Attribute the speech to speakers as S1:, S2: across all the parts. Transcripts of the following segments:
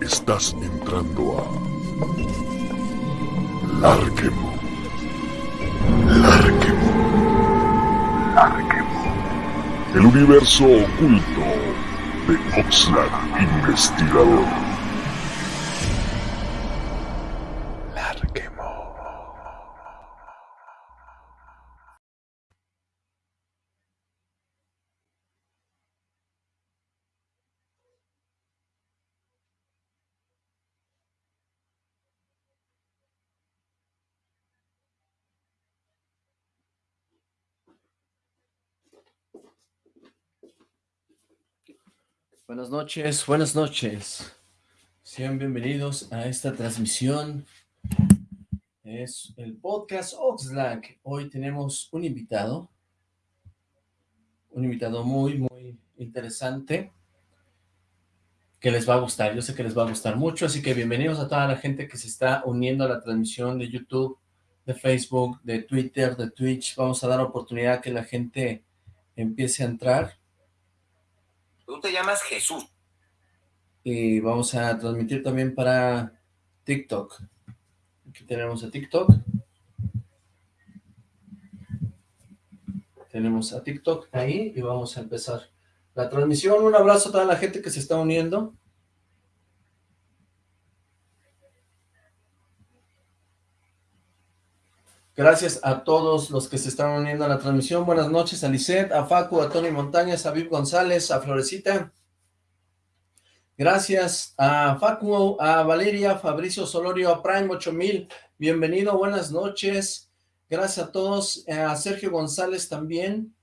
S1: Estás entrando a Larquemo. Larquemo. Larquemo. El universo oculto de Oxlack Investigador.
S2: Buenas noches, buenas noches. Sean bienvenidos a esta transmisión. Es el podcast Oxlack. Hoy tenemos un invitado. Un invitado muy, muy interesante. Que les va a gustar. Yo sé que les va a gustar mucho. Así que bienvenidos a toda la gente que se está uniendo a la transmisión de YouTube, de Facebook, de Twitter, de Twitch. Vamos a dar oportunidad a que la gente empiece a entrar
S3: Tú te llamas Jesús.
S2: Y vamos a transmitir también para TikTok. Aquí tenemos a TikTok. Tenemos a TikTok ahí y vamos a empezar la transmisión. Un abrazo a toda la gente que se está uniendo. Gracias a todos los que se están uniendo a la transmisión. Buenas noches a Lisette, a Facu, a Tony Montañas, a Viv González, a Florecita. Gracias a Facu, a Valeria, Fabricio Solorio, a Prime 8000. Bienvenido, buenas noches. Gracias a todos. A Sergio González también.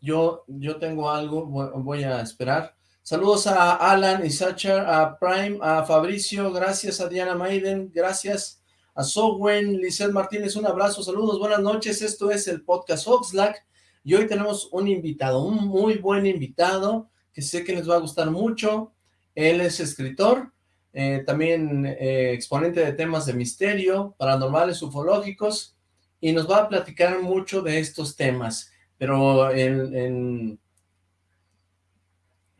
S2: Yo, yo tengo algo, voy a esperar. Saludos a Alan y Sacher, a Prime, a Fabricio, gracias a Diana Maiden, gracias a Sowen, Lizeth Martínez, un abrazo, saludos, buenas noches, esto es el podcast Oxlack, y hoy tenemos un invitado, un muy buen invitado, que sé que les va a gustar mucho, él es escritor, eh, también eh, exponente de temas de misterio, paranormales, ufológicos, y nos va a platicar mucho de estos temas, pero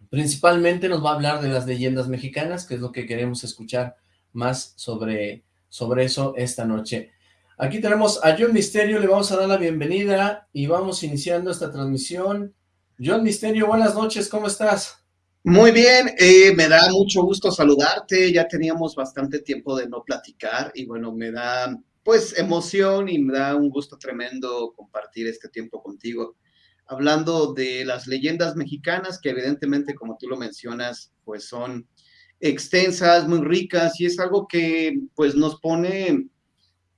S2: principalmente nos va a hablar de las leyendas mexicanas, que es lo que queremos escuchar más sobre sobre eso esta noche. Aquí tenemos a John Misterio, le vamos a dar la bienvenida y vamos iniciando esta transmisión. John Misterio, buenas noches, ¿cómo estás?
S4: Muy bien, eh, me da mucho gusto saludarte, ya teníamos bastante tiempo de no platicar y bueno, me da pues emoción y me da un gusto tremendo compartir este tiempo contigo. Hablando de las leyendas mexicanas que evidentemente, como tú lo mencionas, pues son extensas, muy ricas, y es algo que pues nos pone,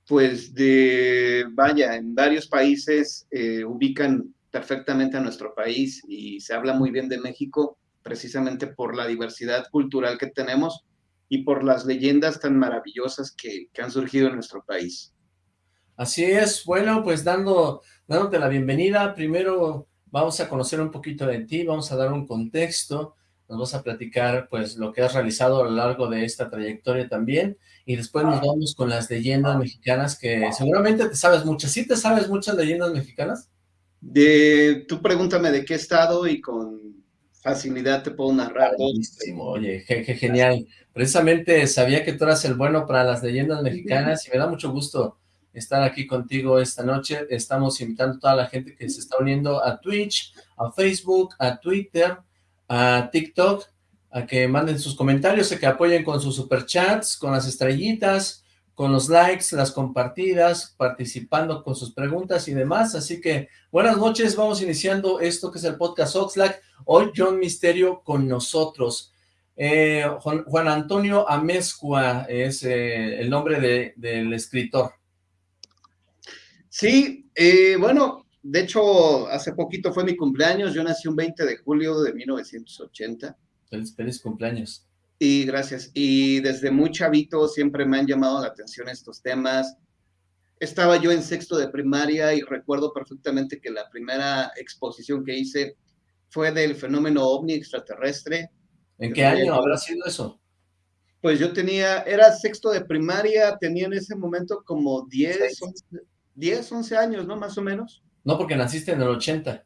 S4: pues de, vaya, en varios países eh, ubican perfectamente a nuestro país y se habla muy bien de México precisamente por la diversidad cultural que tenemos y por las leyendas tan maravillosas que, que han surgido en nuestro país.
S2: Así es, bueno, pues dando, dándote la bienvenida, primero vamos a conocer un poquito de ti, vamos a dar un contexto, nos vas a platicar pues lo que has realizado a lo largo de esta trayectoria también, y después nos vamos con las leyendas mexicanas que seguramente te sabes muchas, ¿sí te sabes muchas leyendas mexicanas?
S4: De, tú pregúntame de qué estado y con facilidad te puedo narrar
S2: Oye, qué, genial. Precisamente sabía que tú eras el bueno para las leyendas mexicanas y me da mucho gusto estar aquí contigo esta noche. Estamos invitando a toda la gente que se está uniendo a Twitch, a Facebook, a Twitter, a TikTok, a que manden sus comentarios, a que apoyen con sus superchats, con las estrellitas, con los likes, las compartidas, participando con sus preguntas y demás. Así que buenas noches, vamos iniciando esto que es el podcast Oxlack. Hoy John Misterio con nosotros. Eh, Juan, Antonio Amezcua es eh, el nombre del escritor.
S4: Sí, eh, bueno, de hecho, hace poquito fue mi cumpleaños, yo nací un 20 de julio de 1980.
S2: Feliz, feliz cumpleaños.
S4: Y gracias. Y desde muy chavito siempre me han llamado la atención estos temas. Estaba yo en sexto de primaria y recuerdo perfectamente que la primera exposición que hice fue del fenómeno ovni extraterrestre.
S2: ¿En qué año habrá sido eso?
S4: Pues yo tenía, era sexto de primaria, tenía en ese momento como 10, 11, 10, 11 años, ¿no? Más o menos.
S2: No, porque naciste en el 80.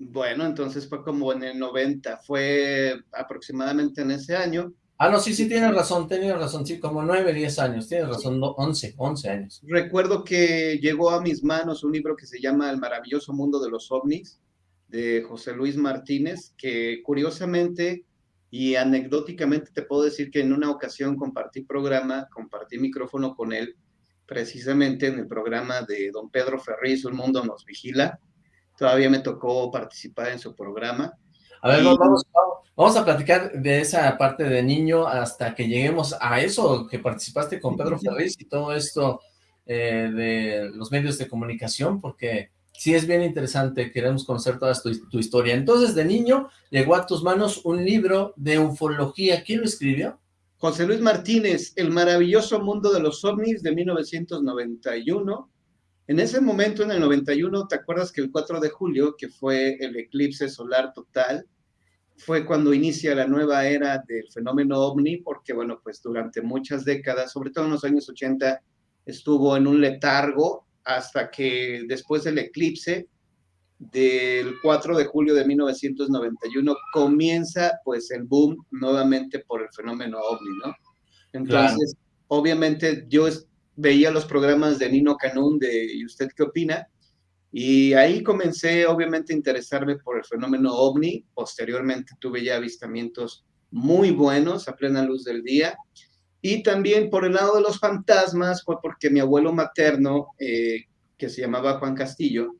S4: Bueno, entonces fue como en el 90, fue aproximadamente en ese año.
S2: Ah, no, sí, sí, tienes razón, tienes razón, sí, como 9, 10 años, tienes razón, 11, 11 años.
S4: Recuerdo que llegó a mis manos un libro que se llama El maravilloso mundo de los ovnis, de José Luis Martínez, que curiosamente y anecdóticamente te puedo decir que en una ocasión compartí programa, compartí micrófono con él, precisamente en el programa de don Pedro Ferriz, Un Mundo Nos Vigila. Todavía me tocó participar en su programa.
S2: A ver, vamos, vamos, a platicar de esa parte de niño hasta que lleguemos a eso, que participaste con Pedro Ferriz y todo esto eh, de los medios de comunicación, porque sí es bien interesante, queremos conocer toda tu, historia. Entonces, de niño, llegó a tus manos un libro de ufología. ¿Quién lo escribió?
S4: José Luis Martínez, El maravilloso mundo de los ovnis de 1991. En ese momento, en el 91, ¿te acuerdas que el 4 de julio, que fue el eclipse solar total, fue cuando inicia la nueva era del fenómeno ovni, porque, bueno, pues durante muchas décadas, sobre todo en los años 80, estuvo en un letargo hasta que después del eclipse del 4 de julio de 1991 comienza pues el boom nuevamente por el fenómeno ovni, ¿no? Entonces, obviamente yo veía los programas de Nino Canún de ¿Y usted qué opina? Y ahí comencé obviamente a interesarme por el fenómeno ovni, posteriormente tuve ya avistamientos muy buenos a plena luz del día, y también por el lado de los fantasmas fue porque mi abuelo materno, eh, que se llamaba Juan Castillo,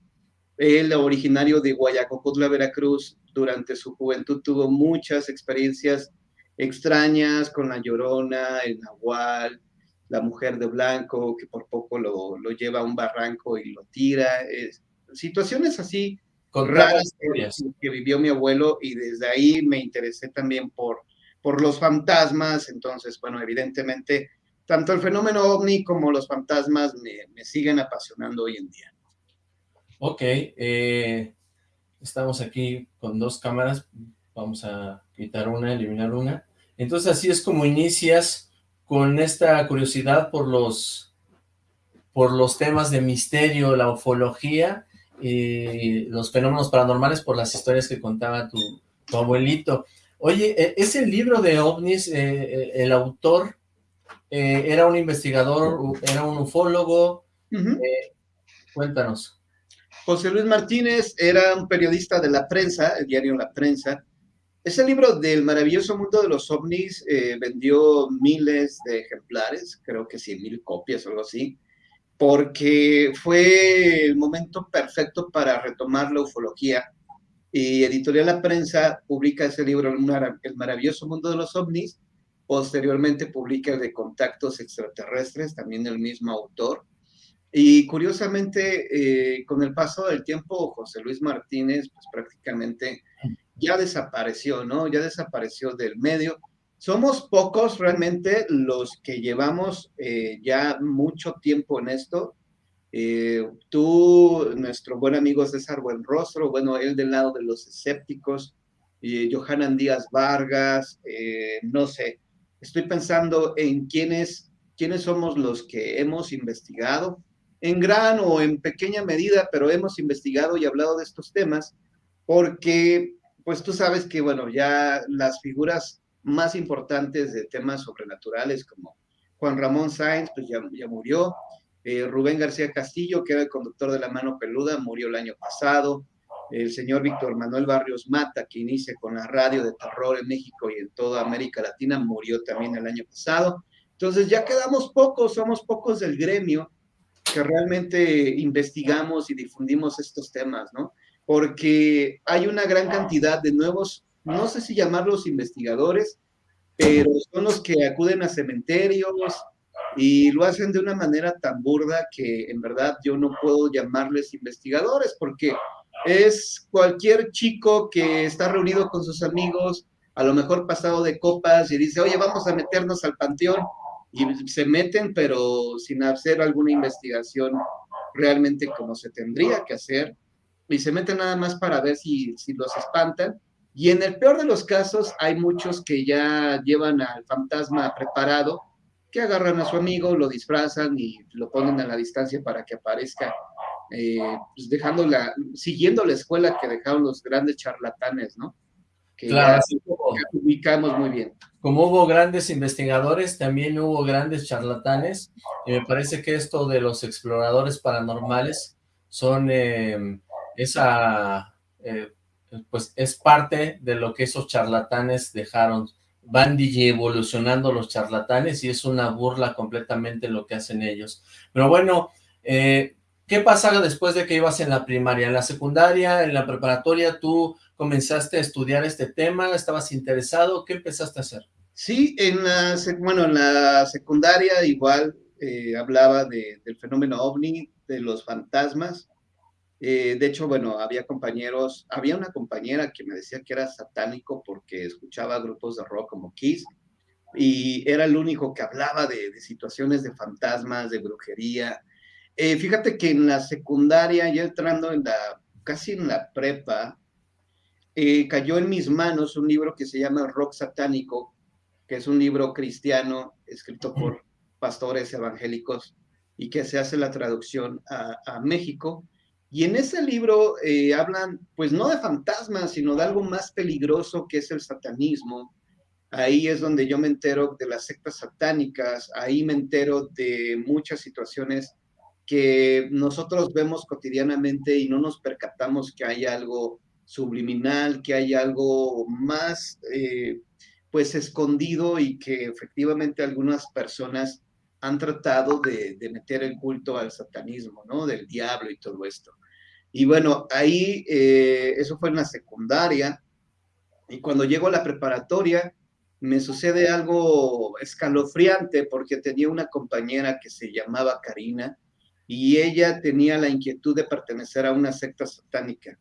S4: él originario de Guayacocutla, Veracruz, durante su juventud tuvo muchas experiencias extrañas con la llorona, el nahual, la mujer de blanco, que por poco lo, lo lleva a un barranco y lo tira. situaciones así con raras que vivió mi abuelo y desde ahí me interesé también por por los fantasmas, entonces, bueno, evidentemente, tanto el fenómeno ovni como los fantasmas me, siguen apasionando hoy en día.
S2: Ok, eh, estamos aquí con dos cámaras, vamos a quitar una, eliminar una. Entonces así es como inicias con esta curiosidad por los, por los temas de misterio, la ufología y los fenómenos paranormales por las historias que contaba tu, tu abuelito. Oye, e, ese libro de ovnis, eh, eh, el autor eh, era un investigador, era un ufólogo, cuéntanos.
S4: José Luis Martínez era un periodista de la prensa, el diario La Prensa. Ese libro del maravilloso mundo de los ovnis vendió miles de ejemplares, creo que cien mil copias o algo así, porque fue el momento perfecto para retomar la ufología. Y Editorial La Prensa publica ese libro, El maravilloso mundo de los ovnis, posteriormente publica el de Contactos extraterrestres, también el mismo autor, y curiosamente, eh, con el paso del tiempo, José Luis Martínez, pues prácticamente ya desapareció, ¿no? Ya desapareció del medio. Somos pocos realmente los que llevamos eh, ya mucho tiempo en esto. Eh, tú, nuestro buen amigo César Buenrostro, bueno, él del lado de los escépticos, Johanan Díaz Vargas, eh, no sé, estoy pensando en quiénes, quiénes somos los que hemos investigado, en gran o en pequeña medida, pero hemos investigado y hablado de estos temas, porque pues tú sabes que, bueno, ya las figuras más importantes de temas sobrenaturales como Juan Ramón Sáenz, pues ya, ya murió, eh, Rubén García Castillo, que era el conductor de La Mano Peluda, murió el año pasado. El señor Víctor Manuel Barrios Mata, que inicia con la radio de terror en México y en toda América Latina, murió también el año pasado. Entonces ya quedamos pocos, somos pocos del gremio que realmente investigamos y difundimos estos temas, ¿no? Porque hay una gran cantidad de nuevos, no sé si llamarlos investigadores, pero son los que acuden a cementerios, y lo hacen de una manera tan burda que en verdad yo no puedo llamarles investigadores porque es cualquier chico que está reunido con sus amigos, a lo mejor pasado de copas y dice, oye, vamos a meternos al panteón y se meten pero sin hacer alguna investigación realmente como se tendría que hacer y se meten nada más para ver si, si los espantan. Y en el peor de los casos hay muchos que ya llevan al fantasma preparado que agarran a su amigo, lo disfrazan y lo ponen a la distancia para que aparezca eh, pues dejando la, siguiendo la escuela que dejaron los grandes charlatanes, ¿no? Que
S2: Claro,
S4: ya
S2: así como,
S4: ubicamos muy bien.
S2: como hubo grandes investigadores, también hubo grandes charlatanes, y me parece que esto de los exploradores paranormales son eh, esa, eh, pues es parte de lo que esos charlatanes dejaron. Van evolucionando los charlatanes y es una burla completamente lo que hacen ellos. Pero bueno, eh, ¿qué pasa después de que ibas en la primaria? En la secundaria, en la preparatoria, tú comenzaste a estudiar este tema, estabas interesado, ¿qué empezaste a hacer?
S4: Sí, en la, bueno, en la secundaria igual eh, hablaba de- del fenómeno ovni, de los fantasmas. Eh, de hecho, bueno, había compañeros, había una compañera que me decía que era satánico porque escuchaba grupos de rock como Kiss y era el único que hablaba de, de situaciones de fantasmas, de brujería. Eh, fíjate que en la secundaria, ya entrando en la, casi en la prepa, eh, cayó en mis manos un libro que se llama Rock Satánico, que es un libro cristiano escrito por pastores evangélicos y que se hace la traducción a, México. Y en ese libro eh, hablan, pues no de fantasmas, sino de algo más peligroso que es el satanismo. Ahí es donde yo me entero de las sectas satánicas, ahí me entero de muchas situaciones que nosotros vemos cotidianamente y no nos percatamos que hay algo subliminal, que hay algo más eh, pues escondido y que efectivamente algunas personas han tratado de, de, meter el culto al satanismo, ¿no? Del diablo y todo esto. Y bueno, ahí eh, eso fue en la secundaria y cuando llego a la preparatoria me sucede algo escalofriante porque tenía una compañera que se llamaba Karina y ella tenía la inquietud de pertenecer a una secta satánica.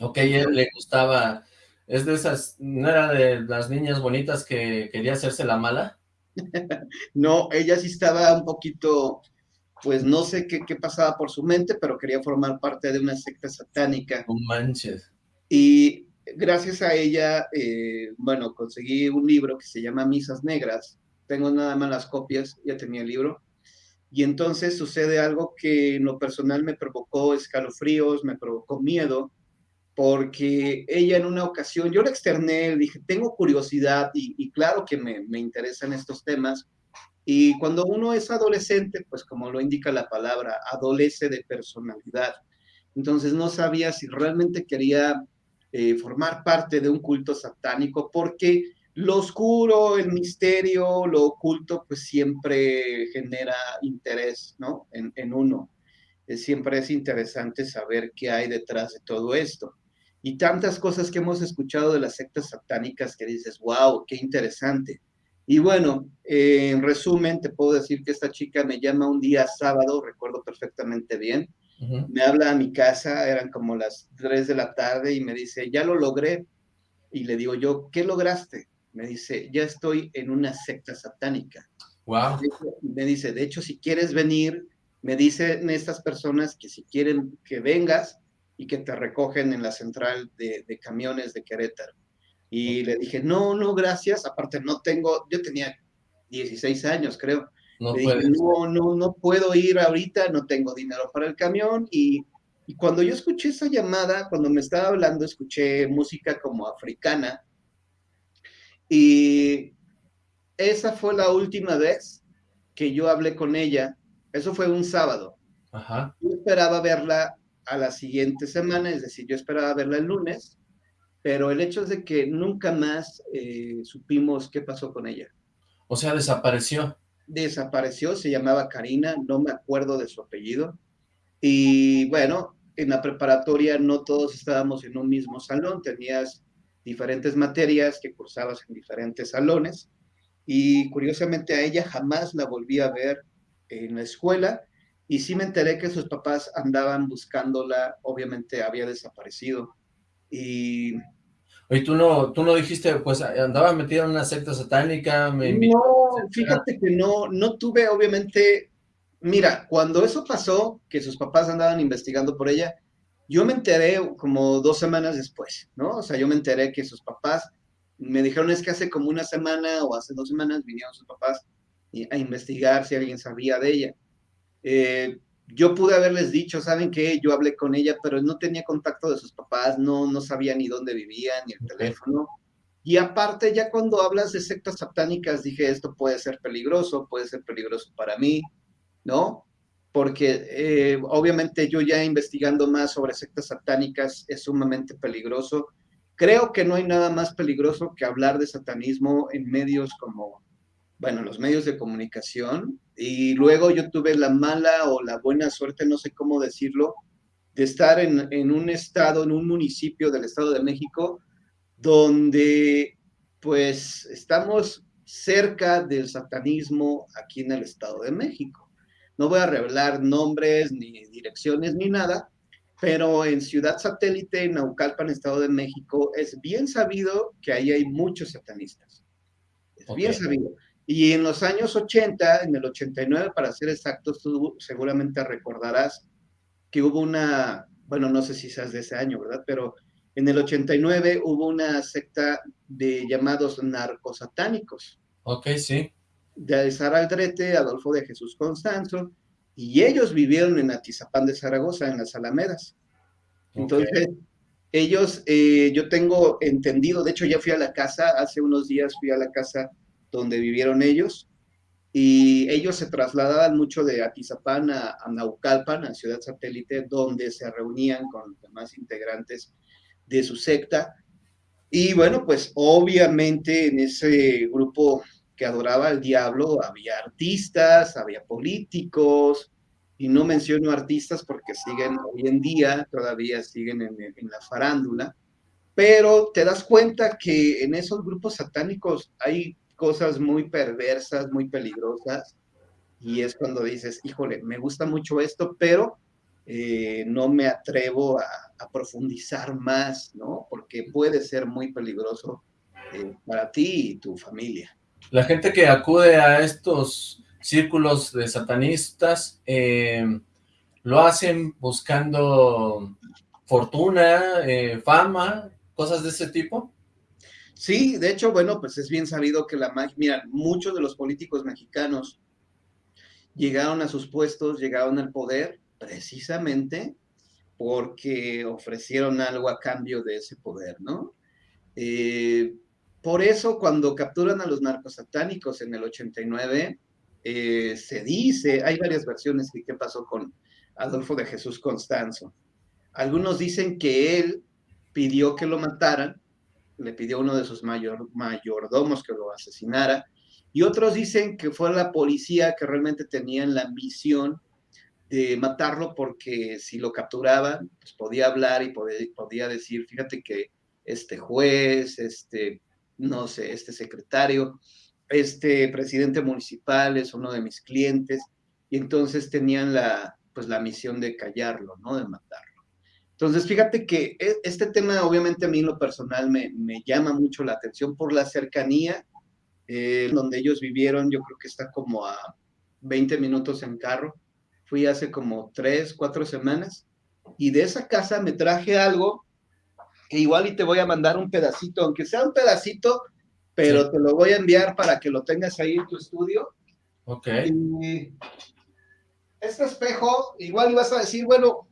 S2: Ok, ella le gustaba, es de esas, ¿no era de las niñas bonitas que quería hacerse la mala?
S4: no, ella sí estaba un poquito, pues no sé qué, qué, pasaba por su mente, pero quería formar parte de una secta satánica.
S2: No manches.
S4: Y gracias a ella, eh, bueno, conseguí un libro que se llama Misas Negras. Tengo nada más las copias, ya tenía el libro. Y entonces sucede algo que en lo personal me provocó escalofríos, me provocó miedo, porque ella en una ocasión, yo le externé, dije, tengo curiosidad y, y claro que me, me, interesan estos temas. Y cuando uno es adolescente, pues como lo indica la palabra, adolece de personalidad. Entonces no sabía si realmente quería eh, formar parte de un culto satánico, porque lo oscuro, el misterio, lo oculto, pues siempre genera interés, ¿no? En, en uno. Siempre es interesante saber qué hay detrás de todo esto y tantas cosas que hemos escuchado de las sectas satánicas que dices, wow, qué interesante. Y bueno, eh, en resumen, te puedo decir que esta chica me llama un día sábado, recuerdo perfectamente bien, uh -huh. me habla a mi casa, eran como las 3 de la tarde y me dice, ya lo logré. Y le digo yo, ¿qué lograste? Me dice, ya estoy en una secta satánica.
S2: Wow.
S4: Me dice, de hecho, si quieres venir, me dicen estas personas que si quieren que vengas, y que te recogen en la central de, de, camiones de Querétaro. Y le dije, no, no, gracias, aparte no tengo, yo tenía 16 años, creo.
S2: No,
S4: le dije, no, no, no puedo ir ahorita, no tengo dinero para el camión. Y, y cuando yo escuché esa llamada, cuando me estaba hablando, escuché música como africana. Y esa fue la última vez que yo hablé con ella. Eso fue un sábado.
S2: Ajá.
S4: Yo esperaba verla a la siguiente semana, es decir, yo esperaba verla el lunes, pero el hecho es de que nunca más eh, supimos qué pasó con ella.
S2: O sea, desapareció.
S4: Desapareció, se llamaba Karina, no me acuerdo de su apellido. Y bueno, en la preparatoria no todos estábamos en un mismo salón, tenías diferentes materias que cursabas en diferentes salones. Y curiosamente a ella jamás la volví a ver en la escuela, y sí me enteré que sus papás andaban buscándola, obviamente había desaparecido. Y...
S2: Oye, tú no, tú no dijiste, pues andaba metida en una secta satánica, me
S4: No, fíjate que no, no tuve, obviamente, mira, cuando eso pasó, que sus papás andaban investigando por ella, yo me enteré como dos semanas después, ¿no? O sea, yo me enteré que sus papás me dijeron es que hace como una semana o hace dos semanas vinieron sus papás a investigar si alguien sabía de ella. Eh, yo pude haberles dicho, ¿saben qué? Yo hablé con ella, pero no tenía contacto de sus papás, no, no sabía ni dónde vivía, ni el teléfono. Y aparte, ya cuando hablas de sectas satánicas, dije, esto puede ser peligroso, puede ser peligroso para mí, ¿no? Porque eh, obviamente yo ya investigando más sobre sectas satánicas es sumamente peligroso. Creo que no hay nada más peligroso que hablar de satanismo en medios como, bueno, los medios de comunicación. Y luego yo tuve la mala o la buena suerte, no sé cómo decirlo, de estar en, en un estado, en un municipio del Estado de México, donde pues estamos cerca del satanismo aquí en el Estado de México. No voy a revelar nombres, ni direcciones, ni nada, pero en Ciudad Satélite, en Naucalpan, Estado de México, es bien sabido que ahí hay muchos satanistas. Es bien sabido. Y en los años 80, en el 89 para ser exactos, tú seguramente recordarás que hubo una, bueno, no sé si seas de ese año, ¿verdad? Pero en el 89 hubo una secta de llamados narcosatánicos.
S2: Ok, sí.
S4: De Sara Aldrete, Adolfo de Jesús Constanzo, y ellos vivieron en Atizapán de Zaragoza, en las Alamedas. Entonces, ellos, eh, yo tengo entendido, de hecho ya fui a la casa, hace unos días fui a la casa donde vivieron ellos, y ellos se trasladaban mucho de Atizapán a, Naucalpan, a Ciudad Satélite, donde se reunían con los demás integrantes de su secta. Y bueno, pues obviamente en ese grupo que adoraba al diablo había artistas, había políticos, y no menciono artistas porque siguen hoy en día, todavía siguen en, en la farándula, pero te das cuenta que en esos grupos satánicos hay cosas muy perversas, muy peligrosas, y es cuando dices, híjole, me gusta mucho esto, pero eh, no me atrevo a, profundizar más, ¿no? Porque puede ser muy peligroso eh, para ti y tu familia.
S2: La gente que acude a estos círculos de satanistas, eh, ¿lo hacen buscando fortuna, fama, cosas de ese tipo?
S4: Sí, de hecho, bueno, pues es bien sabido que la magia, mira, muchos de los políticos mexicanos llegaron a sus puestos, llegaron al poder precisamente porque ofrecieron algo a cambio de ese poder, ¿no? Eh, por eso cuando capturan a los narcos satánicos en el 89, eh, se dice, hay varias versiones de qué pasó con Adolfo de Jesús Constanzo. Algunos dicen que él pidió que lo mataran, le pidió a uno de sus mayor, mayordomos que lo asesinara, y otros dicen que fue la policía que realmente tenían la ambición de matarlo porque si lo capturaban, pues podía hablar y podía, podía decir, fíjate que este juez, este, no sé, este secretario, este presidente municipal es uno de mis clientes, y entonces tenían la, pues la misión de callarlo, ¿no? De matarlo. Entonces, fíjate que e, este tema, obviamente a mí en lo personal me, me llama mucho la atención por la cercanía, eh, donde ellos vivieron, yo creo que está como a 20 minutos en carro, fui hace como tres, cuatro semanas, y de esa casa me traje algo que igual y te voy a mandar un pedacito, aunque sea un pedacito, pero te lo voy a enviar para que lo tengas ahí en tu estudio.
S2: Ok.
S4: Y este espejo, igual ibas a decir, bueno,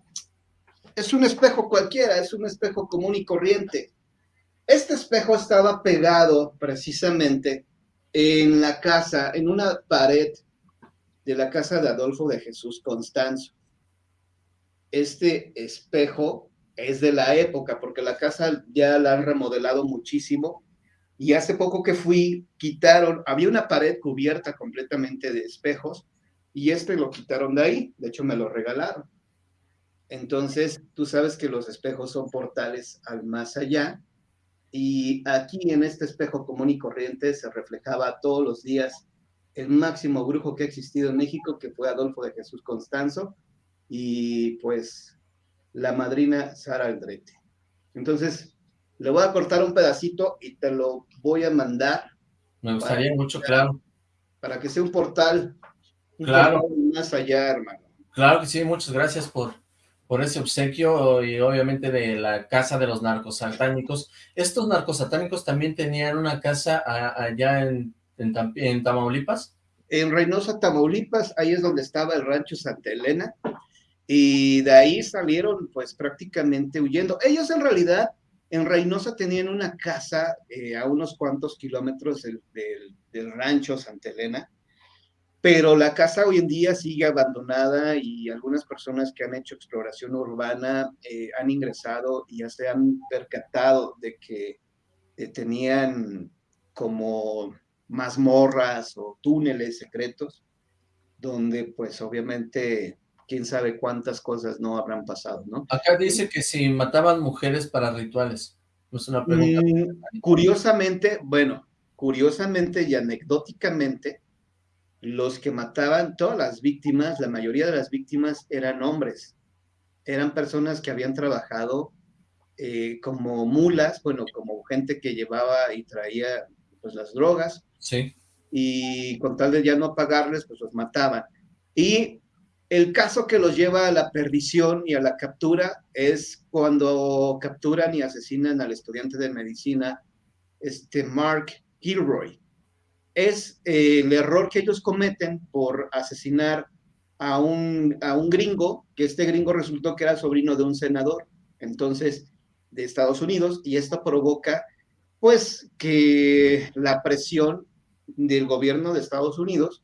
S4: es un espejo cualquiera, es un espejo común y corriente. Este espejo estaba pegado precisamente en la casa, en una pared de la casa de Adolfo de Jesús Constanzo. Este espejo es de la época, porque la casa ya la han remodelado muchísimo, y hace poco que fui, quitaron, había una pared cubierta completamente de espejos, y este lo quitaron de ahí, de hecho me lo regalaron. Entonces, tú sabes que los espejos son portales al más allá, y aquí en este espejo común y corriente se reflejaba todos los días el máximo brujo que ha existido en México, que fue Adolfo de Jesús Constanzo, y pues la madrina Sara Aldrete. Entonces, le voy a cortar un pedacito y te lo voy a mandar.
S2: Me gustaría mucho, claro.
S4: Para que sea un portal,
S2: claro.
S4: más allá, hermano.
S2: Claro que sí, muchas gracias por, por ese obsequio y obviamente de la casa de los narcos satánicos. Estos narcos satánicos también tenían una casa allá en Tamaulipas?
S4: En Reynosa, Tamaulipas, ahí es donde estaba el rancho Santa Elena. Y de ahí salieron pues prácticamente huyendo. Ellos en realidad en Reynosa tenían una casa eh, a unos cuantos kilómetros del, del, rancho Santa Elena, pero la casa hoy en día sigue abandonada y algunas personas que han hecho exploración urbana eh, han ingresado y ya se han percatado de que eh, tenían como mazmorras o túneles secretos, donde pues obviamente quién sabe cuántas cosas no habrán pasado, ¿no?
S2: Acá dice que si mataban mujeres para rituales. Es una pregunta.
S4: Mm, curiosamente, bueno, curiosamente y anecdóticamente, los que mataban, todas las víctimas, la mayoría de las víctimas eran hombres. Eran personas que habían trabajado eh, como mulas, bueno, como gente que llevaba y traía pues las drogas.
S2: Sí.
S4: Y con tal de ya no pagarles, pues los mataban. Y el caso que los lleva a la perdición y a la captura es cuando capturan y asesinan al estudiante de medicina, este Mark Gilroy. Es eh, el error que ellos cometen por asesinar a un, a un gringo, que este gringo resultó que era sobrino de un senador, entonces, de Estados Unidos, y esto provoca, pues, que la presión del gobierno de Estados Unidos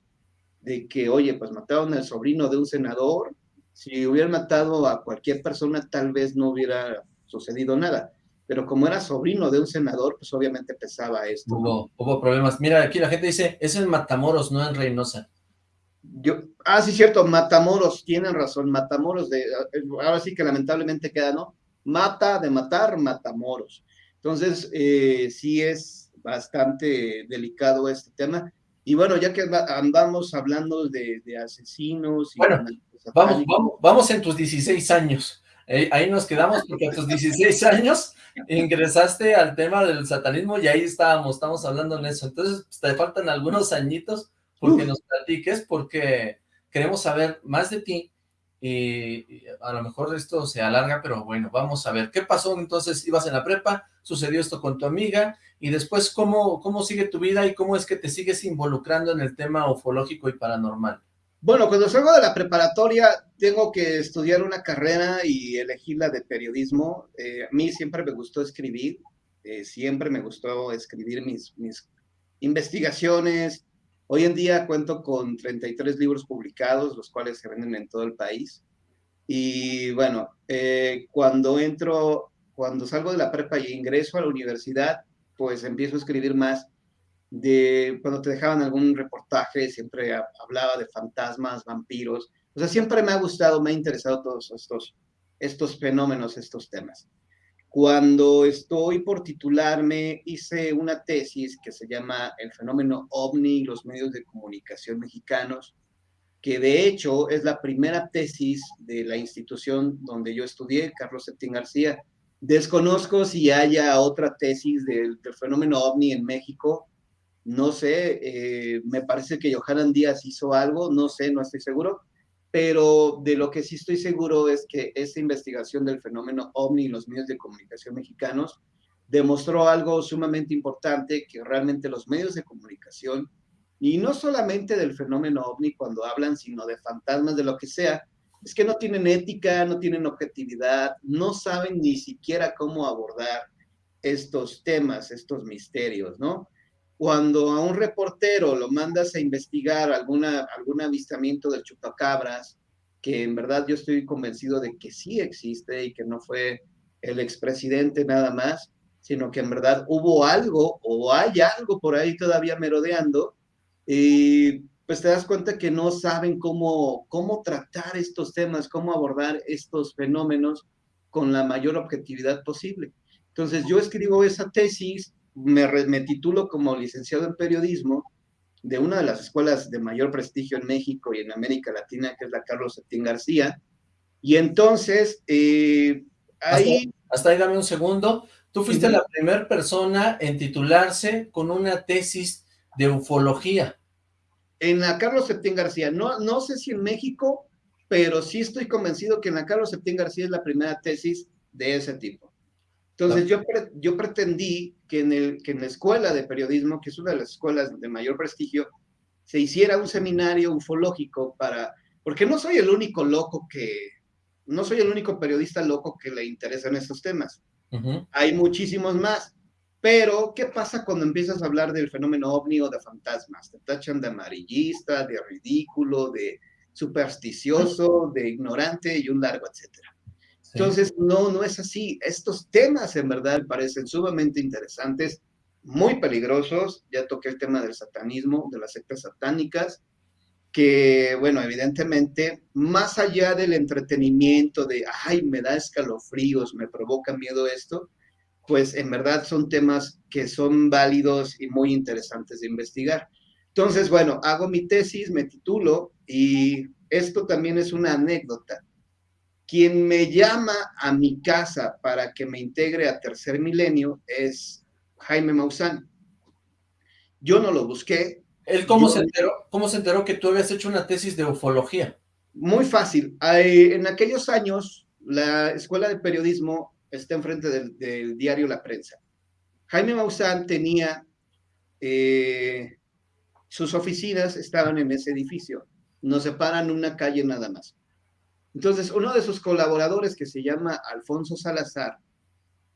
S4: de que, oye, pues mataron al sobrino de un senador, si hubieran matado a cualquier persona tal vez no hubiera sucedido nada, pero como era sobrino de un senador, pues obviamente pesaba esto.
S2: Hubo, problemas. Mira, aquí la gente dice, es en Matamoros, no en Reynosa.
S4: Yo, ah, sí, cierto, Matamoros, tienen razón, Matamoros, de, ahora sí que lamentablemente queda, ¿no? Mata de matar, Matamoros. Entonces, eh, sí es bastante delicado este tema. Y bueno, ya que andamos hablando de, asesinos... Y
S2: bueno, vamos, vamos, vamos en tus 16 años. Eh, ahí nos quedamos porque a tus 16 años ingresaste al tema del satanismo y ahí estábamos, estamos hablando en eso. Entonces, pues, te faltan algunos añitos porque nos platiques, porque queremos saber más de ti y a lo mejor esto se alarga, pero bueno, vamos a ver. ¿Qué pasó? Entonces, ibas en la prepa, sucedió esto con tu amiga, y después, ¿cómo, cómo sigue tu vida y cómo es que te sigues involucrando en el tema ufológico y paranormal?
S4: Bueno, cuando salgo de la preparatoria, tengo que estudiar una carrera y elegir la de periodismo. Eh, a mí siempre me gustó escribir, eh, siempre me gustó escribir mis, mis investigaciones. Hoy en día cuento con 33 libros publicados, los cuales se venden en todo el país. Y bueno, eh, cuando entro, cuando salgo de la prepa y ingreso a la universidad, pues empiezo a escribir más de cuando te dejaban algún reportaje, siempre hablaba de fantasmas, vampiros, o sea, siempre me ha gustado, me ha interesado todos estos, estos fenómenos, estos temas. Cuando estoy por titularme, hice una tesis que se llama El fenómeno ovni y los medios de comunicación mexicanos, que de hecho es la primera tesis de la institución donde yo estudié, Carlos Septín García, Desconozco si haya otra tesis del, fenómeno ovni en México. No sé, eh, me parece que Johanan Díaz hizo algo, no sé, no estoy seguro, pero de lo que sí estoy seguro es que esa investigación del fenómeno ovni en los medios de comunicación mexicanos demostró algo sumamente importante, que realmente los medios de comunicación, y no solamente del fenómeno ovni cuando hablan, sino de fantasmas, de lo que sea, es que no tienen ética, no tienen objetividad, no saben ni siquiera cómo abordar estos temas, estos misterios, ¿no? Cuando a un reportero lo mandas a investigar alguna, algún avistamiento del chupacabras, que en verdad yo estoy convencido de que sí existe y que no fue el expresidente nada más, sino que en verdad hubo algo o hay algo por ahí todavía merodeando, y pues te das cuenta que no saben cómo, cómo tratar estos temas, cómo abordar estos fenómenos con la mayor objetividad posible. Entonces yo escribo esa tesis, me, me titulo como licenciado en periodismo de una de las escuelas de mayor prestigio en México y en América Latina, que es la Carlos Septín García. Y entonces, eh, ahí...
S2: Hasta, ahí dame un segundo. Tú fuiste la primera persona en titularse con una tesis de ufología
S4: en la Carlos Septién García. No, no sé si en México, pero sí estoy convencido que en la Carlos Septién García es la primera tesis de ese tipo. Entonces, yo, yo pretendí que en, el, que en la escuela de periodismo, que es una de las escuelas de mayor prestigio, se hiciera un seminario ufológico para, porque no soy el único loco que, no soy el único periodista loco que le interesan estos temas. Hay muchísimos más. Pero, ¿qué pasa cuando empiezas a hablar del fenómeno ovni o de fantasmas? Te tachan de amarillista, de ridículo, de supersticioso, de ignorante y un largo etcétera. Entonces, no, no es así. Estos temas en verdad parecen sumamente interesantes, muy peligrosos. Ya toqué el tema del satanismo, de las sectas satánicas, que, bueno, evidentemente, más allá del entretenimiento de, ay, me da escalofríos, me provoca miedo esto, pues en verdad son temas que son válidos y muy interesantes de investigar. Entonces, bueno, hago mi tesis, me titulo y esto también es una anécdota. Quien me llama a mi casa para que me integre a Tercer Milenio es Jaime Maussan. Yo no lo busqué.
S2: ¿Él cómo, se enteró, cómo se enteró que tú habías hecho una tesis de ufología?
S4: Muy fácil. En aquellos años, la Escuela de Periodismo está enfrente del, del diario La Prensa. Jaime Maussan tenía, eh, sus oficinas estaban en ese edificio. Nos separan una calle nada más. Entonces, uno de sus colaboradores, que se llama Alfonso Salazar,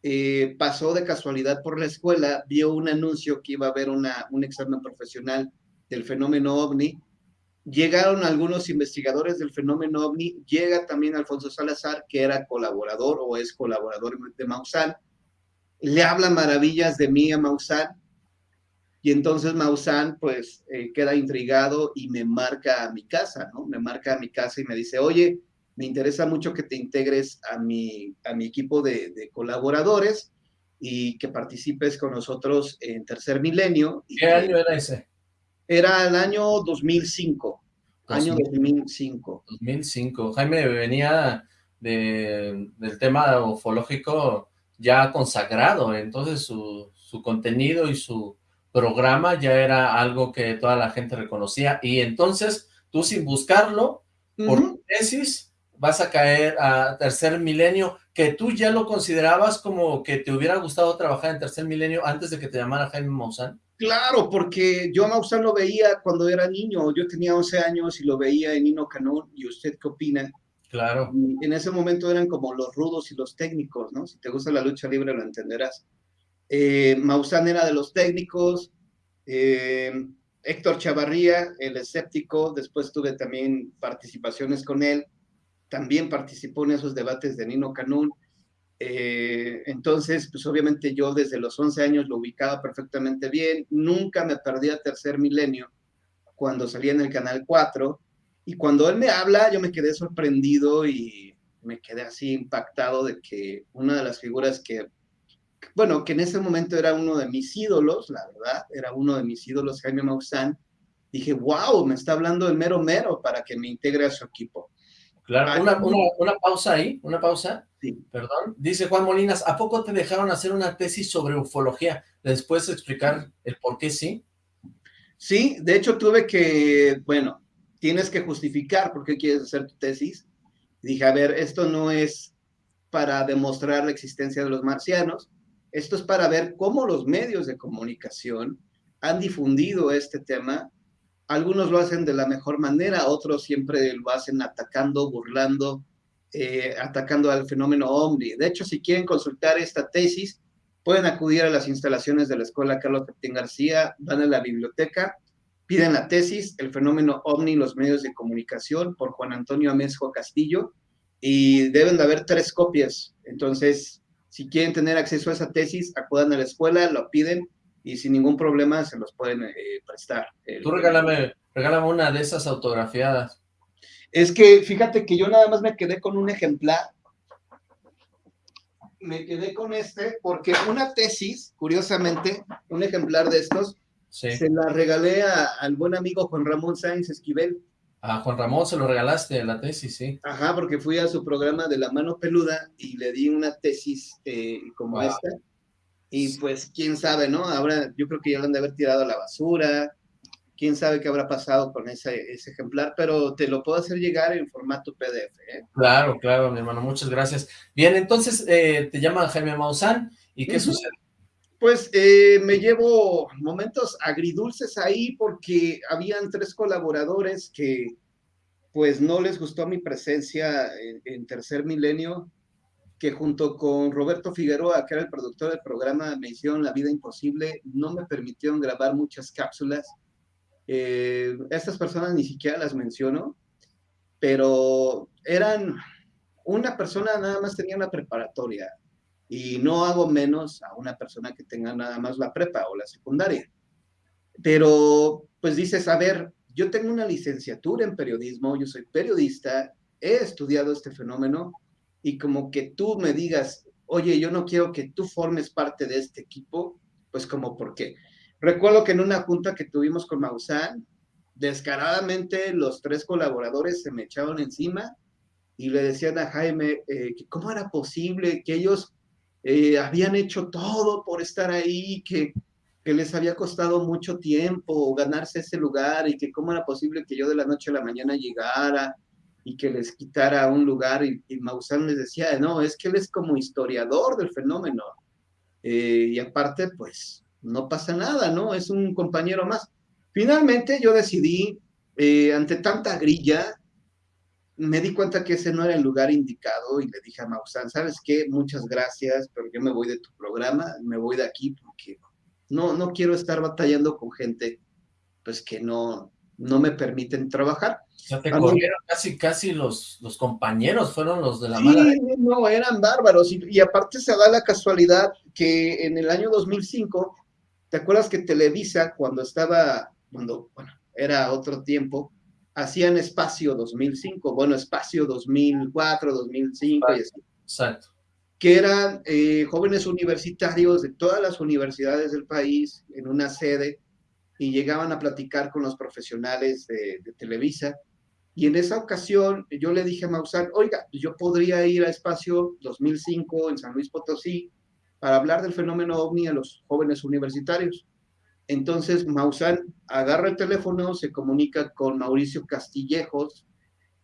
S4: eh, pasó de casualidad por la escuela, vio un anuncio que iba a haber una, un examen profesional del fenómeno ovni. Llegaron algunos investigadores del fenómeno ovni, llega también Alfonso Salazar, que era colaborador o es colaborador de Maussan, le habla maravillas de mí a Maussan, y entonces Maussan pues eh, queda intrigado y me marca a mi casa, ¿no? Me marca a mi casa y me dice, oye, me interesa mucho que te integres a mi, a mi equipo de, colaboradores y que participes con nosotros en Tercer Milenio.
S2: ¿Qué año era ese?
S4: Era el año 2005. Año 2005.
S2: 2005. Jaime venía de, del tema ufológico ya consagrado, entonces su, su contenido y su programa ya era algo que toda la gente reconocía, y entonces tú sin buscarlo, por tesis, vas a caer a tercer milenio, que tú ya lo considerabas como que te hubiera gustado trabajar en tercer milenio antes de que te llamara Jaime Maussan?
S4: Claro, porque yo a Maussan lo veía cuando era niño, yo tenía 11 años y lo veía en Nino Canón, ¿y usted qué opina?
S2: Claro.
S4: en ese momento eran como los rudos y los técnicos, ¿no? Si te gusta la lucha libre lo entenderás. Eh, Maussan era de los técnicos, eh, Héctor Chavarría, el escéptico, después tuve también participaciones con él, también participó en esos debates de Nino Canún. Eh, entonces, pues obviamente yo desde los 11 años lo ubicaba perfectamente bien, nunca me perdí a Tercer Milenio cuando salía en el Canal 4, y cuando él me habla, yo me quedé sorprendido y me quedé así impactado de que una de las figuras que, bueno, que en ese momento era uno de mis ídolos, la verdad, era uno de mis ídolos, Jaime Maussan, dije, wow, me está hablando el mero mero para que me integre a su equipo.
S2: Claro, una, pausa ahí, una pausa. Sí. Perdón. Dice Juan Molinas, ¿a poco te dejaron hacer una tesis sobre ufología? ¿Les puedes explicar el por qué sí?
S4: Sí, de hecho tuve que, bueno, tienes que justificar por qué quieres hacer tu tesis. Dije, a ver, esto no es para demostrar la existencia de los marcianos, esto es para ver cómo los medios de comunicación han difundido este tema algunos lo hacen de la mejor manera, otros siempre lo hacen atacando, burlando, eh, atacando al fenómeno OVNI. De hecho, si quieren consultar esta tesis, pueden acudir a las instalaciones de la Escuela Carlos Martín García, van a la biblioteca, piden la tesis, el fenómeno OVNI, los medios de comunicación, por Juan Antonio Amesco Castillo, y deben de haber tres copias. Entonces, si quieren tener acceso a esa tesis, acudan a la escuela, lo piden, y sin ningún problema se los pueden eh, prestar.
S2: Tú regálame, regálame una de esas autografiadas.
S4: Es que fíjate que yo nada más me quedé con un ejemplar. Me quedé con este porque una tesis, curiosamente, un ejemplar de estos, se la regalé al buen amigo Juan Ramón Sáenz Esquivel.
S2: A Juan Ramón se lo regalaste la tesis, sí.
S4: Ajá, porque fui a su programa de La Mano Peluda y le di una tesis eh, como esta y pues, quién sabe, ¿no? Ahora yo creo que ya lo han de haber tirado a la basura. Quién sabe qué habrá pasado con ese, ese ejemplar, pero te lo puedo hacer llegar en formato PDF. ¿eh?
S2: Claro, claro, mi hermano, muchas gracias. Bien, entonces eh, te llama Jaime Maussan, ¿y qué sucede?
S4: Pues eh, me llevo momentos agridulces ahí porque habían tres colaboradores que pues no les gustó mi presencia en, en Tercer Milenio, que junto con Roberto Figueroa, que era el productor del programa, me hicieron la vida imposible, no me permitieron grabar muchas cápsulas. Eh, estas personas ni siquiera las menciono, pero eran una persona nada más tenía una preparatoria y no hago menos a una persona que tenga nada más la prepa o la secundaria. Pero pues dices, a ver, yo tengo una licenciatura en periodismo, yo soy periodista, he estudiado este fenómeno y como que tú me digas, oye, yo no quiero que tú formes parte de este equipo, pues como por qué. Recuerdo que en una junta que tuvimos con Maussan, descaradamente los tres colaboradores se me echaron encima y le decían a Jaime eh, que cómo era posible que ellos eh, habían hecho todo por estar ahí, que, que les había costado mucho tiempo ganarse ese lugar y que cómo era posible que yo de la noche a la mañana llegara y que les quitara un lugar y, y Maussan les decía, no, es que él es como historiador del fenómeno. Eh, y aparte, pues, no pasa nada, ¿no? Es un compañero más. Finalmente yo decidí, eh, ante tanta grilla, me di cuenta que ese no era el lugar indicado y le dije a Maussan, ¿sabes qué? Muchas gracias, pero yo me voy de tu programa, me voy de aquí porque no, no quiero estar batallando con gente pues que no, no me permiten trabajar.
S2: O sea, te corrieron casi, casi los, los compañeros, fueron los de la sí, mala.
S4: no, eran bárbaros. Y, y, aparte se da la casualidad que en el año 2005, ¿te acuerdas que Televisa, cuando estaba, cuando, bueno, era otro tiempo, hacían Espacio 2005, bueno, Espacio 2004, 2005 y así.
S2: Exacto.
S4: Que eran eh, jóvenes universitarios de todas las universidades del país en una sede y llegaban a platicar con los profesionales de, Televisa. Y en esa ocasión yo le dije a Maussan, oiga, yo podría ir a Espacio 2005 en San Luis Potosí para hablar del fenómeno ovni a los jóvenes universitarios. Entonces Maussan agarra el teléfono, se comunica con Mauricio Castillejos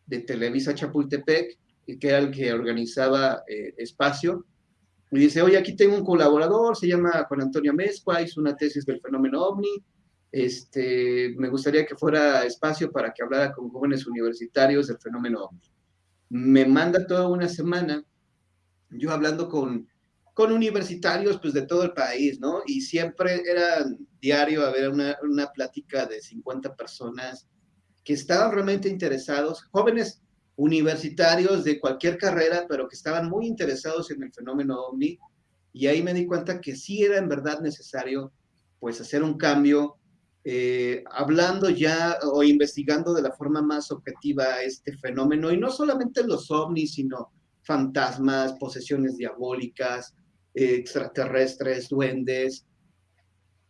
S4: de Televisa Chapultepec, que era el que organizaba eh, Espacio, y dice, oye, aquí tengo un colaborador, se llama Juan Antonio Mezcua, hizo una tesis del fenómeno ovni, este, me gustaría que fuera espacio para que hablara con jóvenes universitarios del fenómeno OVNI. Me manda toda una semana, yo hablando con, con universitarios pues de todo el país, ¿no? Y siempre era diario a ver una, una plática de 50 personas que estaban realmente interesados, jóvenes universitarios de cualquier carrera, pero que estaban muy interesados en el fenómeno OVNI, y ahí me di cuenta que sí era en verdad necesario pues hacer un cambio eh, hablando ya o investigando de la forma más objetiva este fenómeno, y no solamente los ovnis, sino fantasmas, posesiones diabólicas, extraterrestres, duendes,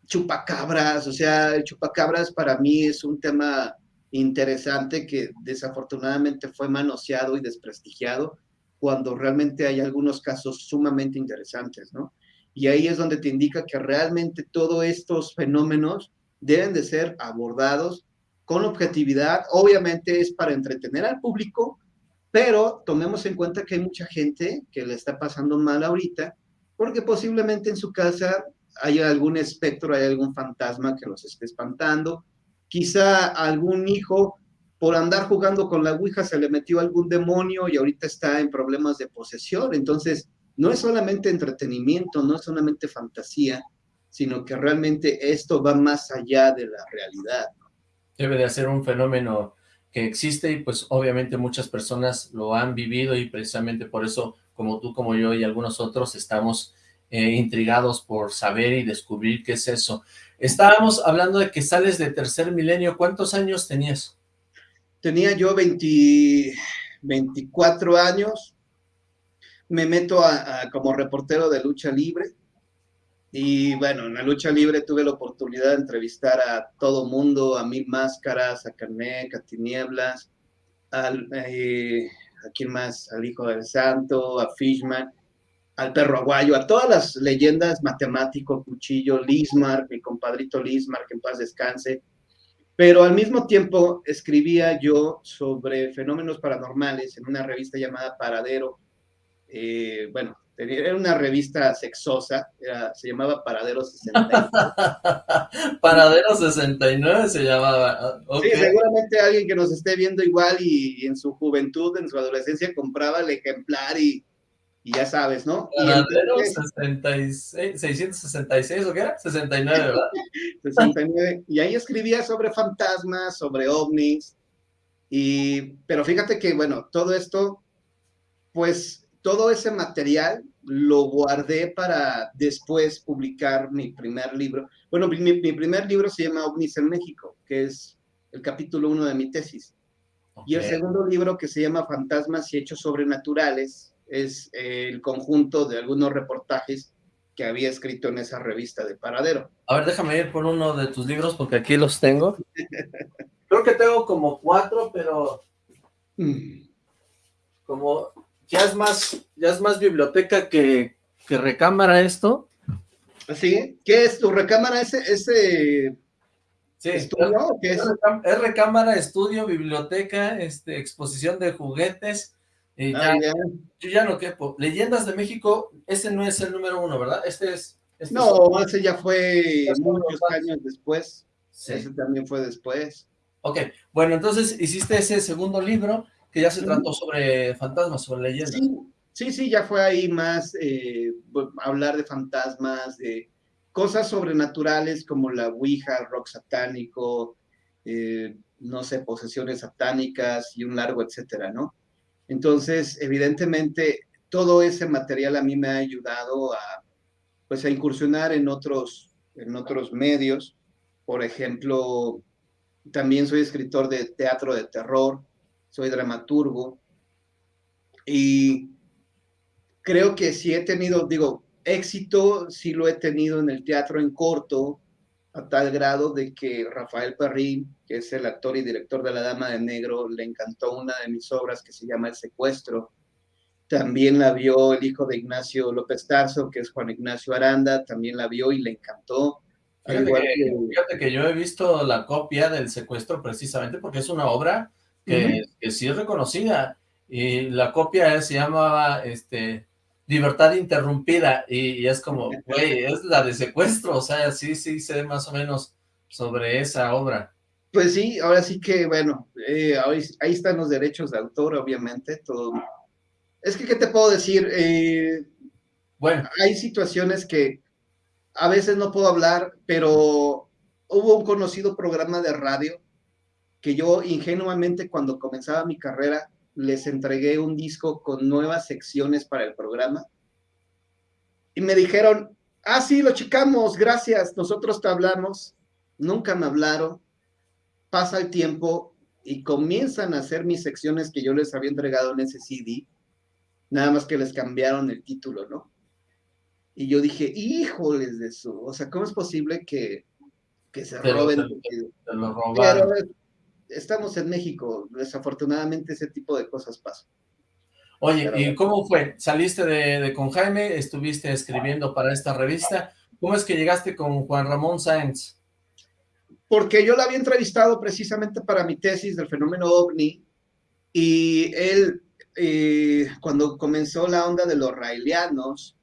S4: chupacabras, o sea, chupacabras para mí es un tema interesante que desafortunadamente fue manoseado y desprestigiado cuando realmente hay algunos casos sumamente interesantes, ¿no? Y ahí es donde te indica que realmente todos estos fenómenos deben de ser abordados con objetividad. Obviamente es para entretener al público, pero tomemos en cuenta que hay mucha gente que le está pasando mal ahorita, porque posiblemente en su casa hay algún espectro, hay algún fantasma que los esté espantando, quizá algún hijo por andar jugando con la Ouija se le metió algún demonio y ahorita está en problemas de posesión. Entonces, no es solamente entretenimiento, no es solamente fantasía, sino que realmente esto va más allá de la realidad.
S2: Debe de ser un fenómeno que existe y pues obviamente muchas personas lo han vivido y precisamente por eso, como tú, como yo y algunos otros, estamos eh, intrigados por saber y descubrir qué es eso. Estábamos hablando de que sales de tercer milenio, ¿cuántos años tenías?
S4: Tenía yo 20, 24 años, me meto a, a, como reportero de lucha libre, y bueno, en la lucha libre tuve la oportunidad de entrevistar a todo mundo, a Mil Máscaras, a Carmec, a Tinieblas, eh, a quién más, al Hijo del Santo, a Fishman, al Perro Aguayo, a todas las leyendas, Matemático, Cuchillo, Lismar, mi compadrito Lismar, que en paz descanse. Pero al mismo tiempo escribía yo sobre fenómenos paranormales en una revista llamada Paradero. Eh, bueno, era una revista sexosa, era, se llamaba Paradero 60.
S2: Paradero 69 se llamaba. Ah,
S4: sí, seguramente alguien que nos esté viendo igual y, en su juventud, en su adolescencia, compraba el ejemplar y, ya sabes, ¿no?
S2: Paradero 66, 666, ¿o qué era? 69, ¿verdad?
S4: 69. Y ahí escribía sobre fantasmas, sobre ovnis. Y, pero fíjate que, bueno, todo esto, pues, todo ese material lo guardé para después publicar mi primer libro. Bueno, mi, primer libro se llama OVNIs en México, que es el capítulo uno de mi tesis. Y el segundo libro, que se llama Fantasmas y Hechos Sobrenaturales, es eh, el conjunto de algunos reportajes que había escrito en esa revista de Paradero.
S2: A ver, déjame ir por uno de tus libros, porque aquí los tengo. Creo que tengo como cuatro, pero... Mm. Como ya es más, ya es más biblioteca que, recámara esto.
S4: ¿Sí? ¿Qué es tu recámara? ¿Ese, ese
S2: sí, estudio? ¿Qué es? es? recámara, estudio, biblioteca, este, exposición de juguetes. Ah, yo ya no quepo. Leyendas de México, ese no es el número uno, ¿verdad? Este es... Este
S4: no, ese ya fue muchos años después. Ese también fue después.
S2: Ok, bueno, entonces hiciste ese segundo libro que ya se trató sobre fantasmas, sobre leyendas.
S4: Sí, sí, ya fue ahí más eh, hablar de fantasmas, de cosas sobrenaturales como la Ouija, el rock satánico, eh, no sé, posesiones satánicas y un largo etcétera, ¿no? Entonces, evidentemente, todo ese material a mí me ha ayudado a, pues, a incursionar en otros, en otros medios. Por ejemplo, también soy escritor de teatro de terror, soy dramaturgo y creo que sí he tenido, digo, éxito, sí lo he tenido en el teatro en corto, a tal grado de que Rafael Perrín, que es el actor y director de La Dama de Negro, le encantó una de mis obras que se llama El Secuestro. También la vio el hijo de Ignacio López Tarso, que es Juan Ignacio Aranda, también la vio y le encantó.
S2: Fíjate que, fíjate que yo he visto la copia del secuestro precisamente porque es una obra que, sí es reconocida, y la copia se llamaba, este, Libertad Interrumpida, y, es como, güey, es la de secuestro, o sea, sí, sí sé más o menos sobre esa obra.
S4: Pues sí, ahora sí que, bueno, eh, ahí, están los derechos de autor, obviamente, todo. Es que, ¿qué te puedo decir? Eh, bueno. Hay situaciones que a veces no puedo hablar, pero hubo un conocido programa de radio que yo ingenuamente cuando comenzaba mi carrera les entregué un disco con nuevas secciones para el programa y me dijeron, ah, sí, lo checamos, gracias, nosotros te hablamos, nunca me hablaron, pasa el tiempo y comienzan a hacer mis secciones que yo les había entregado en ese CD, nada más que les cambiaron el título, ¿no? Y yo dije, híjoles de eso, o sea, ¿cómo es posible que, que se roben? Estamos en México, desafortunadamente ese tipo de cosas pasan.
S2: Oye, ¿y cómo fue? ¿Saliste de, con Jaime? ¿Estuviste escribiendo para esta revista? ¿Cómo es que llegaste con Juan Ramón Sáenz?
S4: Porque yo lo había entrevistado precisamente para mi tesis del fenómeno OVNI y él, eh, cuando comenzó la onda de los raelianos,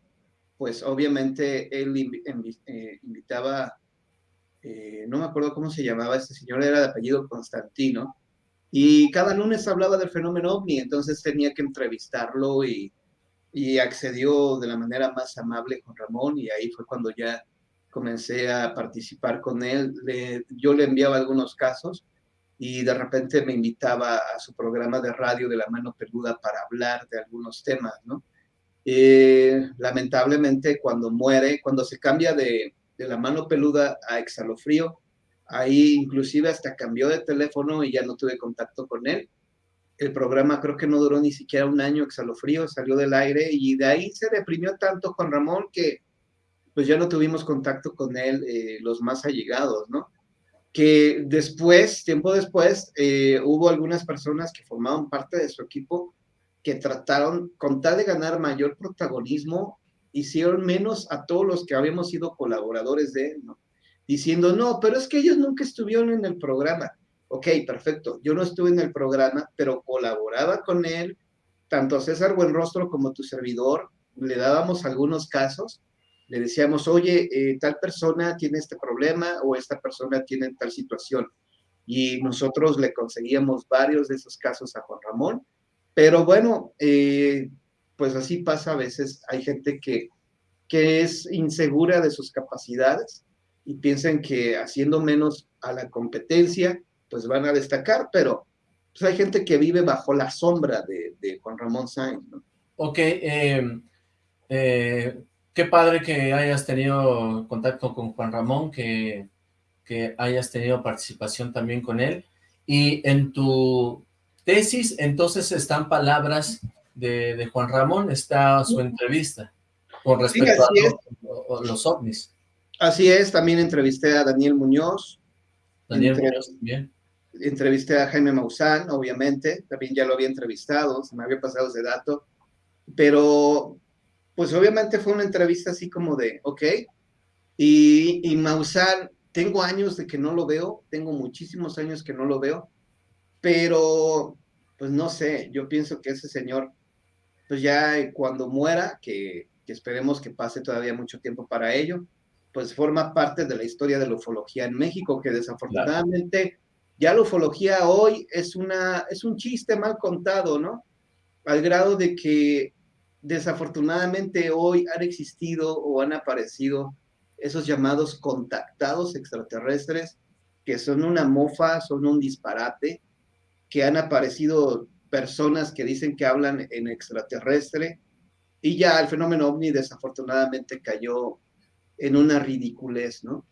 S4: pues obviamente él eh, invitaba eh, no me acuerdo cómo se llamaba este señor, era de apellido Constantino, y cada lunes hablaba del fenómeno ovni, entonces tenía que entrevistarlo y, accedió de la manera más amable con Ramón y ahí fue cuando ya comencé a participar con él. yo le enviaba algunos casos y de repente me invitaba a su programa de radio de la mano peluda para hablar de algunos temas, ¿no? Eh, lamentablemente cuando muere, cuando se cambia de, de la mano peluda a Exhalofrío. Ahí inclusive hasta cambió de teléfono y ya no tuve contacto con él. El programa creo que no duró ni siquiera un año, Exhalofrío salió del aire y de ahí se deprimió tanto Juan Ramón que pues ya no tuvimos contacto con él eh, los más allegados, ¿no? Que después, tiempo después, eh, hubo algunas personas que formaban parte de su equipo que trataron, con tal de ganar mayor protagonismo, hicieron menos a todos los que habíamos sido colaboradores de él. Diciendo, no, pero es que ellos nunca estuvieron en el programa. Ok, perfecto, yo no estuve en el programa, pero colaboraba con él, tanto César Buenrostro como tu servidor, le dábamos algunos casos, le decíamos, oye, eh, tal persona tiene este problema o esta persona tiene tal situación. Y nosotros le conseguíamos varios de esos casos a Juan Ramón. Pero bueno, eh, pues así pasa a veces. Hay gente que, que es insegura de sus capacidades y piensan que haciendo menos a la competencia, pues van a destacar, pero pues hay gente que vive bajo la sombra de, Juan Ramón Sainz, ¿no?
S2: Ok, eh, eh, qué padre que hayas tenido contacto con Juan Ramón, que, que hayas tenido participación también con él. Y en tu tesis, entonces, están palabras de, de Juan Ramón, está su entrevista con respecto
S4: sí,
S2: a los, los, ovnis.
S4: Así es, también entrevisté a Daniel Muñoz.
S2: Daniel Entre, Muñoz también.
S4: Entrevisté a Jaime Maussan, obviamente, también ya lo había entrevistado, se me había pasado ese dato, pero pues obviamente fue una entrevista así como de, ok, y, y Maussan, tengo años de que no lo veo, tengo muchísimos años que no lo veo, pero pues no sé, yo pienso que ese señor, pues ya cuando muera, que, esperemos que pase todavía mucho tiempo para ello, pues forma parte de la historia de la ufología en México, que desafortunadamente ya la ufología hoy es, una, es un chiste mal contado, ¿no? Al grado de que desafortunadamente hoy han existido o han aparecido esos llamados contactados extraterrestres, que son una mofa, son un disparate, que han aparecido personas que dicen que hablan en extraterrestre, y ya el fenómeno ovni desafortunadamente cayó en una ridiculez, ¿no?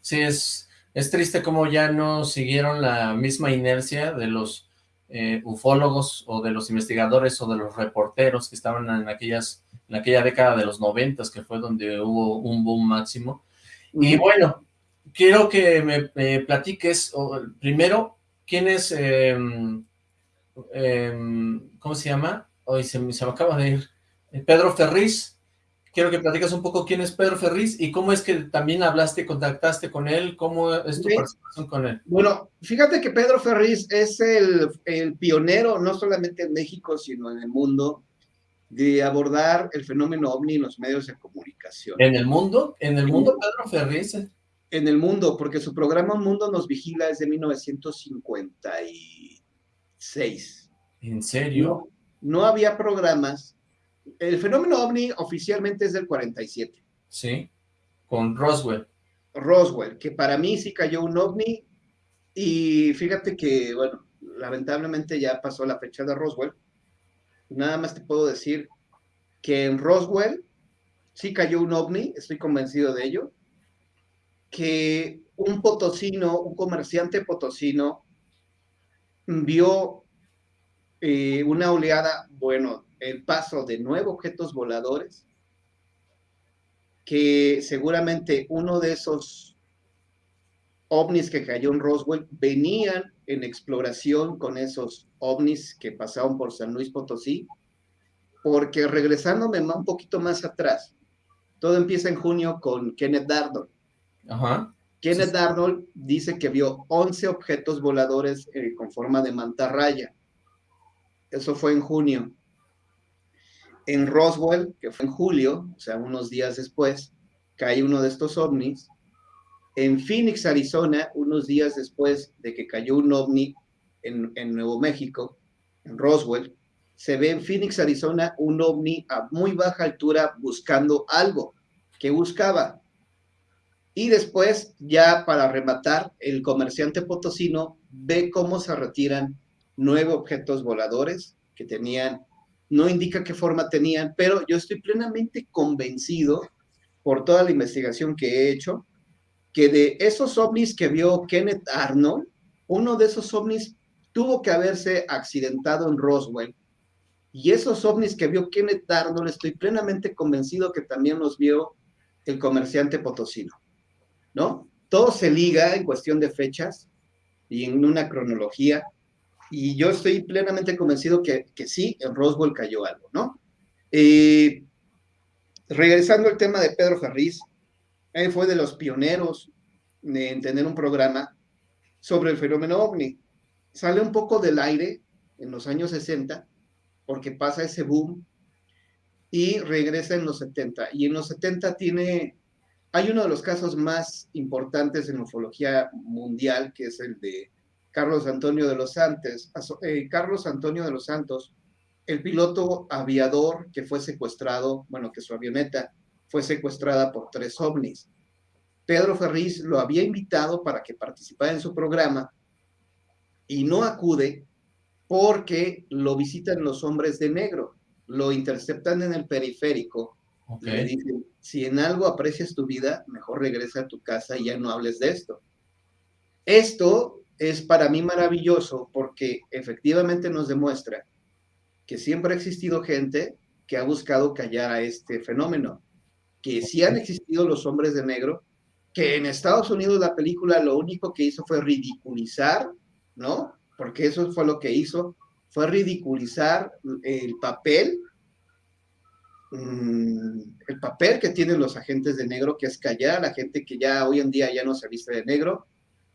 S2: Sí, es, es triste como ya no siguieron la misma inercia de los eh, ufólogos o de los investigadores o de los reporteros que estaban en aquellas en aquella década de los noventas que fue donde hubo un boom máximo y bueno quiero que me, me platiques primero quién es eh, eh, cómo se llama hoy se, se, me acaba de ir Pedro Ferriz quiero que platicas un poco quién es Pedro Ferriz y cómo es que también hablaste, contactaste con él, cómo es tu sí. participación con él.
S4: Bueno, fíjate que Pedro Ferriz es el, el, pionero, no solamente en México, sino en el mundo, de abordar el fenómeno ovni en los medios de comunicación.
S2: ¿En el mundo? ¿En el mundo Pedro Ferriz?
S4: En el mundo, porque su programa Mundo nos vigila desde 1956.
S2: ¿En serio?
S4: No, no había programas el fenómeno ovni oficialmente es del 47.
S2: Sí, con Roswell.
S4: Roswell, que para mí sí cayó un ovni y fíjate que, bueno, lamentablemente ya pasó la fecha de Roswell. Nada más te puedo decir que en Roswell sí cayó un ovni, estoy convencido de ello, que un potosino, un comerciante potosino, vio eh, una oleada, bueno, el paso de nueve objetos voladores, que seguramente uno de esos ovnis que cayó en Roswell venían en exploración con esos ovnis que pasaron por San Luis Potosí, porque regresándome un poquito más atrás, todo empieza en junio con Kenneth Darnold.
S2: Ajá.
S4: Kenneth sí. Darnold dice que vio 11 objetos voladores eh, con forma de mantarraya. Eso fue en junio en Roswell, que fue en julio, o sea, unos días después, cae uno de estos ovnis. En Phoenix, Arizona, unos días después de que cayó un ovni en, en Nuevo México, en Roswell, se ve en Phoenix, Arizona, un ovni a muy baja altura buscando algo que buscaba. Y después, ya para rematar, el comerciante potosino ve cómo se retiran nueve objetos voladores que tenían no indica qué forma tenían, pero yo estoy plenamente convencido por toda la investigación que he hecho, que de esos ovnis que vio Kenneth Arnold, uno de esos ovnis tuvo que haberse accidentado en Roswell, y esos ovnis que vio Kenneth Arnold, estoy plenamente convencido que también los vio el comerciante potosino, ¿no? Todo se liga en cuestión de fechas y en una cronología, y yo estoy plenamente convencido que, que sí, en Roswell cayó algo, ¿no? Eh, regresando al tema de Pedro Ferriz, él fue de los pioneros en tener un programa sobre el fenómeno ovni. Sale un poco del aire en los años 60, porque pasa ese boom, y regresa en los 70. Y en los 70 tiene, hay uno de los casos más importantes en ufología mundial, que es el de Carlos Antonio de los Santos. Eh, Carlos Antonio de los Santos, el piloto aviador que fue secuestrado, bueno, que su avioneta fue secuestrada por tres ovnis. Pedro Ferriz lo había invitado para que participara en su programa y no acude porque lo visitan los hombres de negro, lo interceptan en el periférico y le dicen, si en algo aprecias tu vida, mejor regresa a tu casa y ya no hables de esto. Esto es para mí maravilloso porque efectivamente nos demuestra que siempre ha existido gente que ha buscado callar a este fenómeno, que sí han existido los hombres de negro, que en Estados Unidos la película lo único que hizo fue ridiculizar, ¿no? Porque eso fue lo que hizo, fue ridiculizar el papel, mm, el papel que tienen los agentes de negro, que es callar a la gente que ya hoy en día ya no se viste de negro,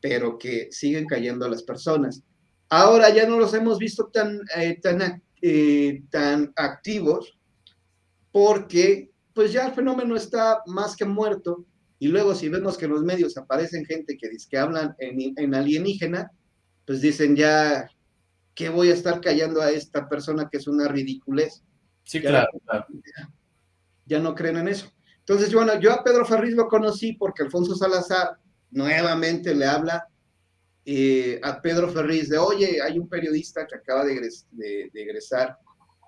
S4: pero que siguen cayendo a las personas. Ahora ya no los hemos visto tan, eh, tan, eh, tan activos porque pues ya el fenómeno está más que muerto y luego si vemos que en los medios aparecen gente que dice que hablan en, en alienígena, pues dicen ya, ¿qué voy a estar callando a esta persona que es una ridiculez?
S2: Sí, claro,
S4: Ya no creen en eso. Entonces, bueno, yo a Pedro Ferriz lo conocí porque Alfonso Salazar nuevamente le habla eh, a Pedro Ferriz de, oye, hay un periodista que acaba de, de, de egresar,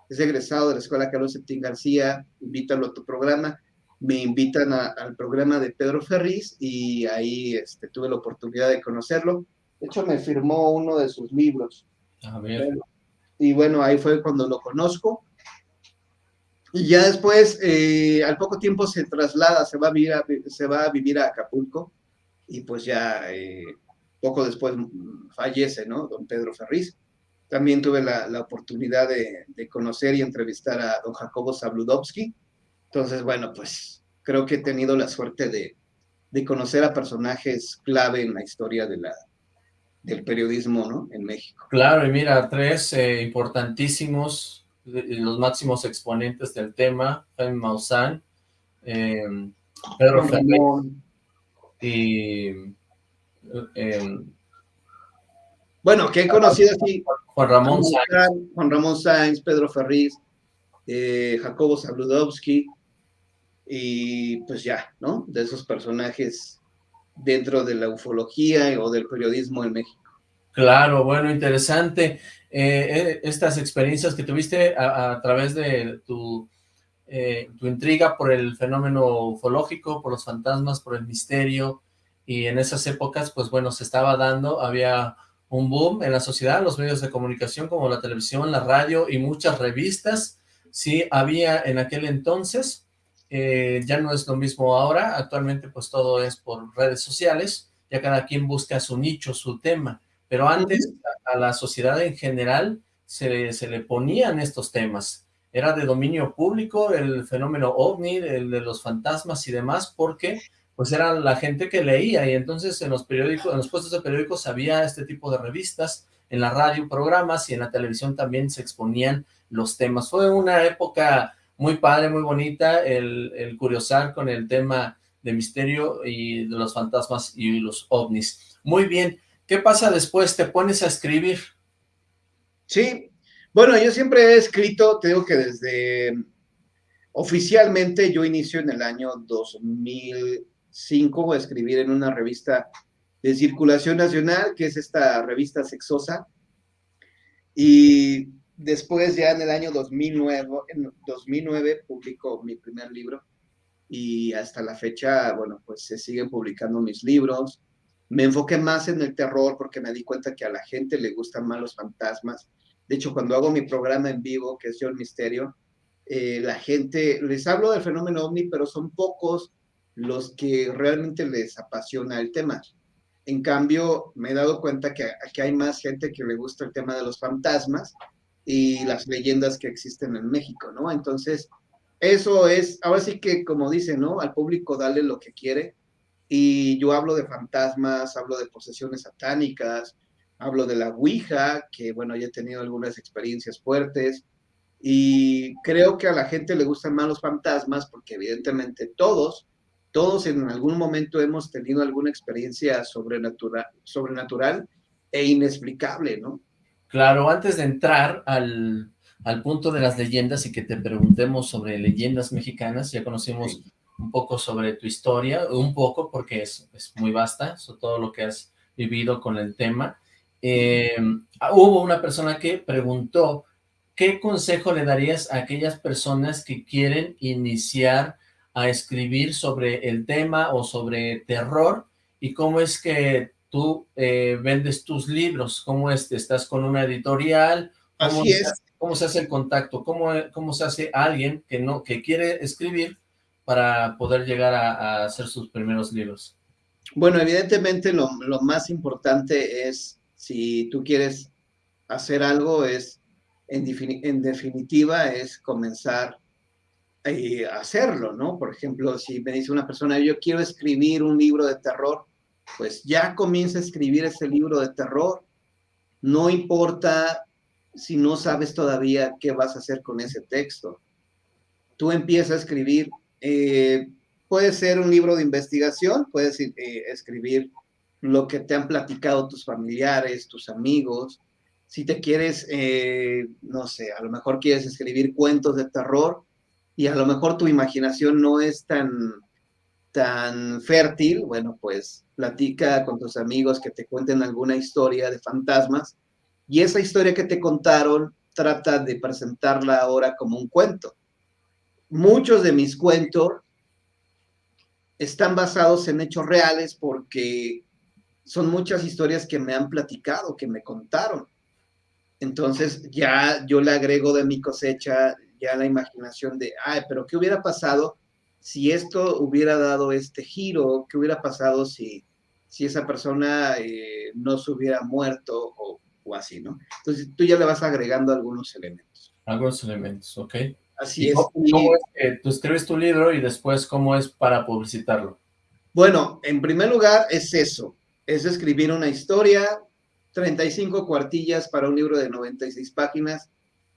S4: es egresado de la Escuela Carlos Septín García, invítalo a tu programa me invitan al programa de Pedro Ferriz y ahí este, tuve la oportunidad de conocerlo. De hecho, me firmó uno de sus libros.
S2: A ver.
S4: Y bueno, ahí fue cuando lo conozco. Y ya después, eh, al poco tiempo se traslada, se va a vivir a, se va a, vivir a Acapulco y pues ya eh, poco después fallece, ¿no? Don Pedro Ferriz. También tuve la, la oportunidad de, de, conocer y entrevistar a don Jacobo Zabludowski, entonces, bueno, pues creo que he tenido la suerte de, conocer a personajes clave en la historia de la, del periodismo ¿no? en México.
S2: Claro, y mira, tres eh, importantísimos, los máximos exponentes del tema, Jaime Maussan, eh, Pedro Fernández y... Eh,
S4: bueno, que he conocido así.
S2: Juan Ramón Sáenz.
S4: Juan Ramón Sáenz, Pedro Ferriz, Jacobo Zabludowski, y pues ya, ¿no? De esos personajes dentro de la ufología o del periodismo en México.
S2: Claro, bueno, interesante. Eh, eh, estas experiencias que tuviste a, través de tu, eh, tu intriga por el fenómeno ufológico, por los fantasmas, por el misterio, y en esas épocas, pues bueno, se estaba dando, había un boom en la sociedad, los medios de comunicación como la televisión, la radio y muchas revistas, sí había en aquel entonces, eh, ya no es lo mismo ahora, actualmente pues todo es por redes sociales, ya cada quien busca su nicho, su tema, pero antes a, la sociedad en general se, se, le ponían estos temas, era de dominio público el fenómeno ovni, el de los fantasmas y demás, porque pues era la gente que leía y entonces en los periódicos, en los puestos de periódicos había este tipo de revistas, en la radio programas y en la televisión también se exponían los temas. Fue una época muy padre, muy bonita, el, el curiosar con el tema de misterio y de los fantasmas y los ovnis. Muy bien, ¿qué pasa después? ¿Te pones a escribir?
S4: Sí, bueno, yo siempre he escrito, te digo que desde oficialmente yo inicio en el año 2005 a escribir en una revista de circulación nacional, que es esta revista sexosa, y Después ya en el año 2009, en 2009 publicó mi primer libro y hasta la fecha, bueno, pues se siguen publicando mis libros. Me enfoqué más en el terror porque me di cuenta que a la gente le gustan más los fantasmas. De hecho, cuando hago mi programa en vivo, que es Yo el Misterio, eh, la gente, les hablo del fenómeno ovni, pero son pocos los que realmente les apasiona el tema. En cambio, me he dado cuenta que aquí hay más gente que le gusta el tema de los fantasmas y las leyendas que existen en México, ¿no? Entonces, eso es, ahora sí que como dicen, ¿no? Al público dale lo que quiere y yo hablo de fantasmas, hablo de posesiones satánicas, hablo de la Ouija, que bueno, ya he tenido algunas experiencias fuertes, Y creo que a la gente le gustan más los fantasmas porque evidentemente todos, todos en algún momento hemos tenido alguna experiencia sobrenatural, sobrenatural e inexplicable, ¿no?
S2: Claro, antes de entrar al, al punto de las leyendas y que te preguntemos sobre leyendas mexicanas, ya conocimos un poco sobre tu historia, un poco porque es, es muy vasta, sobre todo lo que has vivido con el tema. Eh, hubo una persona que preguntó, ¿qué consejo le darías a aquellas personas que quieren iniciar a escribir sobre el tema o sobre terror? ¿Y cómo es que tú eh, vendes tus libros? ¿Cómo es? ¿Estás con una editorial?
S4: ¿Cómo Así es.
S2: ¿Cómo se hace el contacto? ¿Cómo, cómo se hace alguien que, no, que quiere escribir para poder llegar a, hacer sus primeros libros?
S4: Bueno, evidentemente lo, más importante es, si tú quieres hacer algo, es, en, definitiva, es comenzar eh, a hacerlo, ¿no? Por ejemplo, si me dice una persona, yo quiero escribir un libro de terror, pues ya comienza a escribir ese libro de terror. No importa si no sabes todavía qué vas a hacer con ese texto. Tú empiezas a escribir eh, puede ser un libro de investigación, puedes eh, escribir lo que te han platicado tus familiares, tus amigos. Si te quieres, eh, no sé, a lo mejor quieres escribir cuentos de terror y a lo mejor tu imaginación no es tan, tan fértil, bueno, pues platica con tus amigos que te cuenten alguna historia de fantasmas y esa historia que te contaron trata de presentarla ahora como un cuento muchos de mis cuentos están basados en hechos reales porque son muchas historias que me han platicado, que me contaron. Entonces ya yo le agrego de mi cosecha ya la imaginación de, ay, pero ¿qué hubiera pasado si esto hubiera dado este giro? ¿Qué hubiera pasado si, si esa persona eh, no se hubiera muerto o, o así, ¿no? Entonces tú ya le vas agregando algunos elementos.
S2: Algunos elementos, ok.
S4: Así es.
S2: ¿Cómo, es que tú escribes tu libro y después cómo es para publicitarlo?
S4: Bueno, en primer lugar es eso, es escribir una historia, 35 cuartillas para un libro de 96 páginas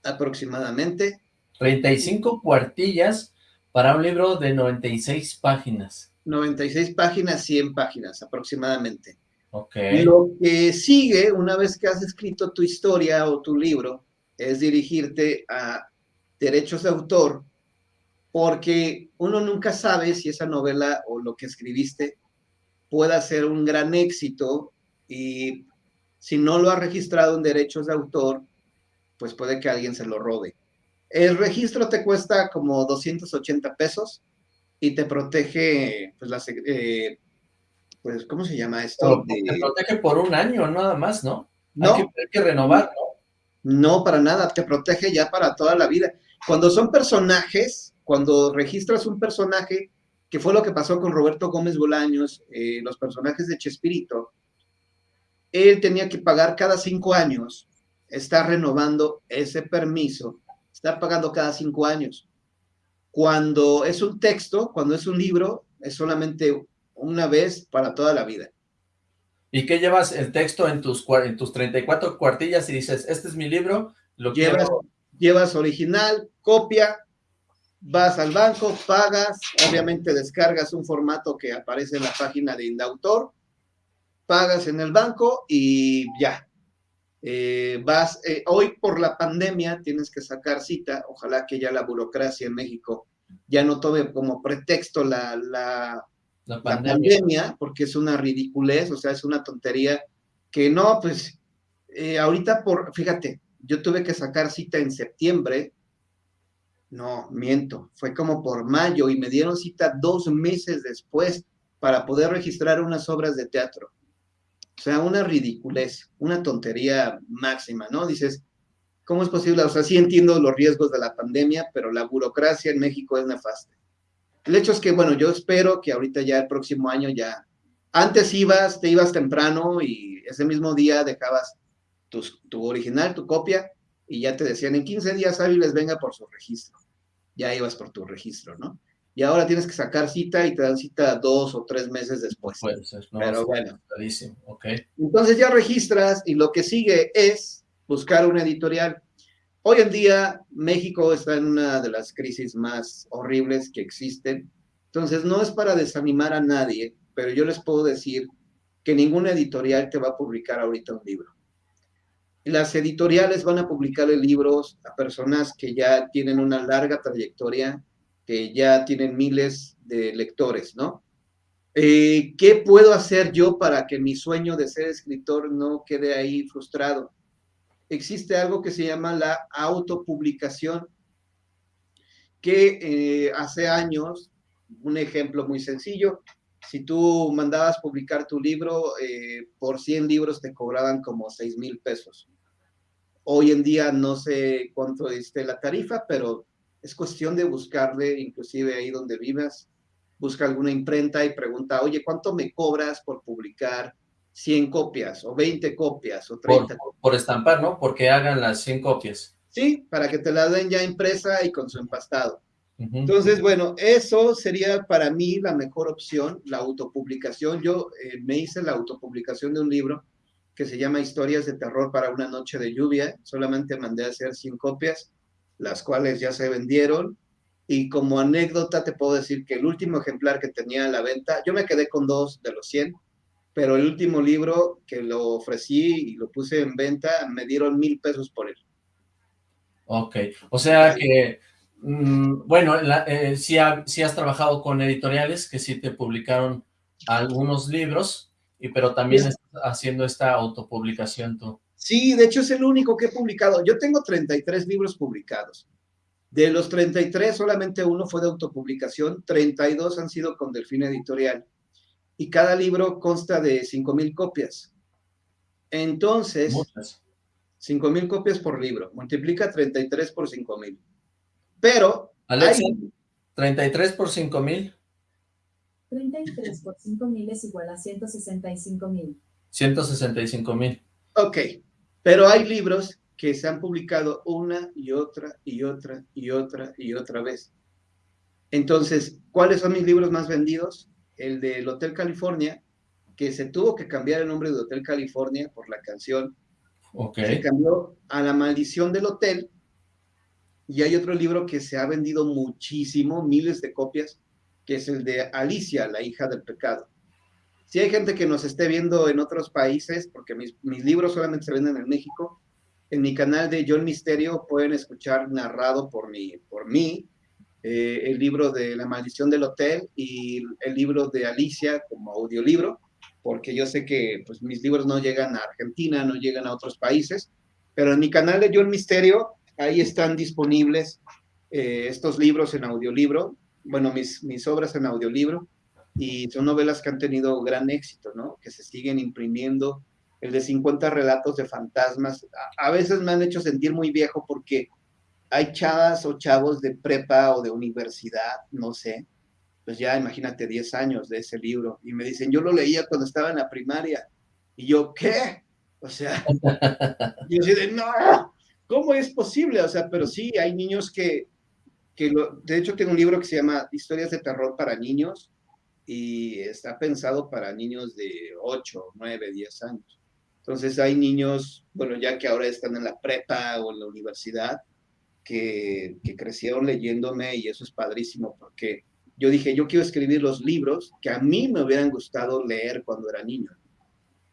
S4: aproximadamente.
S2: 35 cuartillas para un libro de 96 páginas.
S4: 96 páginas, 100 páginas aproximadamente.
S2: Ok.
S4: Lo que sigue, una vez que has escrito tu historia o tu libro, es dirigirte a derechos de autor, porque uno nunca sabe si esa novela o lo que escribiste pueda ser un gran éxito y si no lo ha registrado en derechos de autor, pues puede que alguien se lo robe. El registro te cuesta como 280 pesos y te protege, pues, la, eh, pues ¿cómo se llama esto?
S2: Te protege por un año nada más, ¿no? No. Hay que, hay que renovar,
S4: ¿no? No, para nada, te protege ya para toda la vida. Cuando son personajes, cuando registras un personaje, que fue lo que pasó con Roberto Gómez Bolaños, eh, los personajes de Chespirito, él tenía que pagar cada cinco años, está renovando ese permiso, está pagando cada cinco años. Cuando es un texto, cuando es un libro, es solamente una vez para toda la vida.
S2: ¿Y qué llevas el texto en tus, en tus 34 cuartillas y dices, este es mi libro, lo
S4: llevas, quiero llevas original, copia, vas al banco, pagas, obviamente descargas un formato que aparece en la página de Indautor, pagas en el banco y ya. Eh, vas, eh, hoy por la pandemia tienes que sacar cita, ojalá que ya la burocracia en México ya no tome como pretexto la, la, pandemia. porque es una ridiculez, o sea, es una tontería que no, pues, eh, ahorita por, fíjate, yo tuve que sacar cita en septiembre, no, miento, fue como por mayo y me dieron cita dos meses después para poder registrar unas obras de teatro. O sea, una ridiculez, una tontería máxima, ¿no? Dices, ¿cómo es posible? O sea, sí entiendo los riesgos de la pandemia, pero la burocracia en México es nefasta. El hecho es que, bueno, yo espero que ahorita ya el próximo año ya, antes ibas, te ibas temprano y ese mismo día dejabas tu, original, tu copia, y ya te decían en 15 días hábiles venga por su registro. Ya ibas por tu registro, ¿no? Y ahora tienes que sacar cita y te dan cita dos o tres meses después.
S2: Puede ser, no,
S4: Pero bueno.
S2: Okay.
S4: Entonces ya registras y lo que sigue es buscar una editorial. Hoy en día México está en una de las crisis más horribles que existen. Entonces no es para desanimar a nadie, pero yo les puedo decir que ninguna editorial te va a publicar ahorita un libro. Las editoriales van a publicarle libros a personas que ya tienen una larga trayectoria, que ya tienen miles de lectores, ¿no? Eh, ¿Qué puedo hacer yo para que mi sueño de ser escritor no quede ahí frustrado? Existe algo que se llama la autopublicación, que eh, hace años, un ejemplo muy sencillo, si tú mandabas publicar tu libro, eh, por 100 libros te cobraban como 6 mil pesos. Hoy en día no sé cuánto esté la tarifa, pero es cuestión de buscarle, inclusive ahí donde vivas, busca alguna imprenta y pregunta, oye, ¿cuánto me cobras por publicar 100 copias o 20 copias o 30
S2: por, por estampar, ¿no? Porque hagan las 100 copias.
S4: Sí, para que te la den ya impresa y con su empastado. Entonces, bueno, eso sería para mí la mejor opción, la autopublicación. Yo eh, me hice la autopublicación de un libro que se llama Historias de Terror para una noche de lluvia. Solamente mandé a hacer 100 copias, las cuales ya se vendieron. Y como anécdota te puedo decir que el último ejemplar que tenía a la venta, yo me quedé con dos de los 100, pero el último libro que lo ofrecí y lo puse en venta, me dieron mil pesos por él.
S2: Ok, o sea que Mm, bueno, eh, sí, has trabajado con editoriales que sí te publicaron algunos libros, y, pero también estás haciendo esta autopublicación tú.
S4: Sí, de hecho es el único que he publicado. Yo tengo 33 libros publicados. De los 33, solamente uno fue de autopublicación, 32 han sido con Delfín Editorial. Y cada libro consta de 5,000 copias. Entonces, Muchas. 5,000 copias por libro. Multiplica 33 por 5,000. Pero...
S2: Alexa, 33 por 5 mil.
S5: 33 por 5 mil es igual a 165 mil.
S2: 165 mil.
S4: Ok, pero hay libros que se han publicado una y otra y otra y otra y otra vez. Entonces, ¿cuáles son mis libros más vendidos? El del Hotel California, que se tuvo que cambiar el nombre de Hotel California por la canción.
S2: Ok.
S4: Se cambió a La Maldición del Hotel, y hay otro libro que se ha vendido muchísimo, miles de copias, que es el de Alicia, la hija del pecado. Si hay gente que nos esté viendo en otros países, porque mis, libros solamente se venden en México, en mi canal de John Misterio pueden escuchar narrado por mí, por mí eh, el libro de La maldición del hotel y el libro de Alicia como audiolibro, porque yo sé que pues, mis libros no llegan a Argentina, no llegan a otros países, pero en mi canal de John Misterio Ahí están disponibles eh, estos libros en audiolibro, bueno, mis, mis obras en audiolibro, y son novelas que han tenido gran éxito, ¿no? Que se siguen imprimiendo. El de 50 relatos de fantasmas, a, veces me han hecho sentir muy viejo porque hay chavas o chavos de prepa o de universidad, no sé, pues ya imagínate 10 años de ese libro, y me dicen, yo lo leía cuando estaba en la primaria, y yo, ¿qué? O sea, yo así de, no, ¿Cómo es posible? O sea, pero sí, hay niños que, que de hecho tengo un libro que se llama Historias de terror para niños y está pensado para niños de 8, 9, 10 años. Entonces hay niños, bueno, ya que ahora están en la prepa o en la universidad, que crecieron leyéndome y eso es padrísimo porque yo dije, yo quiero escribir los libros que a mí me hubieran gustado leer cuando era niño.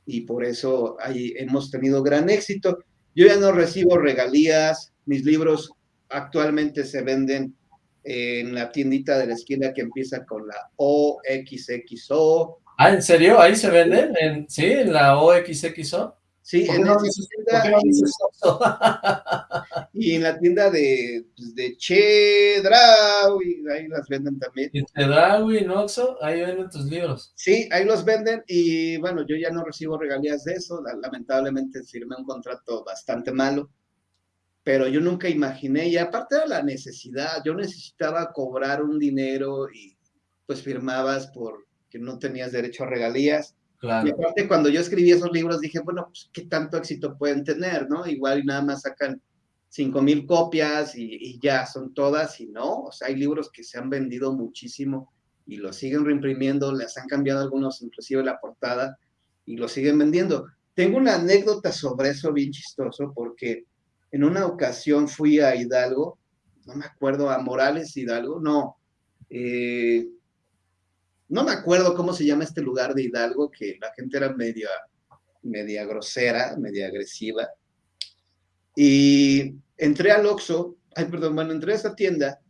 S4: Y por eso ahí hemos tenido gran éxito. Yo ya no recibo regalías, mis libros actualmente se venden en la tiendita de la esquina que empieza con la OXXO.
S2: Ah, ¿en serio? ¿Ahí se venden? ¿En, ¿Sí? ¿En la OXXO?
S4: Sí, en esa tienda. y en la tienda de, pues, de Chedraui, ahí las venden también.
S2: ¿En Chedraui, Noxo? Ahí venden tus libros.
S4: Sí, ahí los venden y bueno, yo ya no recibo regalías de eso, lamentablemente firmé un contrato bastante malo, pero yo nunca imaginé, y aparte de la necesidad, yo necesitaba cobrar un dinero y pues firmabas por que no tenías derecho a regalías y aparte, cuando yo escribí esos libros, dije, bueno, pues, ¿qué tanto éxito pueden tener, no? Igual nada más sacan cinco mil copias y, ya son todas, y no, o sea, hay libros que se han vendido muchísimo y los siguen reimprimiendo, les han cambiado algunos, inclusive la portada, y los siguen vendiendo. Tengo una anécdota sobre eso bien chistoso, porque en una ocasión fui a Hidalgo, no me acuerdo, a Morales Hidalgo, no, eh, no me acuerdo cómo se llama este lugar de Hidalgo, que la gente era media, media grosera, media agresiva. Y entré al Oxxo, ay, perdón, bueno, entré a esa tienda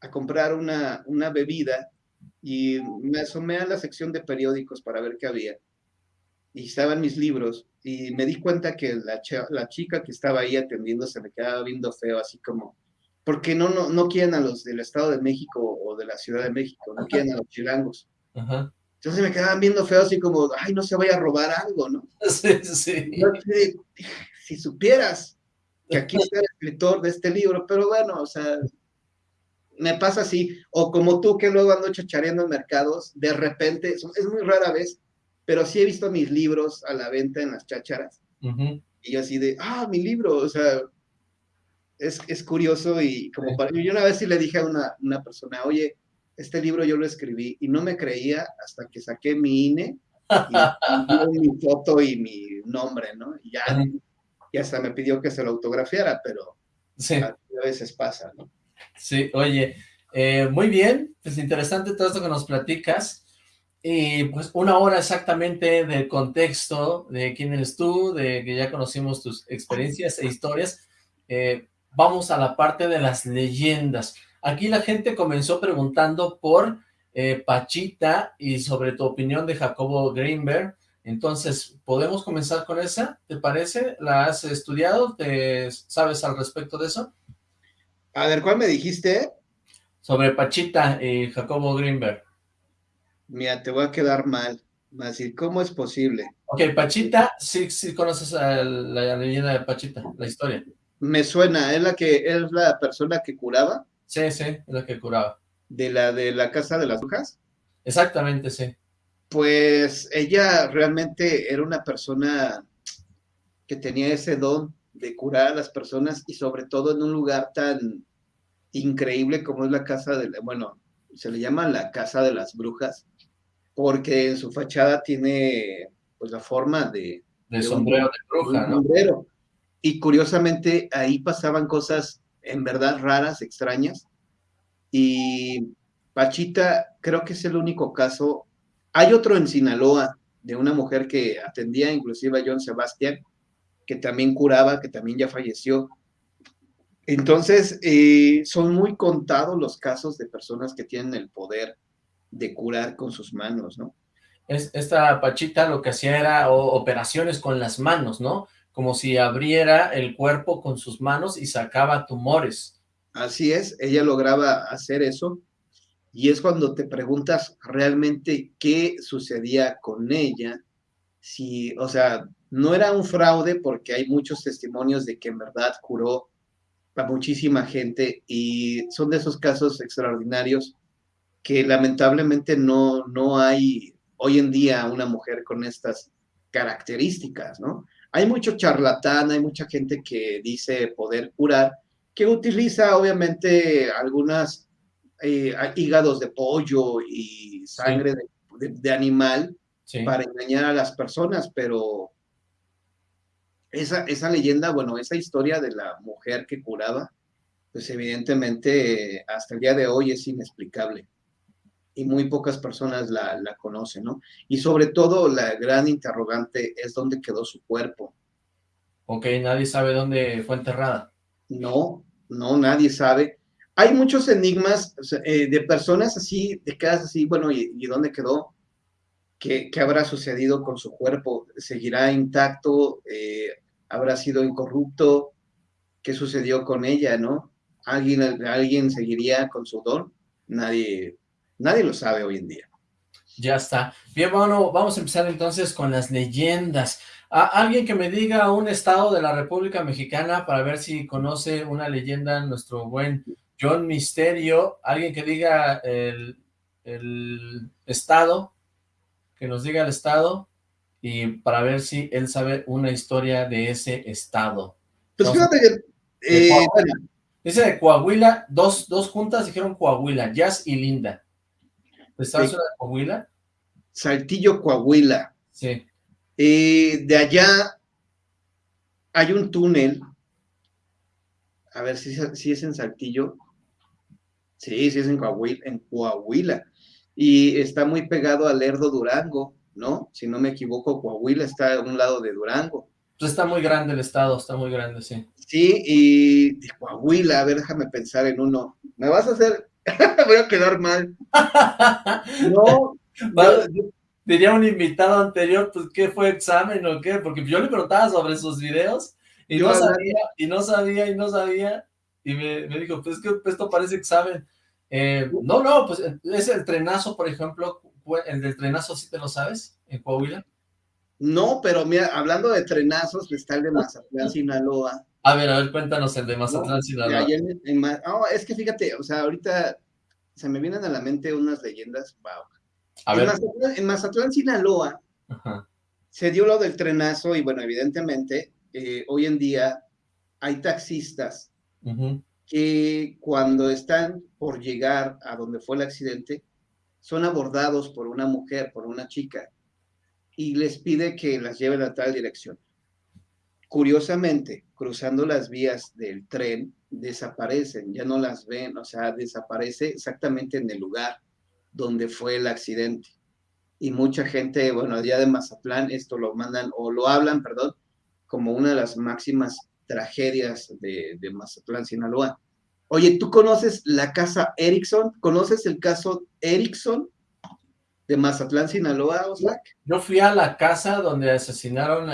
S4: a comprar una, una bebida y me asomé a la sección de periódicos para ver qué había. Y estaban mis libros y me di cuenta que la, la chica que estaba ahí atendiendo se me quedaba viendo feo, así como, porque no, no, no quieren a los del Estado de México o de la Ciudad de México, no quieren a los chilangos. Entonces me quedaban viendo feo así como, ay, no se vaya a robar algo, ¿no?
S2: Sí, sí.
S4: si supieras que aquí está el escritor de este libro, pero bueno, o sea, me pasa así, o como tú que luego ando chachareando en mercados, de repente, es muy rara vez, pero sí he visto mis libros a la venta en las chácharas, y yo así de, ah, mi libro, o sea, es, es curioso y como para, yo una vez sí le dije a una, una persona, oye, este libro yo lo escribí y no me creía hasta que saqué mi INE y, mi foto y mi nombre, ¿no? Y ya, y hasta me pidió que se lo autografiara, pero a veces pasa, ¿no?
S2: Sí, oye, eh, muy bien, pues interesante todo esto que nos platicas, y pues una hora exactamente del contexto de quién eres tú, de que ya conocimos tus experiencias e historias, eh, vamos a la parte de las leyendas. Aquí la gente comenzó preguntando por eh, Pachita y sobre tu opinión de Jacobo Greenberg. Entonces, ¿podemos comenzar con esa? ¿Te parece? ¿La has estudiado? ¿Te sabes al respecto de eso?
S4: A ver, ¿cuál me dijiste?
S2: Sobre Pachita y Jacobo Greenberg.
S4: Mira, te voy a quedar mal. Decir, ¿cómo es posible?
S2: Ok, Pachita, sí, sí conoces la, la leyenda de Pachita, la historia.
S4: Me suena, ¿es la que es la persona que curaba?
S2: Sí, sí, es la que curaba.
S4: ¿De la de la casa de las brujas?
S2: Exactamente, sí.
S4: Pues ella realmente era una persona que tenía ese don de curar a las personas y sobre todo en un lugar tan increíble como es la casa de, bueno, se le llama la casa de las brujas, porque en su fachada tiene pues la forma de...
S2: De, sombrero de bruja, ¿no?
S4: Sombrero. Y curiosamente ahí pasaban cosas en verdad raras, extrañas. Y Pachita creo que es el único caso. Hay otro en Sinaloa de una mujer que atendía inclusive a John Sebastián, que también curaba, que también ya falleció. Entonces, eh, son muy contados los casos de personas que tienen el poder de curar con sus manos, ¿no?
S2: Es, esta Pachita lo que hacía era operaciones con las manos, ¿no? Como si abriera el cuerpo con sus manos y sacaba tumores.
S4: Así es, ella lograba hacer eso, y es cuando te preguntas realmente qué sucedía con ella, si, o sea, no era un fraude porque hay muchos testimonios de que en verdad curó a muchísima gente y son de esos casos extraordinarios que lamentablemente no, no hay hoy en día una mujer con estas características, ¿no? Hay mucho charlatán, hay mucha gente que dice poder curar, que utiliza obviamente algunas eh, hígados de pollo y sangre de, animal para engañar a las personas, pero esa, esa leyenda, bueno, esa historia de la mujer que curaba, pues evidentemente hasta el día de hoy es inexplicable y muy pocas personas la, conocen, ¿no? Y sobre todo la gran interrogante es dónde quedó su cuerpo.
S2: Ok, nadie sabe dónde fue enterrada.
S4: No, no, nadie sabe. Hay muchos enigmas eh, de personas así, de casas así, bueno, ¿y, dónde quedó? ¿Qué, ¿Qué, habrá sucedido con su cuerpo? ¿Seguirá intacto? Eh, ¿Habrá sido incorrupto? ¿Qué sucedió con ella, no? ¿Alguien, ¿Alguien seguiría con su don? Nadie Nadie lo sabe hoy en día.
S2: Ya está. Bien, bueno, vamos a empezar entonces con las leyendas. alguien que me diga un estado de la República Mexicana para ver si conoce una leyenda, nuestro buen John Misterio. Alguien que diga el, estado, que nos diga el estado, y para ver si él sabe una historia de ese estado.
S4: Pues fíjate que...
S2: Eh, Dice de Coahuila, dos, dos juntas dijeron Coahuila, Jazz y Linda. ¿Estás de Coahuila?
S4: Saltillo, Coahuila.
S2: Sí.
S4: Eh, de allá hay un túnel a ver si, si es en Saltillo. Sí, sí es en Coahuila, en Coahuila. Y está muy pegado al Lerdo Durango, ¿no? Si no me equivoco, Coahuila está a un lado de Durango.
S2: Pues está muy grande el estado, está muy grande, sí.
S4: Sí, y de Coahuila, a ver, déjame pensar en uno. Me vas a hacer, voy a quedar mal. No,
S2: yo, diría un invitado anterior, pues, ¿qué fue examen o qué? Porque yo le preguntaba sobre sus videos y no sabía, y no sabía, y no sabía, y me, dijo, pues que esto parece examen. Eh, no, no, pues es el trenazo, por ejemplo, el del trenazo, ¿sí te lo sabes? En Coahuila.
S4: No, pero mira, hablando de trenazos, está el de Mazatlán, Sinaloa.
S2: A ver, a ver, cuéntanos el de Mazatlán, Sinaloa.
S4: no, es que fíjate, o sea, ahorita se me vienen a la mente unas leyendas, wow.
S2: A
S4: en,
S2: ver.
S4: Mazatlán, en Mazatlán, Sinaloa, se dio lo del trenazo y bueno, evidentemente, eh, hoy en día hay taxistas que cuando están por llegar a donde fue el accidente, son abordados por una mujer, por una chica, y les pide que las lleven a tal dirección. Curiosamente, cruzando las vías del tren, desaparecen, ya no las ven, o sea, desaparece exactamente en el lugar donde fue el accidente. Y mucha gente, bueno, allá de Mazatlán, esto lo mandan, o lo hablan, perdón, como una de las máximas tragedias de, de Mazatlán, Sinaloa. Oye, ¿tú conoces la casa Erickson? ¿Conoces el caso Erickson de Mazatlán, Sinaloa, Oslac?
S2: Yo fui a la casa donde asesinaron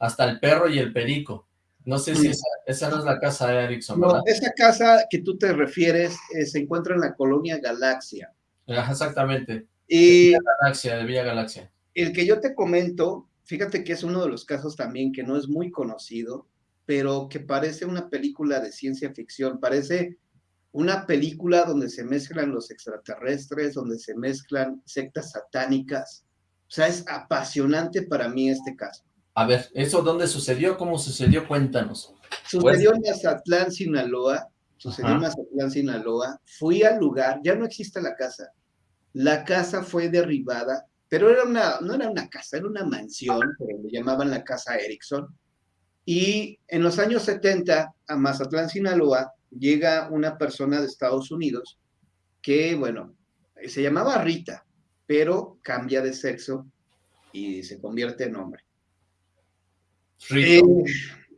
S2: hasta el perro y el perico. No sé si esa, no es la casa de Erickson, ¿verdad? No,
S4: esa casa que tú te refieres eh, se encuentra en la colonia Galaxia.
S2: exactamente.
S4: Y
S2: de Villa Galaxia, de Villa Galaxia.
S4: El que yo te comento, fíjate que es uno de los casos también que no es muy conocido, pero que parece una película de ciencia ficción, parece una película donde se mezclan los extraterrestres, donde se mezclan sectas satánicas. O sea, es apasionante para mí este caso.
S2: A ver, ¿eso dónde sucedió? ¿Cómo sucedió? Cuéntanos.
S4: Sucedió en Mazatlán, Sinaloa. Sucedió en Mazatlán, Sinaloa. Fui al lugar, ya no existe la casa. La casa fue derribada, pero era una, no era una casa, era una mansión, pero le llamaban la casa Erickson. Y en los años 70, a Mazatlán, Sinaloa, llega una persona de Estados Unidos que, bueno, se llamaba Rita, pero cambia de sexo y se convierte en hombre. Eh,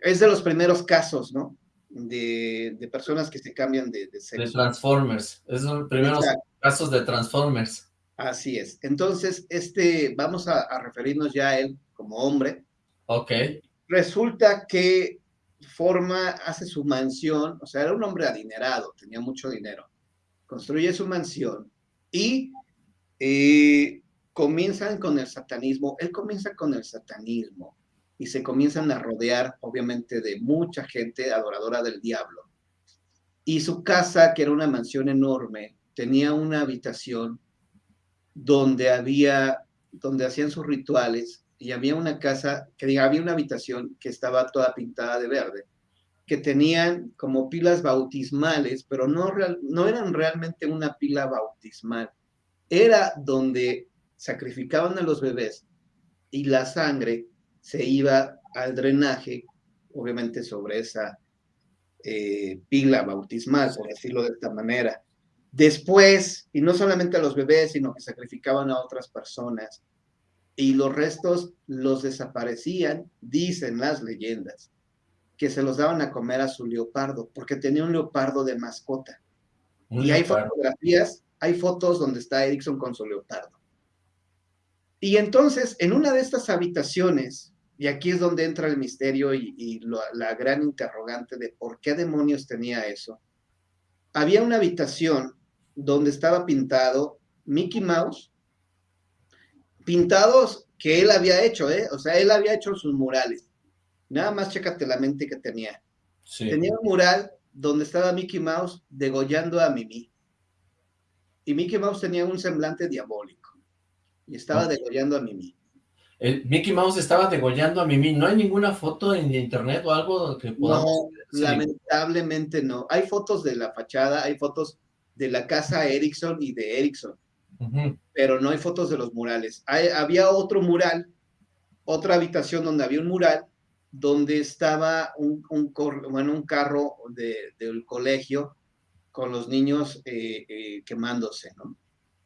S4: es de los primeros casos, ¿no? De, personas que se cambian de, sexo.
S2: De Transformers, es los primeros casos de Transformers.
S4: Así es. Entonces, este, vamos a, a referirnos ya a él como hombre.
S2: Ok.
S4: Resulta que forma, hace su mansión, o sea, era un hombre adinerado, tenía mucho dinero, construye su mansión y eh, comienzan con el satanismo, él comienza con el satanismo y se comienzan a rodear, obviamente, de mucha gente adoradora del diablo. Y su casa, que era una mansión enorme, tenía una habitación donde había, donde hacían sus rituales y había una casa, que diga, había una habitación que estaba toda pintada de verde, que tenían como pilas bautismales, pero no, no eran realmente una pila bautismal. Era donde sacrificaban a los bebés y la sangre se iba al drenaje, obviamente sobre esa eh, pila bautismal, por decirlo de esta manera. Después, y no solamente a los bebés, sino que sacrificaban a otras personas, y los restos los desaparecían, dicen las leyendas, que se los daban a comer a su leopardo, porque tenía un leopardo de mascota. y hay fotografías, hay fotos donde está Erickson con su leopardo. Y entonces, en una de estas habitaciones, y aquí es donde entra el misterio y, la gran interrogante de por qué demonios tenía eso, había una habitación donde estaba pintado Mickey Mouse pintados que él había hecho, ¿eh? O sea, él había hecho sus murales. Nada más chécate la mente que tenía. Tenía un mural donde estaba Mickey Mouse degollando a Mimi. Y Mickey Mouse tenía un semblante diabólico. Y estaba degollando a Mimi.
S2: El Mickey Mouse estaba degollando a Mimi. ¿No hay ninguna foto en internet o algo que podamos...
S4: No, lamentablemente no. Hay fotos de la fachada, hay fotos de la casa Erickson y de Erickson pero no hay fotos de los murales. había otro mural, otra habitación donde había un mural donde estaba un, un, bueno, un carro de, del colegio con los niños eh, eh, quemándose, ¿no?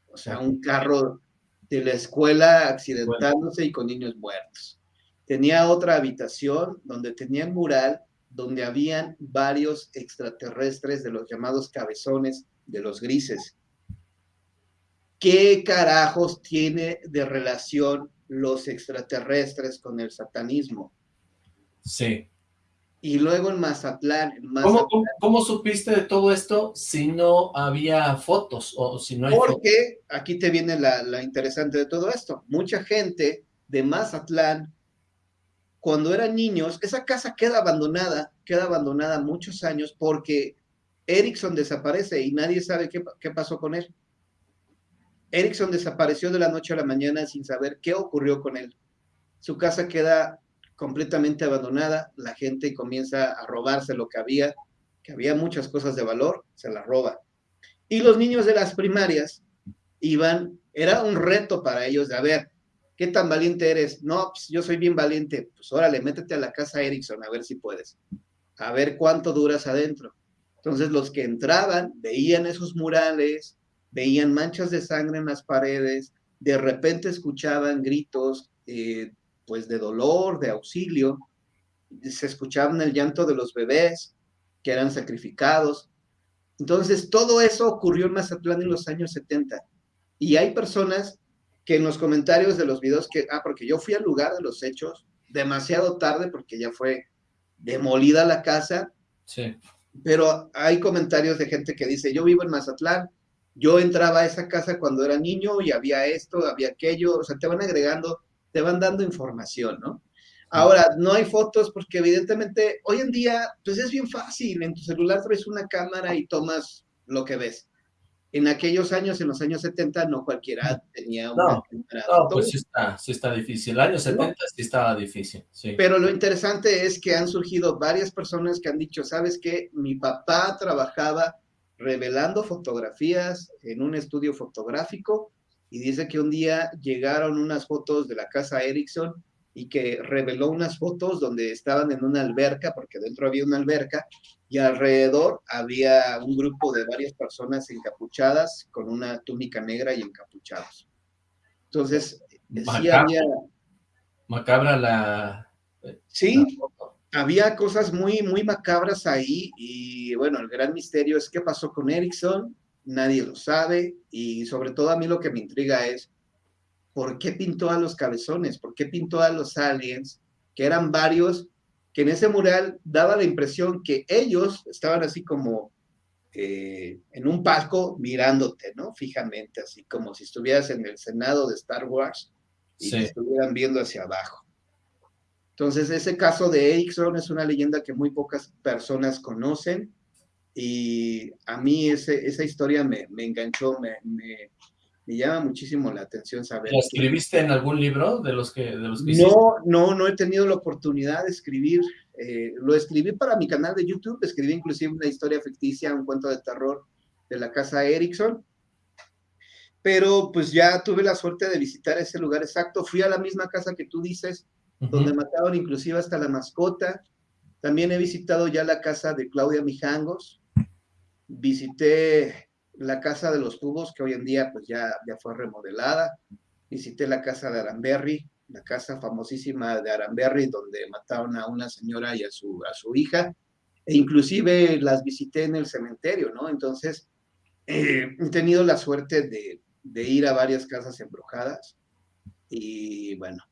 S4: O sea, un carro de la escuela accidentándose y con niños muertos. Tenía otra habitación donde tenía un mural donde habían varios extraterrestres de los llamados cabezones de los grises. ¿Qué carajos tiene de relación los extraterrestres con el satanismo?
S2: Sí.
S4: Y luego en Mazatlán. En
S2: Mazatlán ¿Cómo, ¿Cómo, supiste de todo esto si no había fotos o si no hay
S4: Porque aquí te viene la, la interesante de todo esto. Mucha gente de Mazatlán, cuando eran niños, esa casa queda abandonada, queda abandonada muchos años porque Erickson desaparece y nadie sabe qué, qué pasó con él. Erickson desapareció de la noche a la mañana sin saber qué ocurrió con él. Su casa queda completamente abandonada, la gente comienza a robarse lo que había, que había muchas cosas de valor, se las roba. Y los niños de las primarias iban, era un reto para ellos de, a ver, ¿qué tan valiente eres? No, pues yo soy bien valiente, pues órale, métete a la casa Erickson a ver si puedes, a ver cuánto duras adentro. Entonces los que entraban veían esos murales, veían manchas de sangre en las paredes, de repente escuchaban gritos, eh, pues de dolor, de auxilio, se escuchaban el llanto de los bebés que eran sacrificados. Entonces, todo eso ocurrió en Mazatlán en los años 70. Y hay personas que en los comentarios de los videos que, ah, porque yo fui al lugar de los hechos demasiado tarde porque ya fue demolida la casa.
S2: Sí.
S4: Pero hay comentarios de gente que dice, yo vivo en Mazatlán, yo entraba a esa casa cuando era niño y había esto, había aquello, o sea, te van agregando te van dando información, ¿no? Ahora, no hay fotos porque evidentemente hoy en día, pues es bien fácil, en tu celular traes una cámara y tomas lo que ves. En aquellos años, en los años 70, no cualquiera tenía una
S2: no, cámara. No, pues sí está, sí está difícil. El año 70 sí estaba difícil, sí.
S4: Pero lo interesante es que han surgido varias personas que han dicho, ¿sabes qué? Mi papá trabajaba revelando fotografías en un estudio fotográfico y dice que un día llegaron unas fotos de la casa Erickson y que reveló unas fotos donde estaban en una alberca, porque dentro había una alberca, y alrededor había un grupo de varias personas encapuchadas con una túnica negra y encapuchados. Entonces,
S2: sí había... Macabra la...
S4: Sí, había cosas muy, muy macabras ahí y bueno, el gran misterio es qué pasó con Erickson, nadie lo sabe y sobre todo a mí lo que me intriga es por qué pintó a los cabezones, por qué pintó a los aliens, que eran varios, que en ese mural daba la impresión que ellos estaban así como eh, en un palco mirándote, ¿no? Fijamente, así como si estuvieras en el Senado de Star Wars y te estuvieran viendo hacia abajo. Entonces, ese caso de Erickson es una leyenda que muy pocas personas conocen y a mí ese, esa historia me, me enganchó, me, me, me, llama muchísimo la atención saber.
S2: ¿La escribiste en algún libro de los que, de los que
S4: No, no, no he tenido la oportunidad de escribir. Eh, lo escribí para mi canal de YouTube, escribí inclusive una historia ficticia, un cuento de terror de la casa Erickson. Pero pues ya tuve la suerte de visitar ese lugar exacto. Fui a la misma casa que tú dices, donde mataron inclusive hasta la mascota. También he visitado ya la casa de Claudia Mijangos, visité la casa de los tubos, que hoy en día pues ya, ya fue remodelada, visité la casa de Aramberry, la casa famosísima de Aramberry, donde mataron a una señora y a su, a su hija, e inclusive las visité en el cementerio, ¿no? Entonces, eh, he tenido la suerte de, de ir a varias casas embrujadas, y bueno,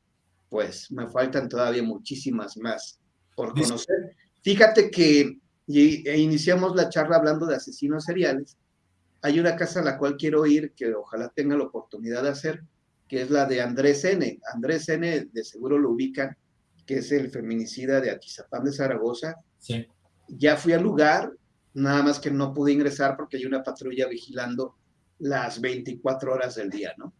S4: pues me faltan todavía muchísimas más por conocer. Fíjate que y, e iniciamos la charla hablando de asesinos seriales. Hay una casa a la cual quiero ir, que ojalá tenga la oportunidad de hacer, que es la de Andrés N. Andrés N. de seguro lo ubican, que es el feminicida de Atizapán de Zaragoza.
S2: Sí.
S4: Ya fui al lugar, nada más que no pude ingresar porque hay una patrulla vigilando las 24 horas del día, ¿no?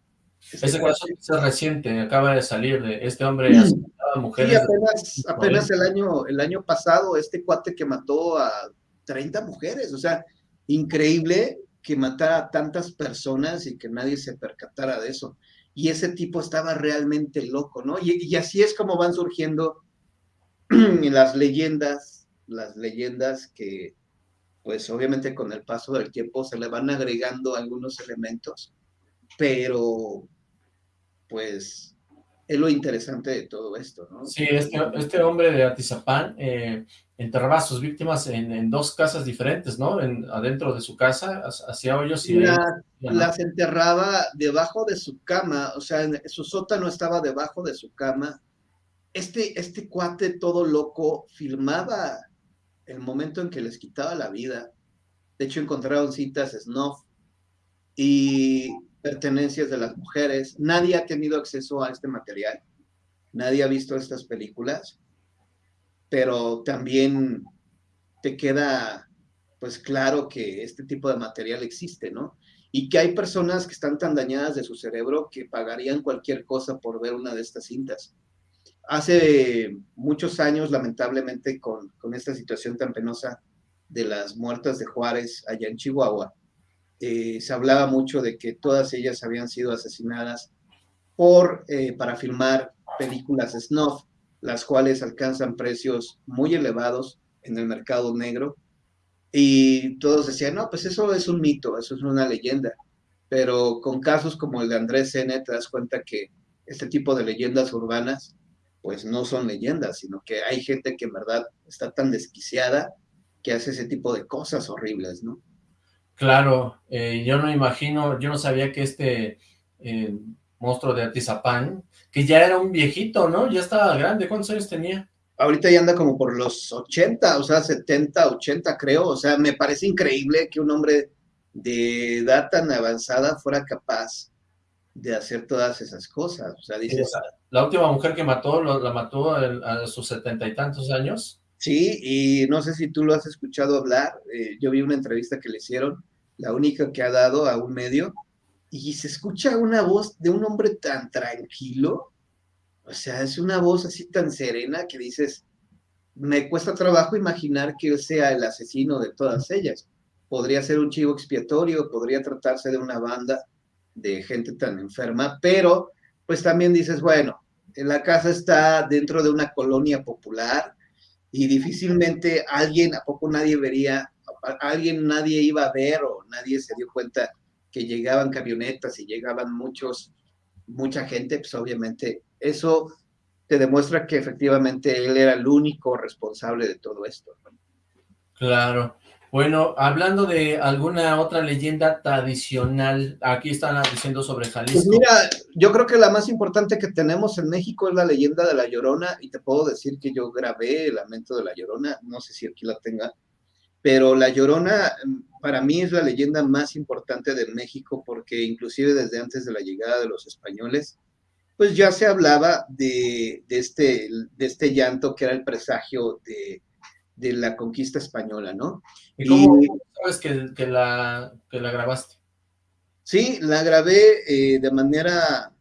S2: Ese caso es reciente, acaba de salir de este hombre mujeres.
S4: Sí, apenas, el, año, el año pasado, este cuate que mató a 30 mujeres, o sea, increíble que matara a tantas personas y que nadie se percatara de eso. Y ese tipo estaba realmente loco, ¿no? Y, y así es como van surgiendo las leyendas, las leyendas que pues obviamente con el paso del tiempo se le van agregando algunos elementos, pero pues es lo interesante de todo esto, ¿no?
S2: Sí, este, este hombre de Atizapán eh, enterraba a sus víctimas en, dos casas diferentes, ¿no? En, adentro de su casa, hacía hoyos y...
S4: las enterraba debajo de su cama, o sea, en, su sótano estaba debajo de su cama. Este, este cuate todo loco filmaba el momento en que les quitaba la vida. De hecho, encontraron citas snuff y pertenencias de las mujeres. Nadie ha tenido acceso a este material, nadie ha visto estas películas, pero también te queda pues claro que este tipo de material existe, ¿no? Y que hay personas que están tan dañadas de su cerebro que pagarían cualquier cosa por ver una de estas cintas. Hace muchos años, lamentablemente, con, con esta situación tan penosa de las muertas de Juárez allá en Chihuahua, eh, se hablaba mucho de que todas ellas habían sido asesinadas por, eh, para filmar películas snuff, las cuales alcanzan precios muy elevados en el mercado negro. Y todos decían, no, pues eso es un mito, eso es una leyenda. Pero con casos como el de Andrés N., te das cuenta que este tipo de leyendas urbanas, pues no son leyendas, sino que hay gente que en verdad está tan desquiciada que hace ese tipo de cosas horribles, ¿no?
S2: Claro, eh, yo no imagino, yo no sabía que este eh, monstruo de Atizapán, que ya era un viejito, ¿no? Ya estaba grande, ¿cuántos años tenía?
S4: Ahorita ya anda como por los 80, o sea, 70, 80 creo, o sea, me parece increíble que un hombre de edad tan avanzada fuera capaz de hacer todas esas cosas, o sea, dices...
S2: La última mujer que mató, la mató a sus setenta y tantos años,
S4: Sí, y no sé si tú lo has escuchado hablar, eh, yo vi una entrevista que le hicieron, la única que ha dado a un medio, y se escucha una voz de un hombre tan tranquilo, o sea, es una voz así tan serena que dices, me cuesta trabajo imaginar que sea el asesino de todas ellas. Podría ser un chivo expiatorio, podría tratarse de una banda de gente tan enferma, pero pues también dices, bueno, la casa está dentro de una colonia popular, y difícilmente alguien, ¿a poco nadie vería, alguien nadie iba a ver o nadie se dio cuenta que llegaban camionetas y llegaban muchos, mucha gente, pues obviamente eso te demuestra que efectivamente él era el único responsable de todo esto.
S2: Claro. Bueno, hablando de alguna otra leyenda tradicional, aquí están diciendo sobre Jalisco. Pues
S4: mira, yo creo que la más importante que tenemos en México es la leyenda de La Llorona, y te puedo decir que yo grabé el lamento de La Llorona, no sé si aquí la tenga, pero La Llorona mm, para mí es la leyenda más importante de México, porque inclusive desde antes de la llegada de los españoles, pues ya se hablaba de, de este, de este llanto que era el presagio de de la conquista española, ¿no?
S2: ¿Y cómo, sabes que, la, la grabaste?
S4: Sí, la grabé eh, de manera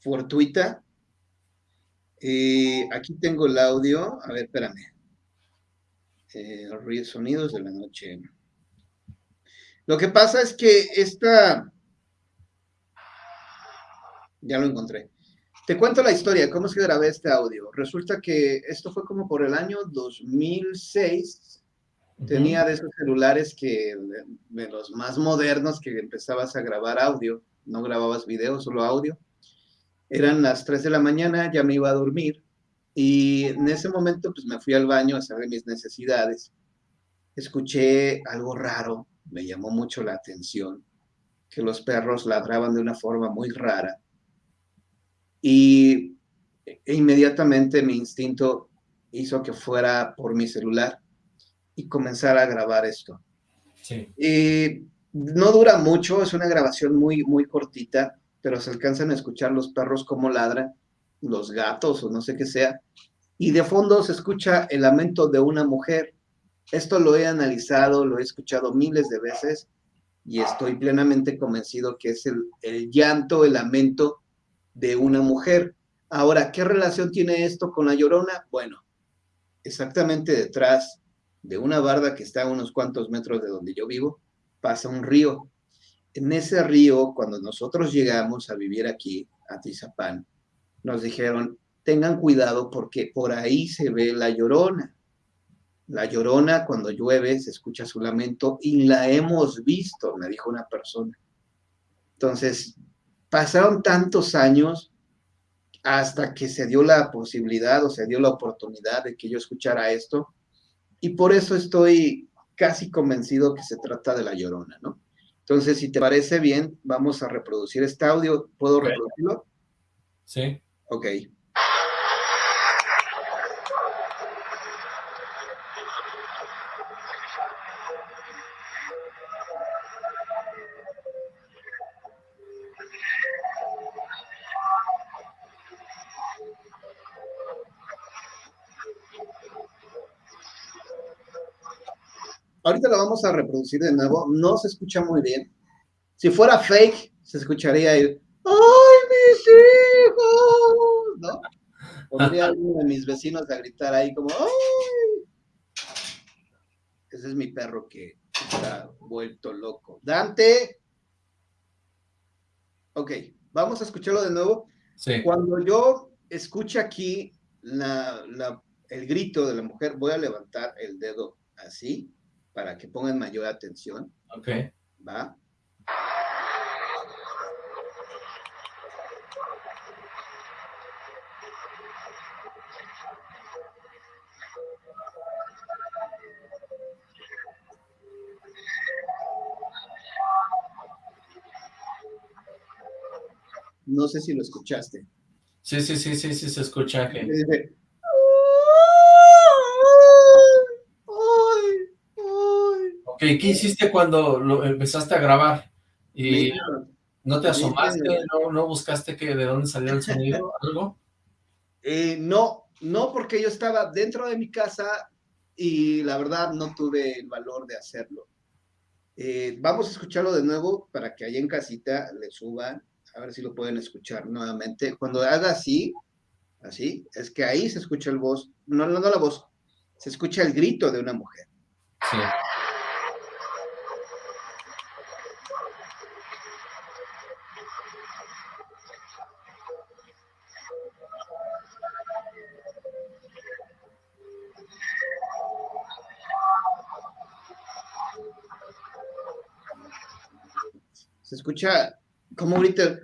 S4: fortuita. Eh, aquí tengo el audio. A ver, espérame. Eh, sonidos de la noche. Lo que pasa es que esta... Ya lo encontré. Te cuento la historia, cómo es que grabé este audio. Resulta que esto fue como por el año 2006. Tenía de esos celulares que, de los más modernos, que empezabas a grabar audio. No grababas video, solo audio. Eran las 3 de la mañana, ya me iba a dormir. Y en ese momento, pues me fui al baño a hacer mis necesidades. Escuché algo raro, me llamó mucho la atención, que los perros ladraban de una forma muy rara y e inmediatamente mi instinto hizo que fuera por mi celular y comenzar a grabar esto. Sí. Y no dura mucho, es una grabación muy, muy cortita, pero se alcanzan a escuchar los perros como ladran, los gatos o no sé qué sea, y de fondo se escucha el lamento de una mujer. Esto lo he analizado, lo he escuchado miles de veces y estoy plenamente convencido que es el, el llanto, el lamento de una mujer. Ahora, ¿qué relación tiene esto con la llorona? Bueno, exactamente detrás de una barda que está a unos cuantos metros de donde yo vivo, pasa un río. En ese río, cuando nosotros llegamos a vivir aquí, a Tizapán, nos dijeron, tengan cuidado porque por ahí se ve la llorona. La llorona cuando llueve se escucha su lamento y la hemos visto, me dijo una persona. Entonces, pasaron tantos años hasta que se dio la posibilidad o se dio la oportunidad de que yo escuchara esto y por eso estoy casi convencido que se trata de la llorona, ¿no? Entonces, si te parece bien, vamos a reproducir este audio. ¿Puedo reproducirlo?
S2: Sí.
S4: Ok. Ahorita lo vamos a reproducir de nuevo. No se escucha muy bien. Si fuera fake, se escucharía el ¡Ay, mis hijos! ¿No? Podría alguno de mis vecinos a gritar ahí como ¡Ay! Ese es mi perro que está vuelto loco. Dante. Ok, vamos a escucharlo de nuevo.
S2: Sí.
S4: Cuando yo escuche aquí la, la, el grito de la mujer, voy a levantar el dedo así para que pongan mayor atención.
S2: Ok.
S4: ¿Va? No sé si lo escuchaste.
S2: Sí, sí, sí, sí, sí, se escucha que... ¿qué hiciste cuando lo empezaste a grabar? ¿Y
S4: Mira,
S2: no te asomaste?
S4: mira.
S2: ¿No, no buscaste que de dónde salía el sonido? ¿Algo?
S4: Eh, no, no porque yo estaba dentro de mi casa y la verdad no tuve el valor de hacerlo. Eh, vamos a escucharlo de nuevo para que allá en casita le suban, a ver si lo pueden escuchar nuevamente. Cuando haga así, así, es que ahí se escucha el voz, no, no, no la voz, se escucha el grito de una mujer.
S2: Sí.
S4: Escucha como grita.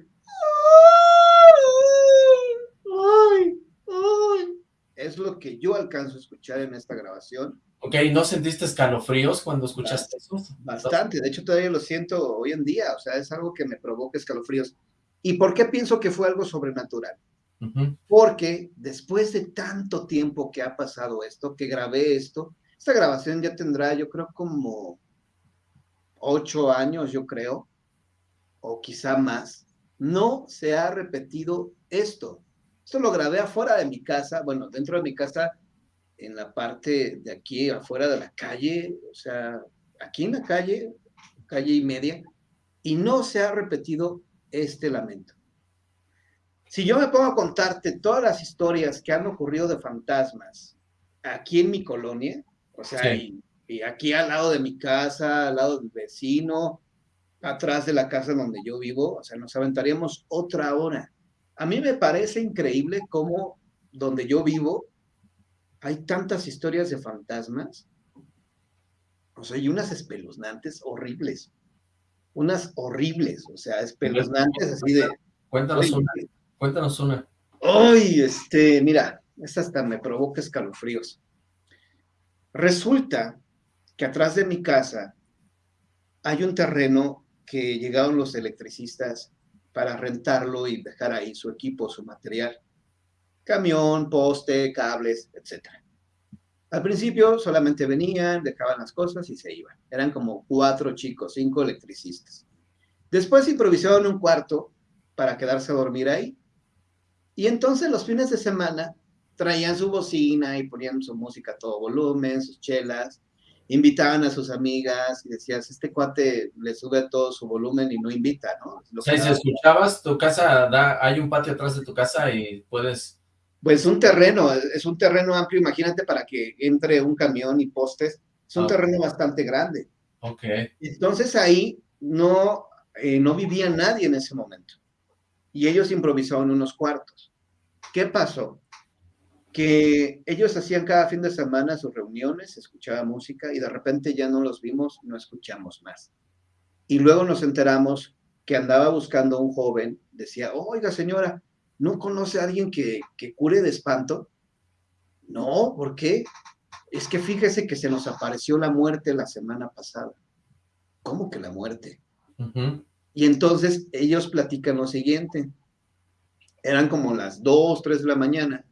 S4: "Ay, ay". Es lo que yo alcanzo a escuchar en esta grabación.
S2: Ok, ¿no sentiste escalofríos cuando escuchaste eso?
S4: Bastante, de hecho todavía lo siento hoy en día, o sea, es algo que me provoca escalofríos. ¿Y por qué pienso que fue algo sobrenatural?
S2: Ujú.
S4: Porque después de tanto tiempo que ha pasado esto, que grabé esto, esta grabación ya tendrá, yo creo, como ocho años, yo creo, o quizá más, no se ha repetido esto. Esto lo grabé afuera de mi casa, bueno, dentro de mi casa, en la parte de aquí, afuera de la calle, o sea, aquí en la calle, calle y media, y no se ha repetido este lamento. Si yo me pongo a contarte todas las historias que han ocurrido de fantasmas aquí en mi colonia, o sea,
S2: Sí.
S4: y, y aquí al lado de mi casa, al lado del vecino, atrás de la casa donde yo vivo, o sea, nos aventaríamos otra hora. A mí me parece increíble cómo donde yo vivo hay tantas historias de fantasmas, o sea, y unas espeluznantes horribles, unas horribles, o sea, espeluznantes así de,
S2: Cuéntanos una, cuéntanos una.
S4: ¡Ay! Este, mira, esta hasta me provoca escalofríos. Resulta que atrás de mi casa hay un terreno que llegaron los electricistas para rentarlo y dejar ahí su equipo, su material. Camión, poste, cables, etc. Al principio solamente venían, dejaban las cosas y se iban. Eran como cuatro chicos, cinco electricistas. Después improvisaron un cuarto para quedarse a dormir ahí. Y entonces los fines de semana traían su bocina y ponían su música a todo volumen, sus chelas, invitaban a sus amigas y decías, este cuate le sube todo su volumen y no invita, ¿no? Lo
S2: O sea, si escuchabas, tu casa da, hay un patio atrás de tu casa y puedes...
S4: Pues un terreno, es un terreno amplio, imagínate para que entre un camión y postes, es un
S2: Ah.
S4: terreno bastante grande.
S2: Ok,
S4: Entonces ahí no, eh, no vivía nadie en ese momento. Y ellos improvisaron unos cuartos. ¿Qué pasó? Que ellos hacían cada fin de semana sus reuniones, escuchaba música y de repente ya no los vimos, no escuchamos más. Y luego nos enteramos que andaba buscando a un joven, decía, oiga señora, ¿no conoce a alguien que, que cure de espanto? No, ¿por qué? Es que fíjese que se nos apareció la muerte la semana pasada. ¿Cómo que la muerte? Y entonces ellos platican lo siguiente. Eran como las 2, 3 de la mañana.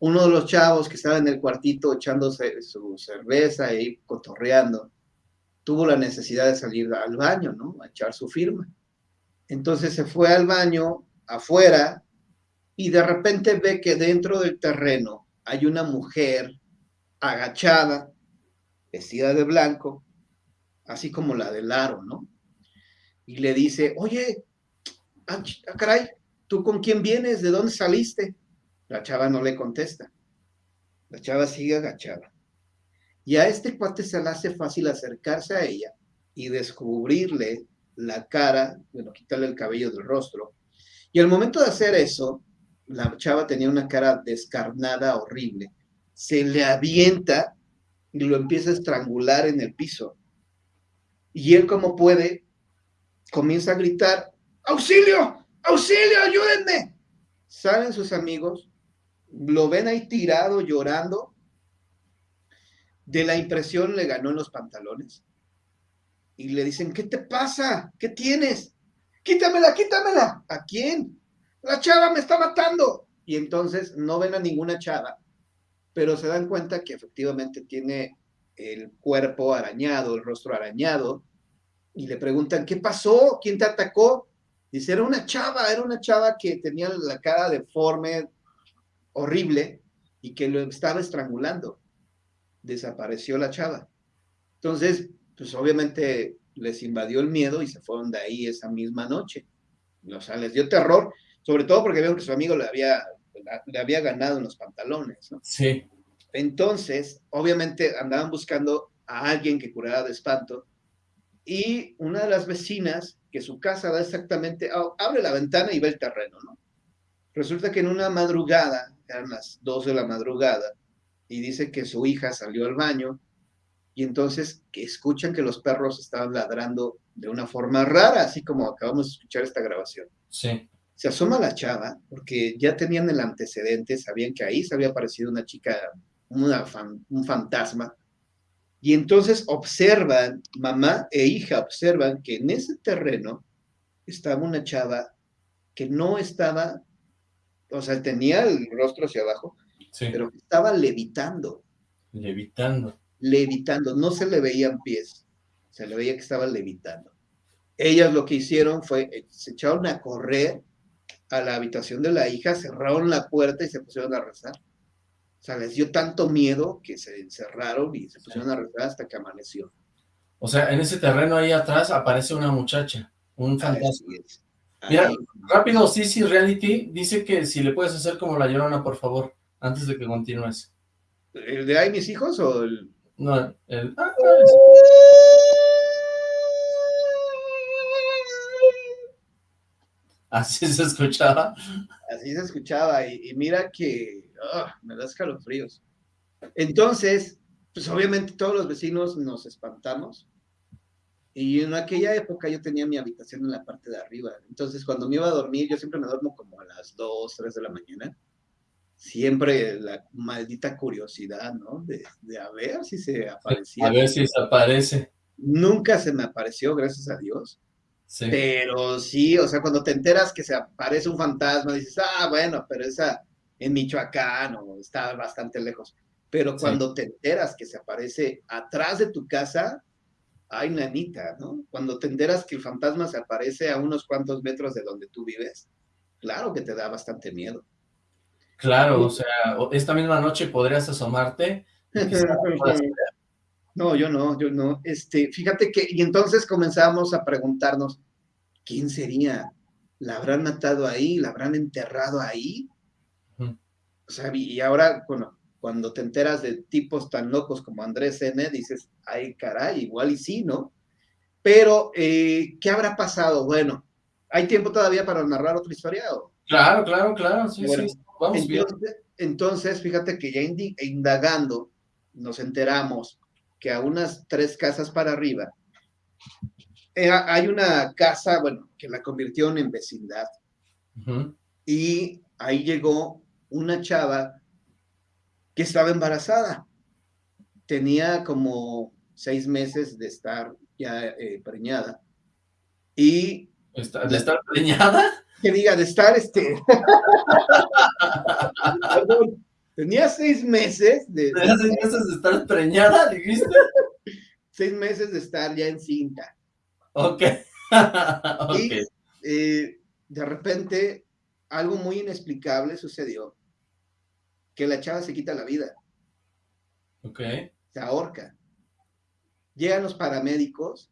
S4: Uno de los chavos que estaba en el cuartito echándose su cerveza y cotorreando, tuvo la necesidad de salir al baño, ¿no? A echar su firma. Entonces se fue al baño afuera y de repente ve que dentro del terreno hay una mujer agachada, vestida de blanco, así como la del aro, ¿no? Y le dice, oye, ah, ah, caray, ¿tú con quién vienes? ¿De dónde saliste? La chava no le contesta. La chava sigue agachada. Y a este cuate se le hace fácil acercarse a ella y descubrirle la cara, bueno, quitarle el cabello del rostro. Y al momento de hacer eso, la chava tenía una cara descarnada, horrible. Se le avienta y lo empieza a estrangular en el piso. Y él, como puede, comienza a gritar, ¡Auxilio! ¡Auxilio! ¡Ayúdenme! Salen sus amigos, lo ven ahí tirado, llorando. De la impresión le ganó en los pantalones. Y le dicen, ¿qué te pasa? ¿Qué tienes? Quítamela, quítamela. ¿A quién? La chava me está matando. Y entonces no ven a ninguna chava, pero se dan cuenta que efectivamente tiene el cuerpo arañado, el rostro arañado, y le preguntan, ¿qué pasó? ¿Quién te atacó? Dice, era una chava, era una chava que tenía la cara deforme, horrible, y que lo estaba estrangulando. Desapareció la chava. Entonces, pues obviamente les invadió el miedo y se fueron de ahí esa misma noche. O sea, les dio terror, sobre todo porque vieron que su amigo le había, le había ganado en los pantalones, ¿no?
S2: Sí.
S4: Entonces, obviamente andaban buscando a alguien que curara de espanto y una de las vecinas, que su casa da exactamente, abre la ventana y ve el terreno, ¿no? Resulta que en una madrugada, eran las 2 de la madrugada, y dice que su hija salió al baño y entonces que escuchan que los perros estaban ladrando de una forma rara, así como acabamos de escuchar esta grabación
S2: Sí.
S4: se asoma la chava, porque ya tenían el antecedente, sabían que ahí se había aparecido una chica, una fan- un fantasma, y entonces observan, mamá e hija observan que en ese terreno estaba una chava que no estaba, o sea, tenía el rostro hacia abajo,
S2: Sí.
S4: pero estaba levitando,
S2: Levitando.
S4: levitando, no se le veían pies, se le veía que estaba levitando. Ellas lo que hicieron fue, eh, se echaron a correr a la habitación de la hija, cerraron la puerta y se pusieron a rezar. O sea, les dio tanto miedo que se encerraron y se pusieron a rezar hasta que amaneció.
S2: O sea, en ese terreno ahí atrás aparece una muchacha, un fantasma.
S4: Así es.
S2: Mira,
S4: Ahí.
S2: rápido, Sisi Reality dice que si le puedes hacer como la llorona, por favor, antes de que continúes.
S4: ¿El de ay, mis hijos o el...?
S2: No, el... ah, Así se escuchaba.
S4: Así se escuchaba y, y mira que ah, me da escalofríos. Entonces, pues obviamente todos los vecinos nos espantamos y en aquella época yo tenía mi habitación en la parte de arriba. Entonces cuando me iba a dormir, yo siempre me duermo como a las 2, 3 de la mañana. Siempre la maldita curiosidad, ¿no? De, de a ver si se aparecía.
S2: A ver si se aparece.
S4: Nunca se me apareció, gracias a Dios.
S2: Sí.
S4: Pero sí, o sea, cuando te enteras que se aparece un fantasma, dices, ah, bueno, pero esa en Michoacán o está bastante lejos. Pero
S2: Sí.
S4: cuando te enteras que se aparece atrás de tu casa, ay, nanita, ¿no? Cuando te enteras que el fantasma se aparece a unos cuantos metros de donde tú vives, claro que te da bastante miedo.
S2: Claro, o sea, esta misma noche podrías asomarte.
S4: No, yo no, yo no. Este, fíjate que, y entonces comenzamos a preguntarnos, ¿quién sería? ¿La habrán matado ahí? ¿La habrán enterrado ahí? O sea, y ahora, bueno, cuando te enteras de tipos tan locos como Andrés N., dices, ay, caray, igual y sí, ¿no? Pero, eh, ¿qué habrá pasado? Bueno, ¿hay tiempo todavía para narrar otra historia? o?
S2: Claro, claro, claro, sí,
S4: Bueno,
S2: sí, vamos bien.
S4: Entonces, Entonces, fíjate que ya indi- indagando, nos enteramos que a unas tres casas para arriba, eh, hay una casa, bueno, que la convirtieron en vecindad.
S2: Ujú.
S4: Y ahí llegó una chava que estaba embarazada. Tenía como seis meses de estar ya eh, preñada. Y
S2: ¿De estar preñada?
S4: que diga, de estar este. Tenía seis meses de,
S2: ¿De hace meses de estar preñada, dijiste?
S4: seis meses de estar ya encinta.
S2: Ok. ok.
S4: Y eh, de repente, algo muy inexplicable sucedió, que la chava se quita la vida,
S2: Ok.
S4: se ahorca. Llegan los paramédicos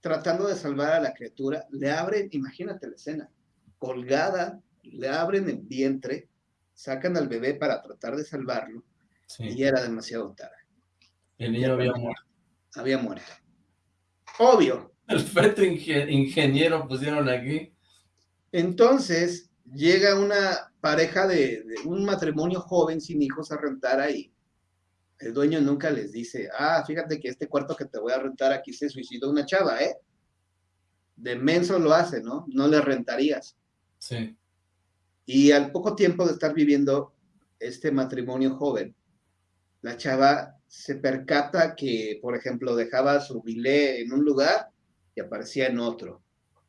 S4: tratando de salvar a la criatura, le abren, imagínate la escena, colgada, le abren el vientre, sacan al bebé para tratar de salvarlo y ya era demasiado tarde,
S2: El niño había muerto.
S4: había muerto. Obvio.
S2: El feto inge- ingeniero pusieron aquí.
S4: Entonces llega una pareja de, de un matrimonio joven sin hijos a rentar ahí. El dueño nunca les dice, ah, fíjate que este cuarto que te voy a rentar aquí se suicidó una chava, ¿eh? De menso lo hace, ¿no? No le rentarías.
S2: Sí.
S4: Y al poco tiempo de estar viviendo este matrimonio joven, la chava se percata que, por ejemplo, dejaba su bilé en un lugar y aparecía en otro.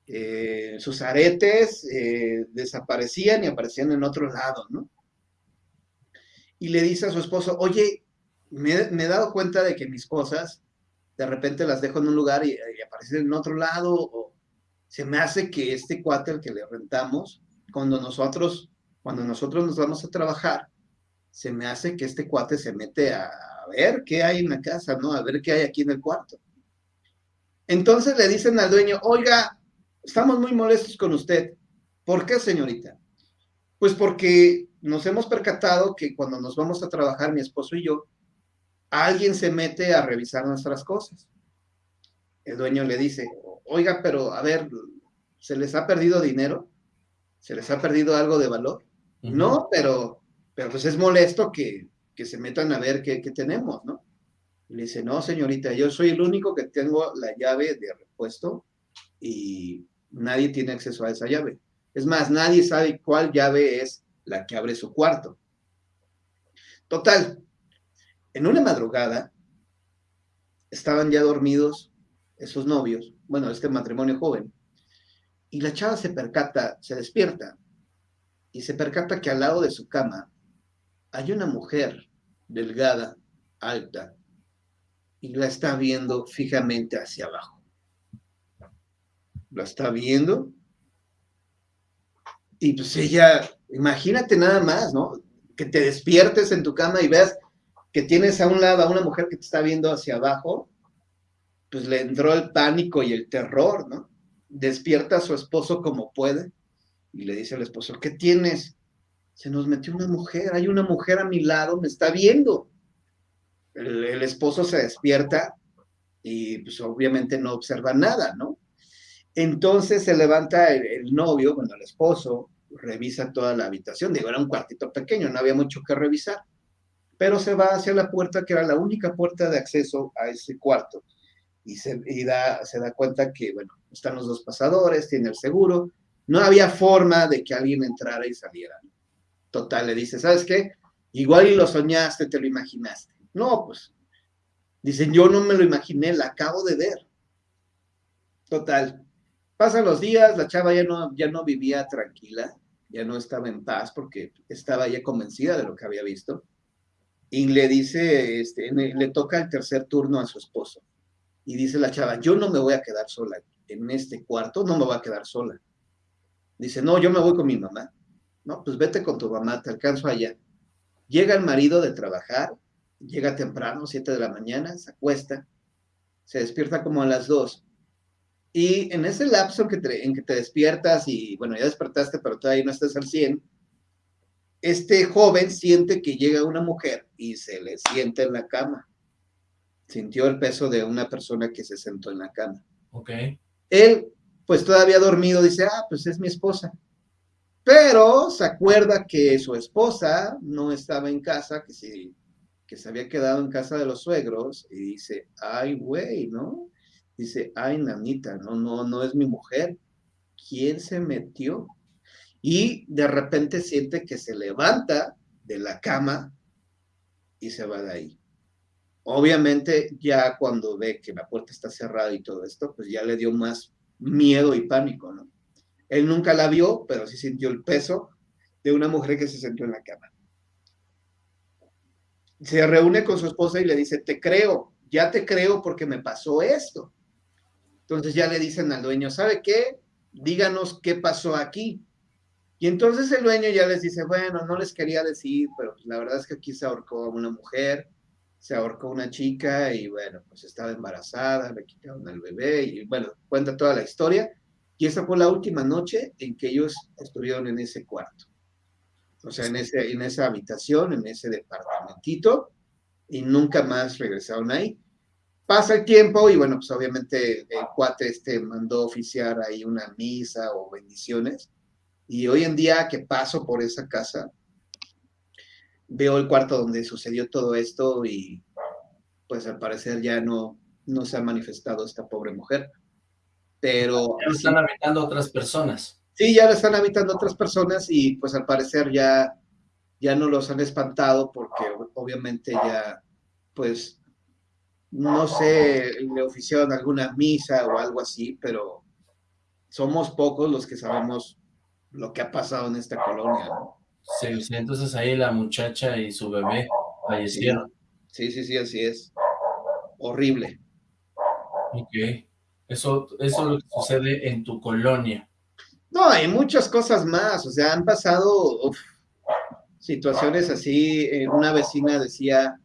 S4: Eh, sus aretes eh, desaparecían y aparecían en otro lado, ¿no? Y le dice a su esposo, oye, me, he dado cuenta de que mis cosas de repente las dejo en un lugar y, aparecen en otro lado, o se me hace que este cuate al que le rentamos, cuando nosotros, cuando nosotros nos vamos a trabajar, se me hace que este cuate se mete a ver qué hay en la casa, ¿no? A ver qué hay aquí en el cuarto. Entonces le dicen al dueño, oiga, estamos muy molestos con usted. ¿Por qué, señorita? Pues porque nos hemos percatado que cuando nos vamos a trabajar, mi esposo y yo, alguien se mete a revisar nuestras cosas. El dueño le dice, oiga, pero a ver, ¿se les ha perdido dinero? ¿Se les ha perdido algo de valor?
S2: Ujú.
S4: No, pero, pero pues es molesto que, que se metan a ver qué, qué tenemos, ¿no? Y le dice, no, señorita, yo soy el único que tengo la llave de repuesto y nadie tiene acceso a esa llave. Es más, nadie sabe cuál llave es la que abre su cuarto. Total, en una madrugada estaban ya dormidos esos novios, bueno, este matrimonio joven, y la chava se percata, se despierta y se percata que al lado de su cama hay una mujer delgada, alta, y la está viendo fijamente hacia abajo. La está viendo. Y pues ella, imagínate nada más, ¿no? Que te despiertes en tu cama y veas que tienes a un lado a una mujer que te está viendo hacia abajo, pues le entró el pánico y el terror, ¿no? Despierta a su esposo como puede y le dice al esposo, ¿qué tienes? Se nos metió una mujer, hay una mujer a mi lado, me está viendo. El, el esposo se despierta y pues obviamente no observa nada, ¿no? Entonces se levanta el, novio, bueno, el esposo, revisa toda la habitación, digo, era un cuartito pequeño, no había mucho que revisar, pero se va hacia la puerta que era la única puerta de acceso a ese cuarto y se, da, cuenta que, bueno, están los dos pasadores, tiene el seguro, no había forma de que alguien entrara y saliera. Total, le dice, ¿sabes qué? Igual lo soñaste, te lo imaginaste. No, pues, dicen, yo no me lo imaginé, la acabo de ver. Total, pasan los días, la chava ya no, ya no vivía tranquila, ya no estaba en paz porque estaba ya convencida de lo que había visto. Y le dice, este, le toca el tercer turno a su esposo. Y dice la chava, yo no me voy a quedar sola en este cuarto, no me voy a quedar sola. Dice, no, yo me voy con mi mamá. No, pues vete con tu mamá, te alcanzo allá. Llega el marido de trabajar, llega temprano, 7 de la mañana, se acuesta, se despierta como a las 2. Y en ese lapso en que, te, en que te despiertas y, bueno, ya despertaste, pero todavía no estás al 100, este joven siente que llega una mujer y se le sienta en la cama. Sintió el peso de una persona que se sentó en la cama.
S2: Ok.
S4: Él, pues todavía dormido, dice, ah, pues es mi esposa. pero se acuerda que su esposa no estaba en casa, que, sí, que se había quedado en casa de los suegros, y dice, ay, güey, ¿no? Dice, ay, nanita, no, no, no es mi mujer. ¿Quién se metió? Y de repente siente que se levanta de la cama y se va de ahí. Obviamente ya cuando ve que la puerta está cerrada y todo esto, pues ya le dio más miedo y pánico, ¿no? Él nunca la vio, pero sí sintió el peso de una mujer que se sentó en la cama. Se reúne con su esposa y le dice, te creo, ya te creo porque me pasó esto. Entonces ya le dicen al dueño, ¿sabe qué? Díganos qué pasó aquí. Y entonces el dueño ya les dice, bueno, no les quería decir, pero pues la verdad es que aquí se ahorcó a una mujer, se ahorcó una chica y bueno, pues estaba embarazada, le quitaron al bebé y bueno, cuenta toda la historia. Y esa fue la última noche en que ellos estuvieron en ese cuarto. O sea, en, ese, en esa habitación, en ese departamentito, y nunca más regresaron ahí. Pasa el tiempo y bueno, pues obviamente el cuate este mandó oficiar ahí una misa o bendiciones. Y hoy en día que paso por esa casa, veo el cuarto donde sucedió todo esto y pues al parecer ya no, no se ha manifestado esta pobre mujer pero...
S2: Ya lo están habitando otras personas.
S4: Sí, ya lo están habitando otras personas y pues al parecer ya, ya no los han espantado porque obviamente ya, pues, no sé, le oficiaron alguna misa o algo así, pero somos pocos los que sabemos lo que ha pasado en esta colonia, ¿no?
S2: Sí, sí, entonces ahí la muchacha y su bebé fallecieron.
S4: Sí, sí, sí, así es. Horrible.
S2: Ok. Eso, eso es lo que sucede en tu colonia.
S4: No, hay muchas cosas más, o sea, han pasado situaciones así, eh, una vecina decía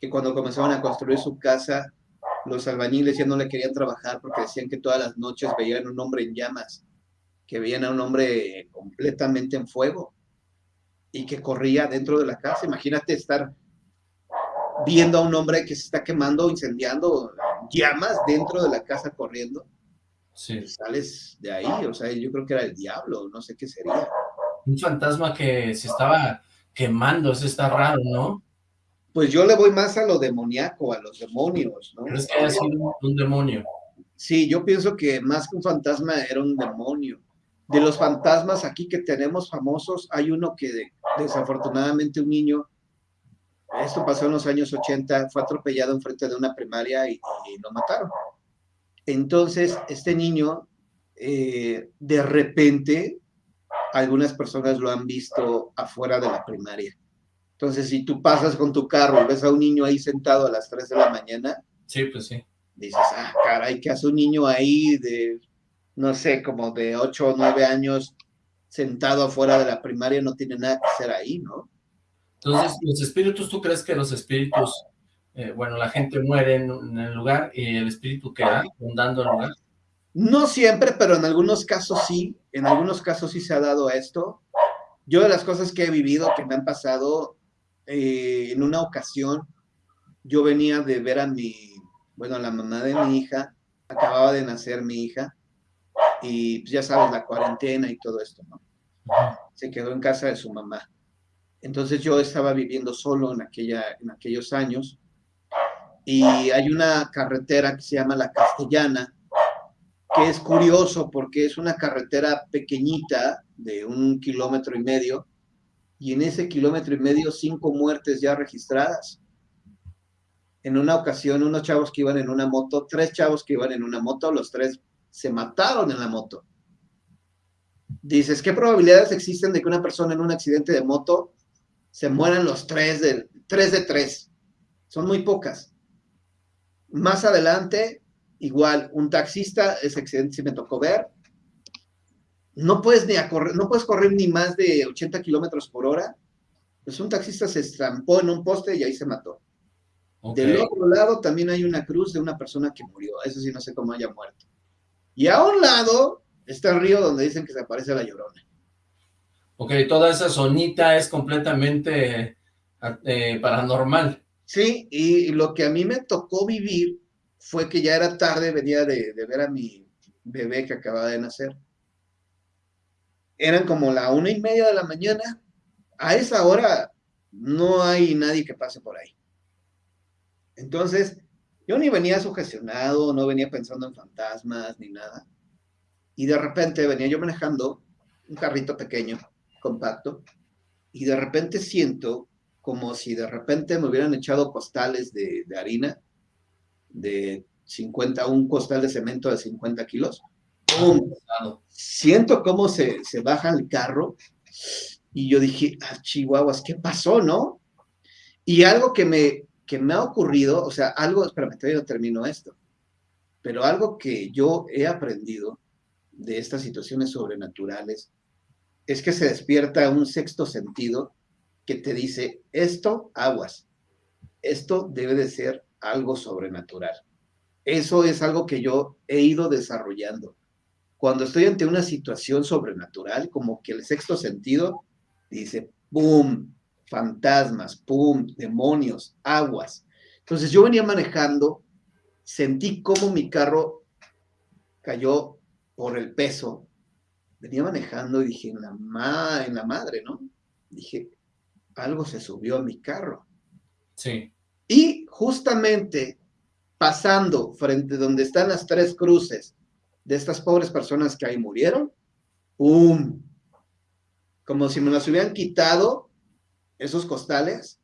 S4: que cuando comenzaron a construir su casa, los albañiles ya no le querían trabajar porque decían que todas las noches veían un hombre en llamas, que veían a un hombre completamente en fuego y que corría dentro de la casa. Imagínate estar viendo a un hombre que se está quemando, incendiando, llamas dentro de la casa corriendo. Sí. sales de ahí, o sea, yo creo que era el diablo, no sé qué sería.
S2: Un fantasma que se estaba quemando, eso está raro, ¿no?
S4: Pues yo le voy más a lo demoníaco, a los demonios, ¿no?
S2: ¿Crees que haya sido un demonio?
S4: Sí, yo pienso que más que un fantasma era un demonio. De los fantasmas aquí que tenemos famosos, hay uno que desafortunadamente un niño esto pasó en los años 80, fue atropellado enfrente de una primaria y, lo mataron. Entonces, este niño, eh, de repente, algunas personas lo han visto afuera de la primaria. Entonces, si tú pasas con tu carro y ves a un niño ahí sentado a las 3 de la mañana,
S2: sí, pues sí.
S4: Dices, ah, caray, ¿qué hace un niño ahí de, no sé, como de 8 o 9 años sentado afuera de la primaria? No tiene nada que hacer ahí, ¿no?
S2: Entonces, los espíritus, ¿tú crees que los espíritus, eh, bueno, la gente muere en, el lugar y el espíritu queda rondando el lugar?
S4: No siempre, pero en algunos casos sí, en algunos casos sí se ha dado esto. Yo de las cosas que he vivido, que me han pasado, eh, en una ocasión, yo venía de ver a mi, bueno, la mamá de mi hija, acababa de nacer mi hija, y pues ya sabes, la cuarentena y todo esto, ¿no? Se quedó en casa de su mamá. Entonces yo estaba viviendo solo en, aquella, en aquellos años y hay una carretera que se llama La Castellana, que es curioso porque es una carretera pequeñita de un kilómetro y medio y en ese kilómetro y medio cinco muertes ya registradas. En una ocasión, unos chavos que iban en una moto, tres chavos que iban en una moto, los tres se mataron en la moto. Dices, ¿qué probabilidades existen de que una persona en un accidente de moto se mueran los tres de, tres de tres. Son muy pocas. Más adelante, igual, un taxista, ese accidente sí me tocó ver, no puedes ni correr, no puedes correr ni más de 80 kilómetros por hora. Pues un taxista se estampó en un poste y ahí se mató. Del otro lado también hay una cruz de una persona que murió. Eso sí no sé cómo haya muerto. Y a un lado está el río donde dicen que se aparece la llorona.
S2: Ok, toda esa zonita es completamente eh, paranormal.
S4: Sí, y lo que a mí me tocó vivir fue que ya era tarde, venía de, ver a mi bebé que acababa de nacer. Eran como la una y media de la mañana. A esa hora no hay nadie que pase por ahí. Entonces, yo ni venía sugestionado, no venía pensando en fantasmas ni nada. Y de repente venía yo manejando un carrito pequeño, compacto, y de repente siento como si de repente me hubieran echado costales de, harina, de 50, un costal de cemento de 50 kilos. Siento cómo se, se baja el carro y yo dije, ah, chihuahuas, ¿qué pasó, no? Y algo que me, que me ha ocurrido, o sea, algo, espérame, todavía no termino esto, pero algo que yo he aprendido de estas situaciones sobrenaturales es que se despierta un sexto sentido que te dice, esto, aguas, esto debe de ser algo sobrenatural. Eso es algo que yo he ido desarrollando. Cuando estoy ante una situación sobrenatural, como que el sexto sentido dice, ¡pum! Fantasmas, ¡pum! Demonios, aguas. Entonces yo venía manejando, sentí como mi carro cayó por el peso. Venía manejando y dije, en la, ma en la madre, ¿no? Dije, algo se subió a mi carro.
S2: Sí.
S4: Y justamente pasando frente donde están las tres cruces de estas pobres personas que ahí murieron, ¡pum! Como si me las hubieran quitado esos costales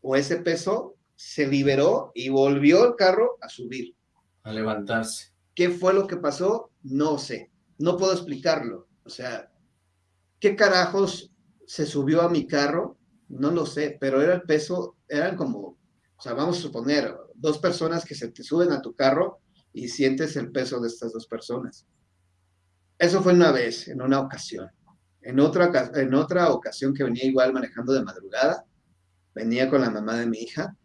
S4: o ese peso, se liberó y volvió el carro a subir.
S2: A levantarse.
S4: ¿Qué fue lo que pasó? No sé. No puedo explicarlo. O sea, ¿qué carajos se subió a mi carro? No lo sé, pero era el peso, eran como, o sea, vamos a suponer, dos personas que se te suben a tu carro y sientes el peso de estas dos personas. Eso fue una vez, en una ocasión. En otra, en otra ocasión que venía igual manejando de madrugada, venía con la mamá de mi hija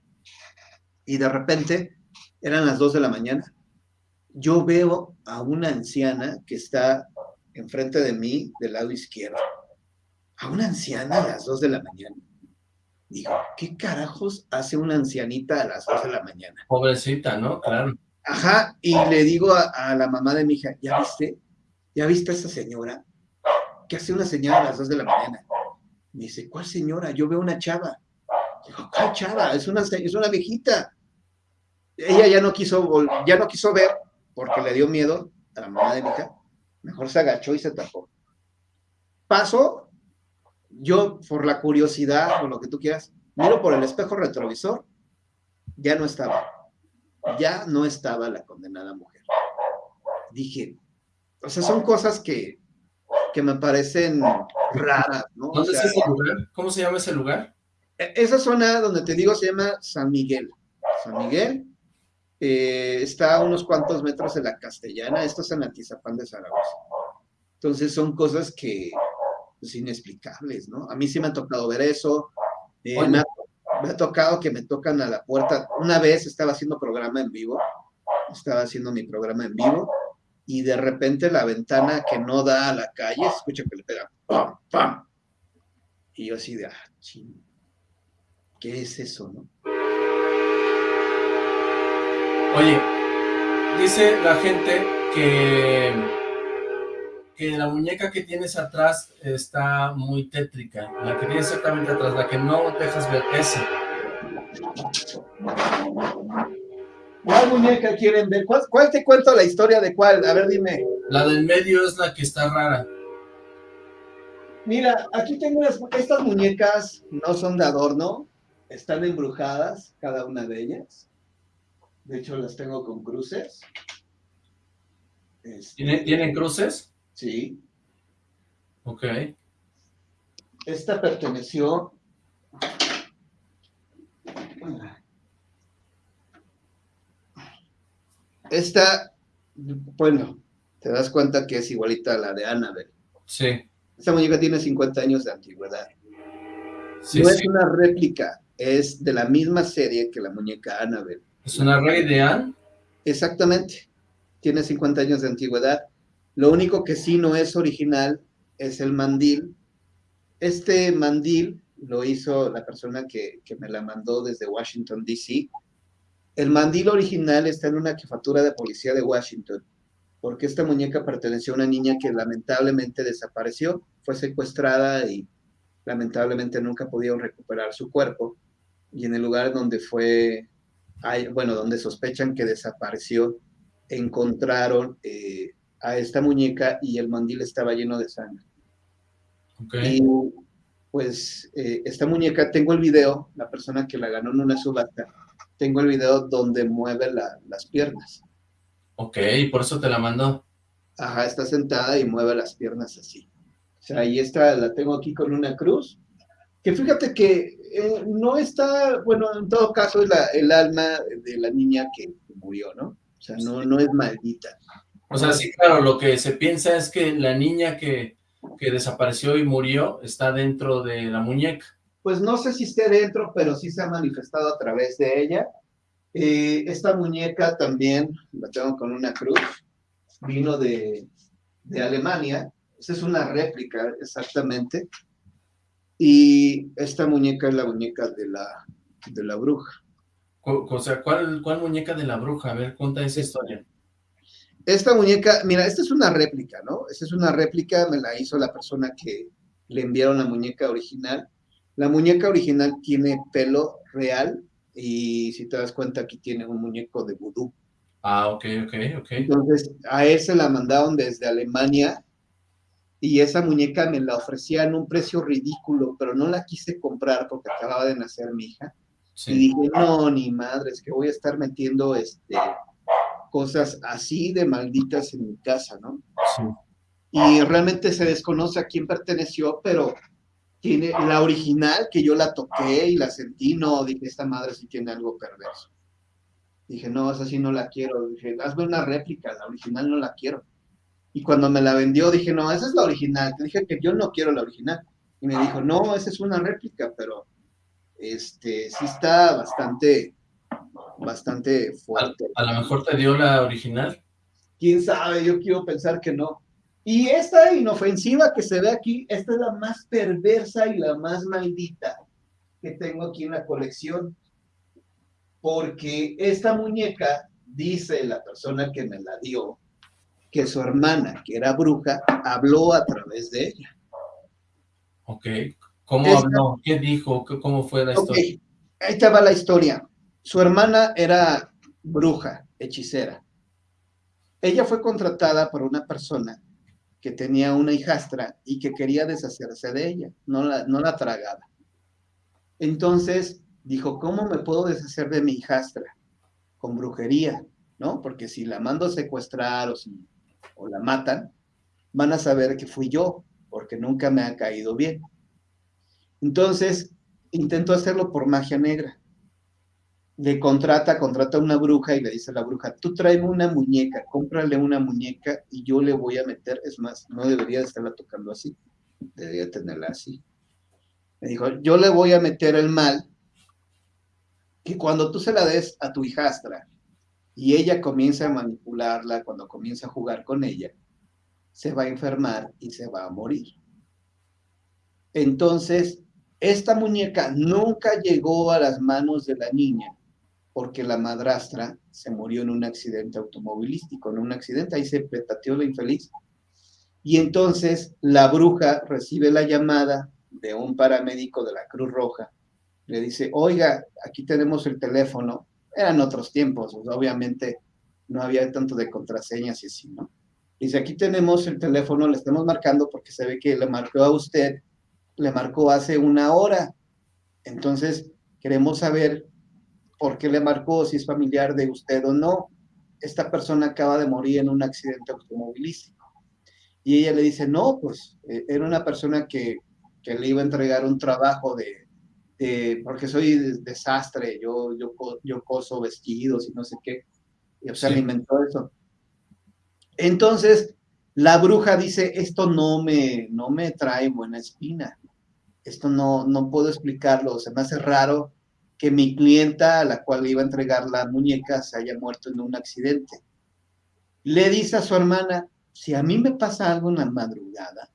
S4: y de repente eran las dos de la mañana. Yo veo a una anciana que está enfrente de mí del lado izquierdo. A una anciana a las dos de la mañana. Digo, ¿qué carajos hace una ancianita a las dos de la mañana?
S2: Pobrecita, ¿no? Claro.
S4: Ajá, y le digo a, la mamá de mi hija, ¿ya viste? ¿Ya viste a esa señora? ¿Qué hace una señora a las dos de la mañana? Me dice, ¿cuál señora? Yo veo una chava. Digo, ¿cuál chava? Es una, es una viejita. Ella ya no quiso, ya no quiso ver porque le dio miedo a la mamá de mi hija. Mejor se agachó y se tapó. Paso yo, por la curiosidad o lo que tú quieras, miro por el espejo retrovisor, ya no estaba. Ya no estaba la condenada mujer. Dije, o sea, son cosas que, que me parecen raras, ¿no?
S2: ¿Dónde es ese lugar? ¿Cómo se llama ese lugar?
S4: E, esa zona donde te digo se llama San Miguel. San Miguel eh, está a unos cuantos metros de la Castellana, esto es en Atizapán de Zaragoza. Entonces son cosas que, pues, inexplicables, ¿no? A mí sí me ha tocado ver eso. Eh, me, ha, tocado que me tocan a la puerta. Una vez estaba haciendo programa en vivo, estaba haciendo mi programa en vivo, y de repente la ventana que no da a la calle, escucha que le pega ¡pam, pam! Y yo así de, ah, ching, ¿qué es eso, no?
S2: Oye, dice la gente que que la muñeca que tienes atrás está muy tétrica. La que tienes exactamente atrás, la que no dejas ver, esa.
S4: ¿Cuál muñeca quieren ver? ¿Cuál, te cuento la historia de cuál? A ver, dime.
S2: La del medio es la que está rara.
S4: Mira, aquí tengo estas muñecas, no son de adorno, están embrujadas, cada una de ellas. De hecho, las tengo con cruces.
S2: ¿Tienen cruces?
S4: Sí.
S2: Ok.
S4: Esta perteneció... Esta, bueno, te das cuenta que es igualita a la de Annabelle.
S2: Sí.
S4: Esta muñeca tiene 50 años de antigüedad. no es una réplica, es de la misma serie que la muñeca Annabelle.
S2: ¿Es una rey de Anne?
S4: Exactamente. Tiene 50 años de antigüedad. Lo único que sí no es original es el mandil. Este mandil lo hizo la persona que, me la mandó desde Washington, D.C. El mandil original está en una jefatura de policía de Washington. porque esta muñeca perteneció a una niña que lamentablemente desapareció, fue secuestrada y lamentablemente nunca pudieron recuperar su cuerpo. Y en el lugar donde fue, bueno, donde sospechan que desapareció, encontraron eh, a esta muñeca y el mandil estaba lleno de sangre. Y pues eh, esta muñeca, tengo el video, la persona que la ganó en una subasta, tengo el video donde mueve las piernas.
S2: Ok, por eso te la mandó.
S4: Ajá, está sentada y mueve las piernas así. O sea, ahí está, la tengo aquí con una cruz. Que fíjate que eh, no está, bueno, en todo caso es la, el alma de la niña que murió, ¿no? O sea, no, no es maldita.
S2: O sea, sí, claro, lo que se piensa es que la niña que, que desapareció y murió está dentro de la muñeca.
S4: Pues no sé si esté dentro, pero sí se ha manifestado a través de ella eh, esta muñeca también la tengo con una cruz, vino de, Alemania, esa es una réplica exactamente, y esta muñeca es la muñeca de la, de la bruja.
S2: O sea, ¿cuál, ¿cuál muñeca de la bruja? A ver, cuenta esa historia.
S4: Esta muñeca, mira, esta es una réplica, ¿no? Esta es una réplica, me la hizo la persona que le enviaron la muñeca original. La muñeca original tiene pelo real, y si te das cuenta aquí tiene un muñeco de vudú.
S2: Ah, ok, ok, ok.
S4: Entonces a él se la mandaron desde Alemania y esa muñeca me la ofrecía en un precio ridículo, pero no la quise comprar porque acababa de nacer mi hija. Y dije, no, ni madre, es que voy a estar metiendo este, cosas así de malditas en mi casa, ¿no? Sí. Y realmente se desconoce a quién perteneció, pero tiene la original que yo la toqué y la sentí, no, dije, esta madre sí tiene algo perverso. Dije, no, esa sí no la quiero. Dije, hazme una réplica, la original no la quiero. Y cuando me la vendió, dije, no, esa es la original. Te dije que yo no quiero la original. Y me dijo, no, esa es una réplica, pero este, sí está bastante, bastante fuerte.
S2: ¿A, a lo mejor te dio la original?
S4: ¿Quién sabe? Yo quiero pensar que no. Y esta inofensiva que se ve aquí, esta es la más perversa y la más maldita que tengo aquí en la colección. Porque esta muñeca, dice la persona que me la dio, que su hermana, que era bruja, habló a través de ella.
S2: Ok. ¿Cómo habló? ¿Qué dijo? ¿Cómo fue la historia?
S4: Ahí estaba la historia. Su hermana era bruja, hechicera. Ella fue contratada por una persona que tenía una hijastra y que quería deshacerse de ella, no la, no la tragaba. Entonces dijo, ¿cómo me puedo deshacer de mi hijastra? Con brujería, ¿no? Porque si la mando a secuestrar o, o la matan, van a saber que fui yo, porque nunca me ha caído bien. Entonces, intentó hacerlo por magia negra le contrata, contrata a una bruja y le dice a la bruja, tú tráeme una muñeca, cómprale una muñeca y yo le voy a meter, es más, no debería de estarla tocando así, debería tenerla así. Me dijo, yo le voy a meter el mal, que cuando tú se la des a tu hijastra y ella comienza a manipularla, cuando comienza a jugar con ella, se va a enfermar y se va a morir. Entonces, esta muñeca nunca llegó a las manos de la niña porque la madrastra se murió en un accidente automovilístico, en un accidente, ahí se petateó la infeliz. Y entonces la bruja recibe la llamada de un paramédico de la Cruz Roja, le dice, oiga, aquí tenemos el teléfono, eran otros tiempos, obviamente no había tanto de contraseñas y así, ¿no? Dice, aquí tenemos el teléfono, le estamos marcando porque se ve que le marcó a usted, le marcó hace una hora. Entonces, queremos saber por qué le marcó, si es familiar de usted o no. Esta persona acaba de morir en un accidente automovilístico. Y ella le dice, no, pues eh, era una persona que, que, le iba a entregar un trabajo de, porque soy desastre, yo, yo, yo coso vestidos y no sé qué. Y, o sea, me inventó eso. Entonces, la bruja dice, esto no me, no me trae buena espina. Esto no, no puedo explicarlo, se me hace raro que mi clienta a la cual le iba a entregar la muñeca se haya muerto en un accidente. Le dice a su hermana, si a mí me pasa algo en la madrugada,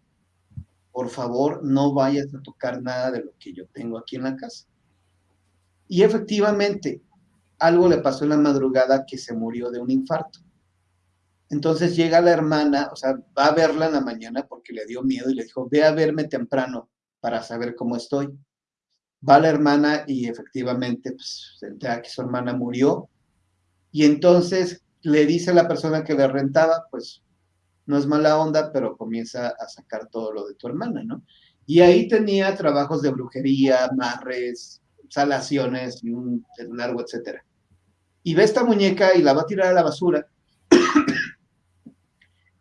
S4: por favor no vayas a tocar nada de lo que yo tengo aquí en la casa. Y efectivamente, algo le pasó en la madrugada que se murió de un infarto. Entonces llega la hermana, o sea, va a verla en la mañana porque le dio miedo y le dijo, ve a verme temprano para saber cómo estoy. Va la hermana y efectivamente pues, se entera que su hermana murió. Y entonces le dice a la persona que le rentaba, pues no es mala onda, pero comienza a sacar todo lo de tu hermana, ¿no? Y ahí tenía trabajos de brujería, marres, salaciones y un largo, etcétera. Y ve esta muñeca y la va a tirar a la basura.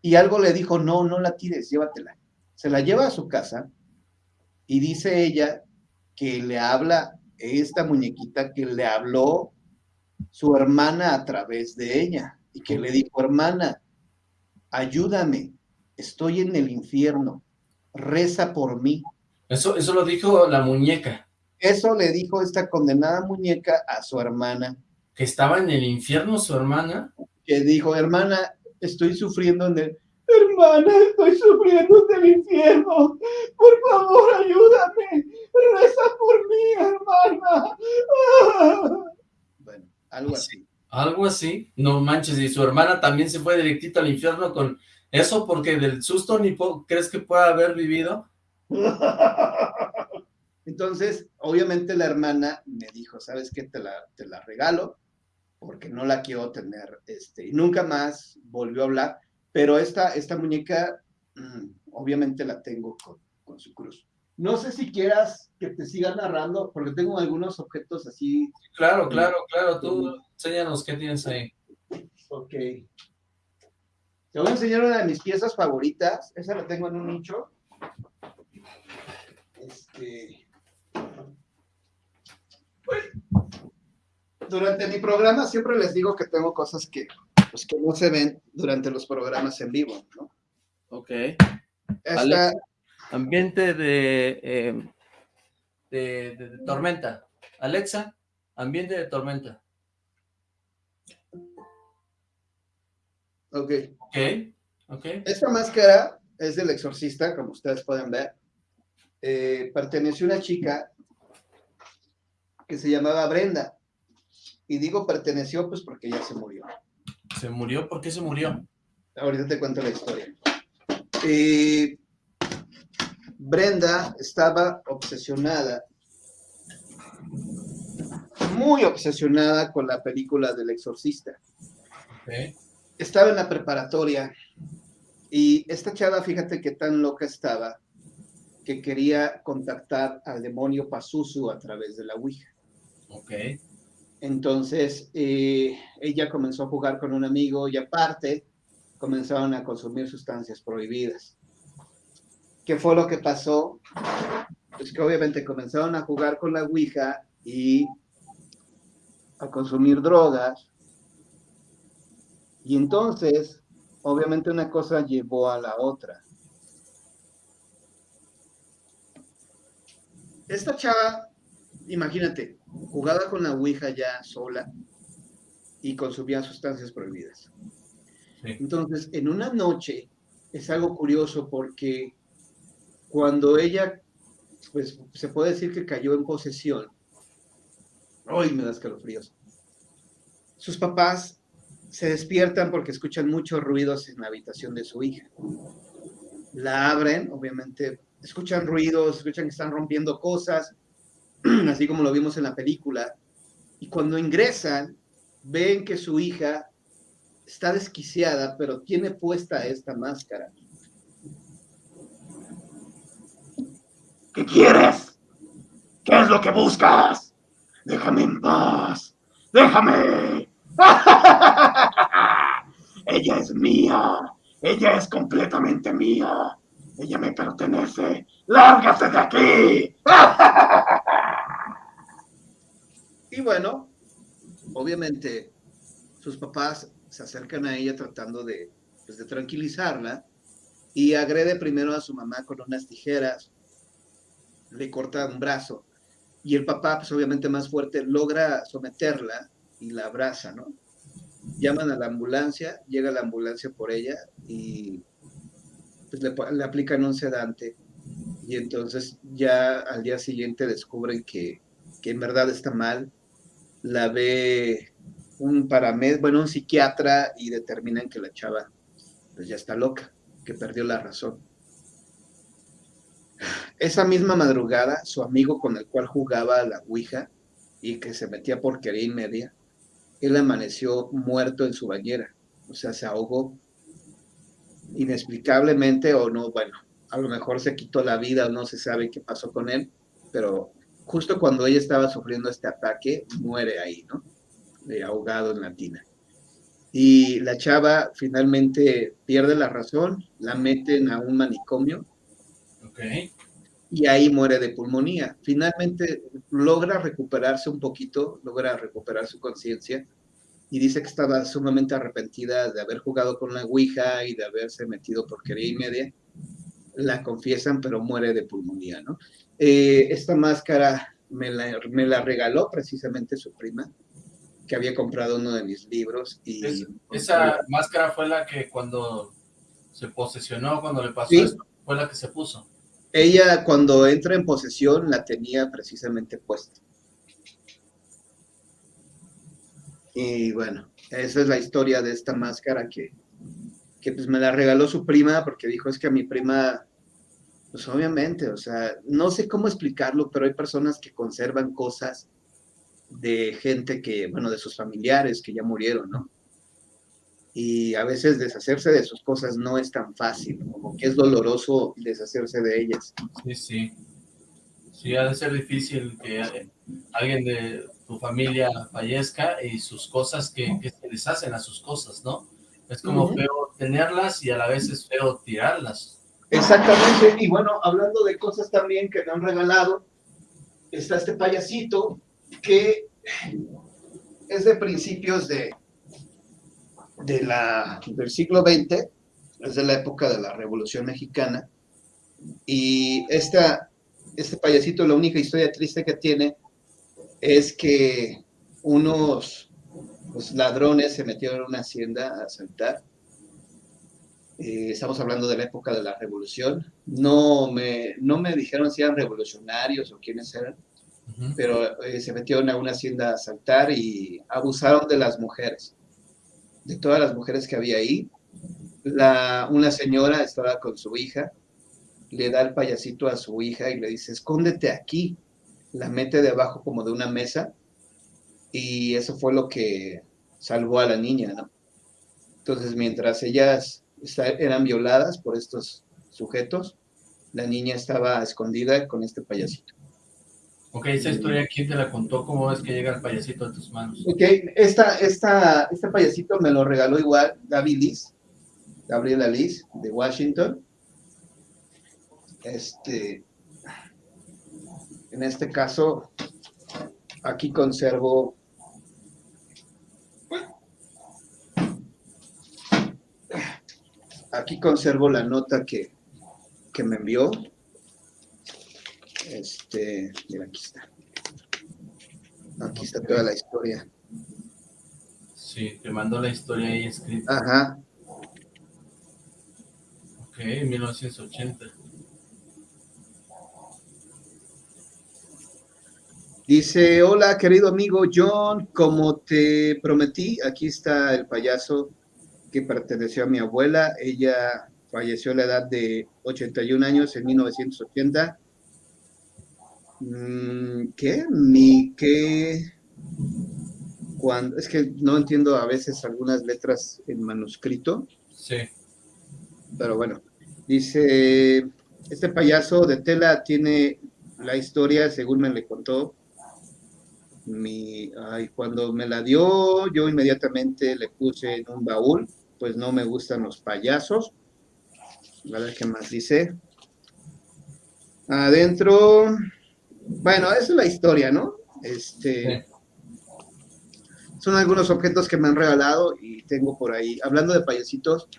S4: y algo le dijo, no, no la tires, llévatela. Se la lleva a su casa y dice ella que le habla esta muñequita que le habló su hermana a través de ella y que le dijo, hermana, ayúdame, estoy en el infierno, reza por mí.
S2: Eso, eso lo dijo la muñeca.
S4: Eso le dijo esta condenada muñeca a su hermana.
S2: ¿Que estaba en el infierno su hermana?
S4: Que dijo, hermana, estoy sufriendo en el... Hermana, estoy sufriendo en el infierno. Por favor, ayúdame. Reza por mí, hermana. Bueno, algo así.
S2: Algo así. No manches, y su hermana también se fue directito al infierno con eso porque del susto ni crees que pueda haber vivido.
S4: Entonces, obviamente la hermana me dijo, ¿sabes qué? Te la, te la regalo porque no la quiero tener. Este, y nunca más volvió a hablar, pero esta, esta muñeca, mm, obviamente la tengo con, con, su cruz. No sé si quieras que te siga narrando, porque tengo algunos objetos así.
S2: Claro, claro, claro. Tú enséñanos qué tienes ahí.
S4: Ok. Te voy a enseñar una de mis piezas favoritas. Esa la tengo en un nicho. Este. Durante mi programa siempre les digo que tengo cosas que, pues, que no se ven durante los programas en vivo, ¿no?
S2: Ok. Esta... ambiente de, eh, de, de, de tormenta. Alexa, ambiente de tormenta.
S4: Ok.
S2: Ok, ok.
S4: Esta máscara es del exorcista, como ustedes pueden ver. Eh, perteneció a una chica que se llamaba Brenda. Y digo perteneció pues porque ya se murió.
S2: ¿Se murió? ¿Por qué se murió?
S4: Ahorita te cuento la historia. Eh, Brenda estaba obsesionada, muy obsesionada con la película del exorcista.
S2: Okay
S4: estaba en la preparatoria y esta chava, fíjate qué tan loca estaba, que quería contactar al demonio Pazuzu a través de la Ouija.
S2: Ok.
S4: Entonces, eh, ella comenzó a jugar con un amigo y aparte comenzaron a consumir sustancias prohibidas. ¿Qué fue lo que pasó? Pues que obviamente comenzaron a jugar con la Ouija y a consumir drogas y entonces, obviamente una cosa llevó a la otra. Esta chava, imagínate, jugaba con la Ouija ya sola y consumía sustancias prohibidas.
S2: Sí.
S4: Entonces, en una noche, es algo curioso porque cuando ella, pues se puede decir que cayó en posesión, ¡ay, me da escalofríos! Sus papás se despiertan porque escuchan muchos ruidos en la habitación de su hija. La abren, obviamente, escuchan ruidos, escuchan que están rompiendo cosas, así como lo vimos en la película. Y cuando ingresan, ven que su hija está desquiciada, pero tiene puesta esta máscara. ¿Qué quieres? ¿Qué es lo que buscas? Déjame en paz. Déjame. Ella es mía. Ella es completamente mía. Ella me pertenece. ¡Lárgase de aquí! y bueno, obviamente sus papás se acercan a ella tratando de, pues, de tranquilizarla y agrede primero a su mamá con unas tijeras, le corta un brazo y el papá, pues obviamente más fuerte, logra someterla y la abraza, ¿no? llaman a la ambulancia, llega la ambulancia por ella y pues le, aplican un sedante y entonces ya al día siguiente descubren que, que en verdad está mal, la ve un paramed, bueno, un psiquiatra y determinan que la chava pues ya está loca, que perdió la razón. Esa misma madrugada, su amigo con el cual jugaba a la Ouija y que se metía porquería y media, él amaneció muerto en su bañera, o sea, se ahogó inexplicablemente o no, bueno, a lo mejor se quitó la vida o no se sabe qué pasó con él, pero justo cuando ella estaba sufriendo este ataque, muere ahí, ¿no? ahogado en la tina. Y la chava finalmente pierde la razón, la meten a un manicomio. Y ahí muere de pulmonía. Finalmente logra recuperarse un poquito, logra recuperar su conciencia y dice que estaba sumamente arrepentida de haber jugado con la Ouija y de haberse metido porquería y media. La confiesan, pero muere de pulmonía, ¿no? Eh, esta máscara me la, me la regaló precisamente su prima que había comprado uno de mis libros. y
S2: Esa máscara fue la que cuando se posesionó, cuando le pasó esto, fue la que se puso.
S4: Ella cuando entra en posesión la tenía precisamente puesta. Y bueno, esa es la historia de esta máscara que, que pues me la regaló su prima porque dijo es que a mi prima, pues obviamente, o sea, no sé cómo explicarlo, pero hay personas que conservan cosas de gente que, bueno, de sus familiares que ya murieron, ¿no? Y a veces deshacerse de sus cosas no es tan fácil, como que es doloroso deshacerse de ellas.
S2: Sí, sí. Sí, ha de ser difícil que alguien de tu familia fallezca y sus cosas, que, se deshacen a sus cosas, ¿no? Es como feo tenerlas y a la vez es feo tirarlas.
S4: Exactamente, y bueno, hablando de cosas también que me han regalado, está este payasito que es de principios de, de la, del siglo XX, es de la época de la Revolución Mexicana, y esta, este payasito, la única historia triste que tiene es que unos pues, ladrones se metieron en una hacienda a asaltar. Eh, estamos hablando de la época de la revolución. No me, no me dijeron si eran revolucionarios o quiénes eran, pero eh, se metieron a una hacienda a asaltar y abusaron de las mujeres, de todas las mujeres que había ahí. La, una señora estaba con su hija, le da el payasito a su hija y le dice, escóndete aquí. La mete debajo como de una mesa y eso fue lo que salvó a la niña, ¿no? Entonces, mientras ellas eran violadas por estos sujetos, la niña estaba escondida con este payasito.
S2: Ok, esa historia, ¿quién te la contó? ¿Cómo es que llega el payasito a tus manos?
S4: Ok, esta, esta, este payasito me lo regaló igual Gaby Liz, Gabriela Liz, de Washington. Este, en este caso, aquí conservo aquí conservo la nota que, que me envió este, mira, aquí está. Aquí está toda la historia.
S2: Sí, te mandó la historia ahí escrita.
S4: Ajá.
S2: Ok, 1980.
S4: Dice, hola querido amigo John, como te prometí, aquí está el payaso que perteneció a mi abuela. Ella falleció a la edad de 81 años en 1980 Mm, ¿Qué? Ni qué. Cuando, es que no entiendo a veces algunas letras en manuscrito.
S2: Sí.
S4: Pero bueno, dice, este payaso de tela tiene la historia, según me le contó, mi, ay, cuando me la dio, yo inmediatamente le puse en un baúl, pues no me gustan los payasos. A ver qué más dice. Adentro, bueno, esa es la historia, ¿no? Este, Son algunos objetos que me han regalado y tengo por ahí. Hablando de payasitos,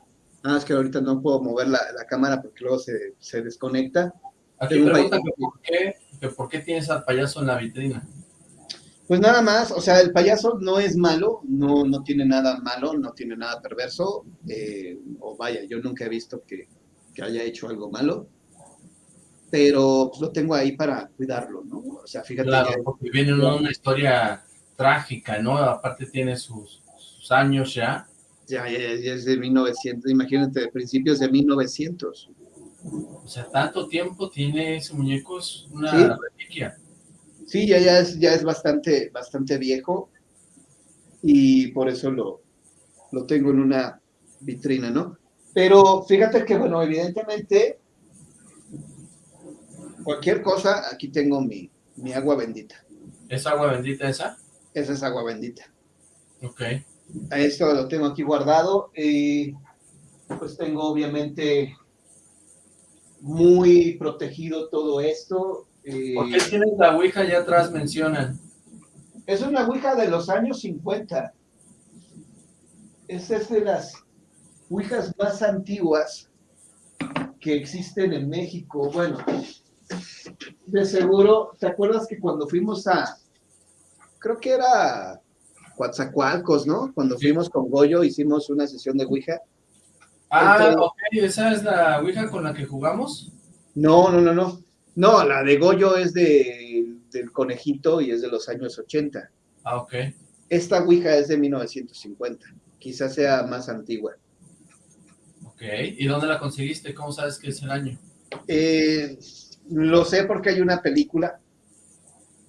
S4: nada más que ahorita no puedo mover la, cámara porque luego se, se desconecta.
S2: Aquí que por, qué, que por qué tienes al payaso en la vitrina.
S4: Pues nada más, o sea, el payaso no es malo, no, no tiene nada malo, no tiene nada perverso, eh, o vaya, yo nunca he visto que, que haya hecho algo malo pero pues, lo tengo ahí para cuidarlo, ¿no? O sea, fíjate.
S2: Claro, porque viene una historia trágica, ¿no? Aparte tiene sus, años ya,
S4: Ya, ya, ya es de 1900, imagínate, de principios de 1900.
S2: O sea, tanto tiempo tiene ese muñeco, es una
S4: Sí.
S2: reliquia.
S4: Sí, ya, ya es, ya es bastante, bastante viejo y por eso lo, lo tengo en una vitrina, ¿no? Pero fíjate que, bueno, evidentemente, cualquier cosa, aquí tengo mi, mi agua bendita.
S2: ¿Es agua bendita esa?
S4: Esa es agua bendita.
S2: Ok.
S4: A esto lo tengo aquí guardado y pues tengo obviamente muy protegido todo esto. Eh,
S2: ¿Por qué tienes la ouija allá atrás mencionan?
S4: Es una ouija de los años 50. Esa es de las ouijas más antiguas que existen en México. Bueno, de seguro, ¿te acuerdas que cuando fuimos a, creo que era Coatzacoalcos, ¿no? Cuando fuimos con Goyo hicimos una sesión de ouija.
S2: Ah,
S4: Entonces-
S2: ok, ¿esa es la ouija con la que jugamos?
S4: No, no, no, no. No, la de Goyo es de, del conejito y es de los años 80.
S2: Ah, ok.
S4: Esta ouija es de 1950. Quizás sea más antigua.
S2: Ok, ¿y dónde la conseguiste? ¿Cómo sabes que es el año?
S4: Eh, lo sé porque hay una película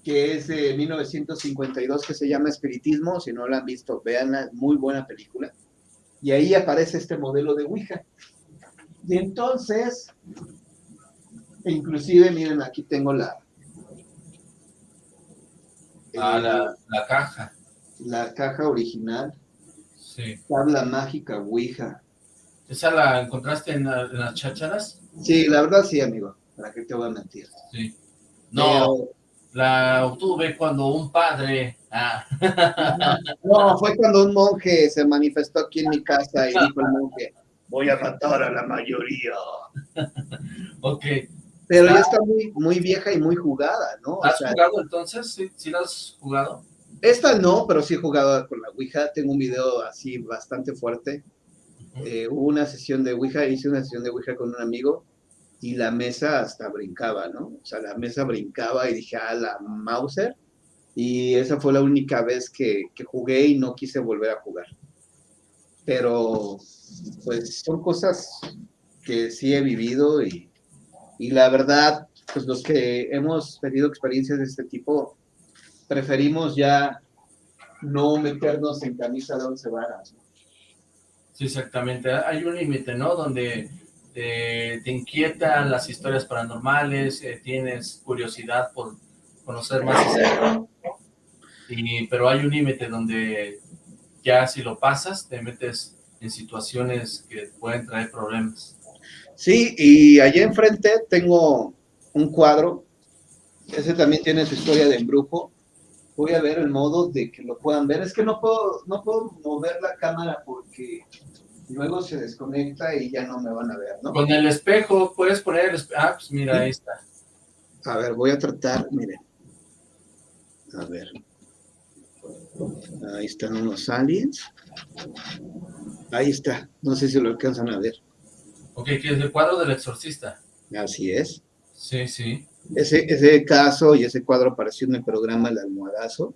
S4: que es de 1952 que se llama Espiritismo. Si no la han visto, véanla, muy buena película. Y ahí aparece este modelo de Ouija. Y entonces, e inclusive, miren, aquí tengo la...
S2: Ah,
S4: eh,
S2: la, la caja.
S4: la caja original,
S2: Sí.
S4: tabla mágica Ouija.
S2: ¿Esa la encontraste en, la- en las chácharas?
S4: Sí, la verdad sí, amigo. ¿Para qué te voy a mentir?
S2: Sí. No, la obtuve cuando un padre... Ah,
S4: No, fue cuando un monje se manifestó aquí en mi casa y dijo el monje, voy a matar a la mayoría.
S2: ok.
S4: Pero ya está muy, muy vieja y muy jugada, ¿no? O
S2: ¿Has
S4: sea,
S2: jugado entonces? ¿Sí, sí la has jugado?
S4: esta no, pero sí he jugado con la Ouija. Tengo un video así bastante fuerte. Eh, hubo una sesión de Ouija, hice una sesión de Ouija con un amigo y la mesa hasta brincaba, ¿no? O sea, la mesa brincaba y dije, ah, la Mauser. Y esa fue la única vez que, que jugué y no quise volver a jugar. Pero, pues, son cosas que sí he vivido y, y la verdad, pues los que hemos tenido experiencias de este tipo, preferimos ya no meternos en camisa de once varas. ¿no?
S2: Sí, exactamente. Hay un límite, ¿no? Donde eh, te inquietan las historias paranormales, eh, tienes curiosidad por conocer más y pero hay un límite donde ya si lo pasas te metes en situaciones que pueden traer problemas.
S4: Sí, y allá enfrente tengo un cuadro. Ese también tiene su historia de embrujo. Voy a ver el modo de que lo puedan ver. Es que no puedo, no puedo mover la cámara porque luego se desconecta y ya no me van a ver, ¿no?
S2: Con el espejo, puedes poner el espejo. Ah, pues mira, ahí está.
S4: A ver, voy a tratar, miren. A ver. Ahí están unos aliens. Ahí está. No sé si lo alcanzan a ver.
S2: Ok, que es el cuadro del exorcista.
S4: Así es.
S2: Sí, sí.
S4: Ese, ese caso y ese cuadro apareció en el programa El Almohadazo,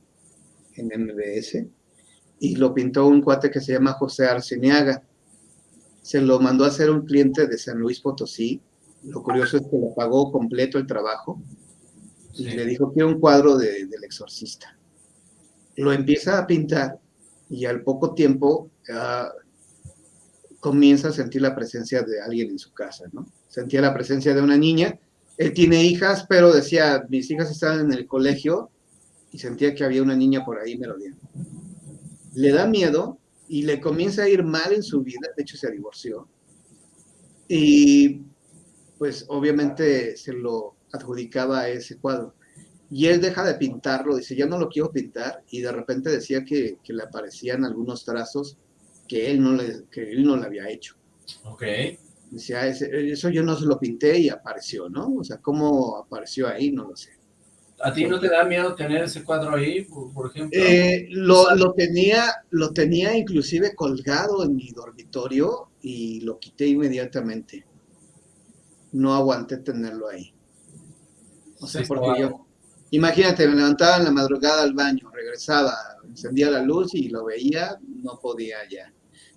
S4: en MBS, y lo pintó un cuate que se llama José Arceniaga. Se lo mandó a hacer un cliente de San Luis Potosí. Lo curioso es que le pagó completo el trabajo y
S2: Sí.
S4: le dijo que era un cuadro de- del exorcista. Lo empieza a pintar y al poco tiempo ah, comienza a sentir la presencia de alguien en su casa, ¿no? Sentía la presencia de una niña. Él tiene hijas, pero decía, mis hijas están en el colegio y sentía que había una niña por ahí merodeando. Le da miedo y le comienza a ir mal en su vida, de hecho se divorció. Y pues obviamente se lo adjudicaba a ese cuadro. Y él deja de pintarlo, dice, ya no lo quiero pintar, y de repente decía que, que le aparecían algunos trazos que él no le, que él no le había hecho.
S2: Ok.
S4: Decía, "Ese- eso yo no se lo pinté y apareció, ¿no? O sea, ¿cómo apareció ahí? No lo sé.
S2: ¿A ti no te da miedo tener ese cuadro ahí, por, ejemplo?
S4: Eh, lo, lo tenía, lo tenía inclusive colgado en mi dormitorio y lo quité inmediatamente. No aguanté tenerlo ahí. O sea,
S2: Sí,
S4: porque yo, imagínate, me levantaba en la madrugada al baño, regresaba, encendía la luz y lo veía, no podía ya.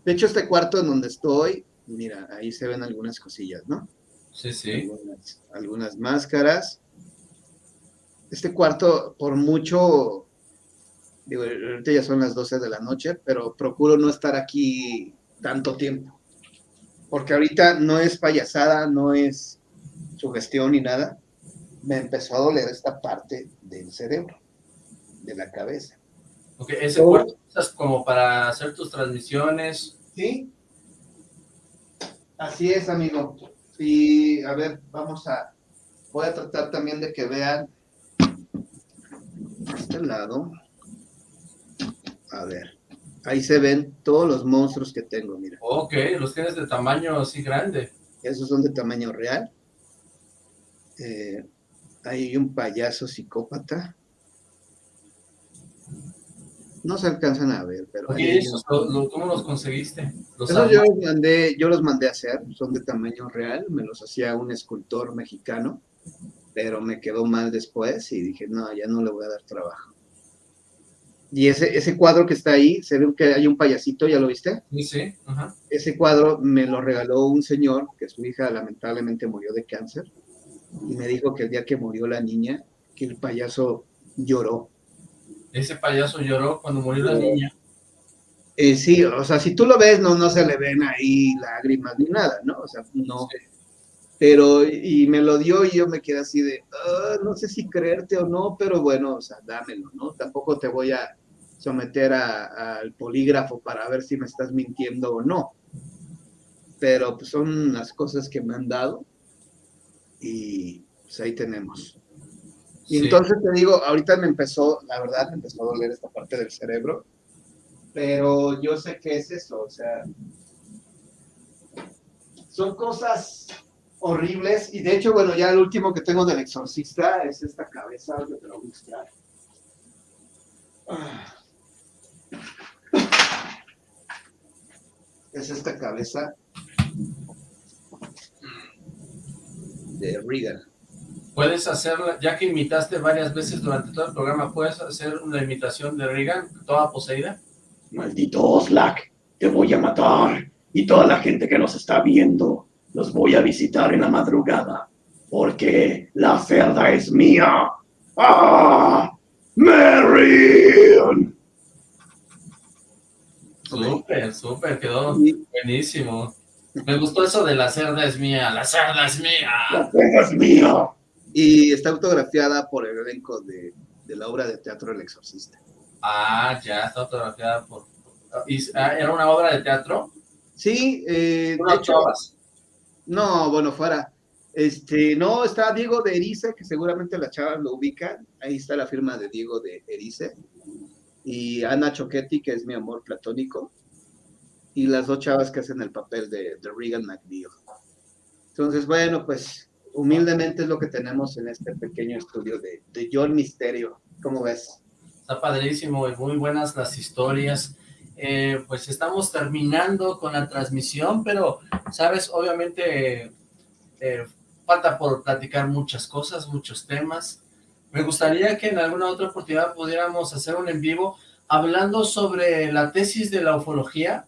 S4: De hecho, este cuarto en donde estoy, mira, ahí se ven algunas cosillas, ¿no?
S2: Sí, sí.
S4: Algunas, algunas máscaras. Este cuarto, por mucho, digo, ahorita ya son las 12 de la noche, pero procuro no estar aquí tanto tiempo. Porque ahorita no es payasada, no es sugestión ni nada. Me empezó a doler esta parte del cerebro, de la cabeza.
S2: Ok, ese cuarto usas como para hacer tus transmisiones.
S4: ¿Sí? Así es, amigo. Y a ver, vamos a... Voy a tratar también de que vean este lado. A ver, ahí se ven todos los monstruos que tengo, mira.
S2: Ok, los tienes de tamaño así grande.
S4: Esos son de tamaño real. Eh, hay un payaso psicópata. No se alcanzan a ver, pero...
S2: Oye, esos, lo- lo- ¿cómo los conseguiste? Los
S4: Esos yo los mandé, yo los mandé a hacer, son de tamaño real, me los hacía un escultor mexicano, pero me quedó mal después y dije, no, ya no le voy a dar trabajo. Y ese, ese cuadro que está ahí, se ve que hay un payasito, ¿ya lo viste?
S2: Sí, sí, ajá.
S4: Ese cuadro me lo regaló un señor, que su hija lamentablemente murió de cáncer, y me dijo que el día que murió la niña, que el payaso lloró.
S2: Ese payaso lloró cuando murió la niña.
S4: Eh, sí, o sea, si tú lo ves, no, no se le ven ahí lágrimas ni nada, ¿no? O sea, no. Pero, y me lo dio y yo me quedé así de, "Ah, no sé si creerte o no, pero bueno, o sea, dámelo, ¿no? Tampoco te voy a someter al polígrafo para ver si me estás mintiendo o no. Pero pues son las cosas que me han dado y pues ahí tenemos. Y
S2: Sí.
S4: entonces te digo, ahorita me empezó, la verdad, me empezó a doler esta parte del cerebro, pero yo sé que es eso, o sea, son cosas horribles, y de hecho, bueno, ya el último que tengo del exorcista es esta cabeza, que te lo voy a mostrar. Ah. Es esta cabeza de Reagan.
S2: Puedes hacerla, ya que imitaste varias veces durante todo el programa, ¿puedes hacer una imitación de Reagan, toda poseída?
S6: Maldito Oslak, te voy a matar. Y toda la gente que nos está viendo, los voy a visitar en la madrugada. Porque la cerda es mía. ¡Ah! ¡Marion!
S2: Súper, súper, quedó buenísimo. Me gustó eso de la cerda es mía, la cerda es mía.
S6: ¡La cerda es mía!
S4: Y está autografiada por el elenco de, de la obra de teatro El Exorcista.
S2: Ah, ya, está fotografiada por... y- ah, ¿Era una obra de teatro?
S4: Sí, eh, de
S2: ¿Una
S4: hecho,
S2: chavas?
S4: no, bueno, fuera. Este, no, está Diego de Erice, que seguramente las chavas lo ubican. Ahí está la firma de Diego de Erice. Y Ana Choquetti, que es mi amor platónico. Y las dos chavas que hacen el papel de, de Regan McNeil. Entonces, bueno, pues humildemente es lo que tenemos en este pequeño estudio de, de John Misterio. ¿Cómo ves?
S2: Está padrísimo y muy buenas las historias. Eh, pues estamos terminando con la transmisión, pero, sabes, obviamente eh, falta por platicar muchas cosas, muchos temas. Me gustaría que en alguna otra oportunidad pudiéramos hacer un en vivo hablando sobre la tesis de la ufología,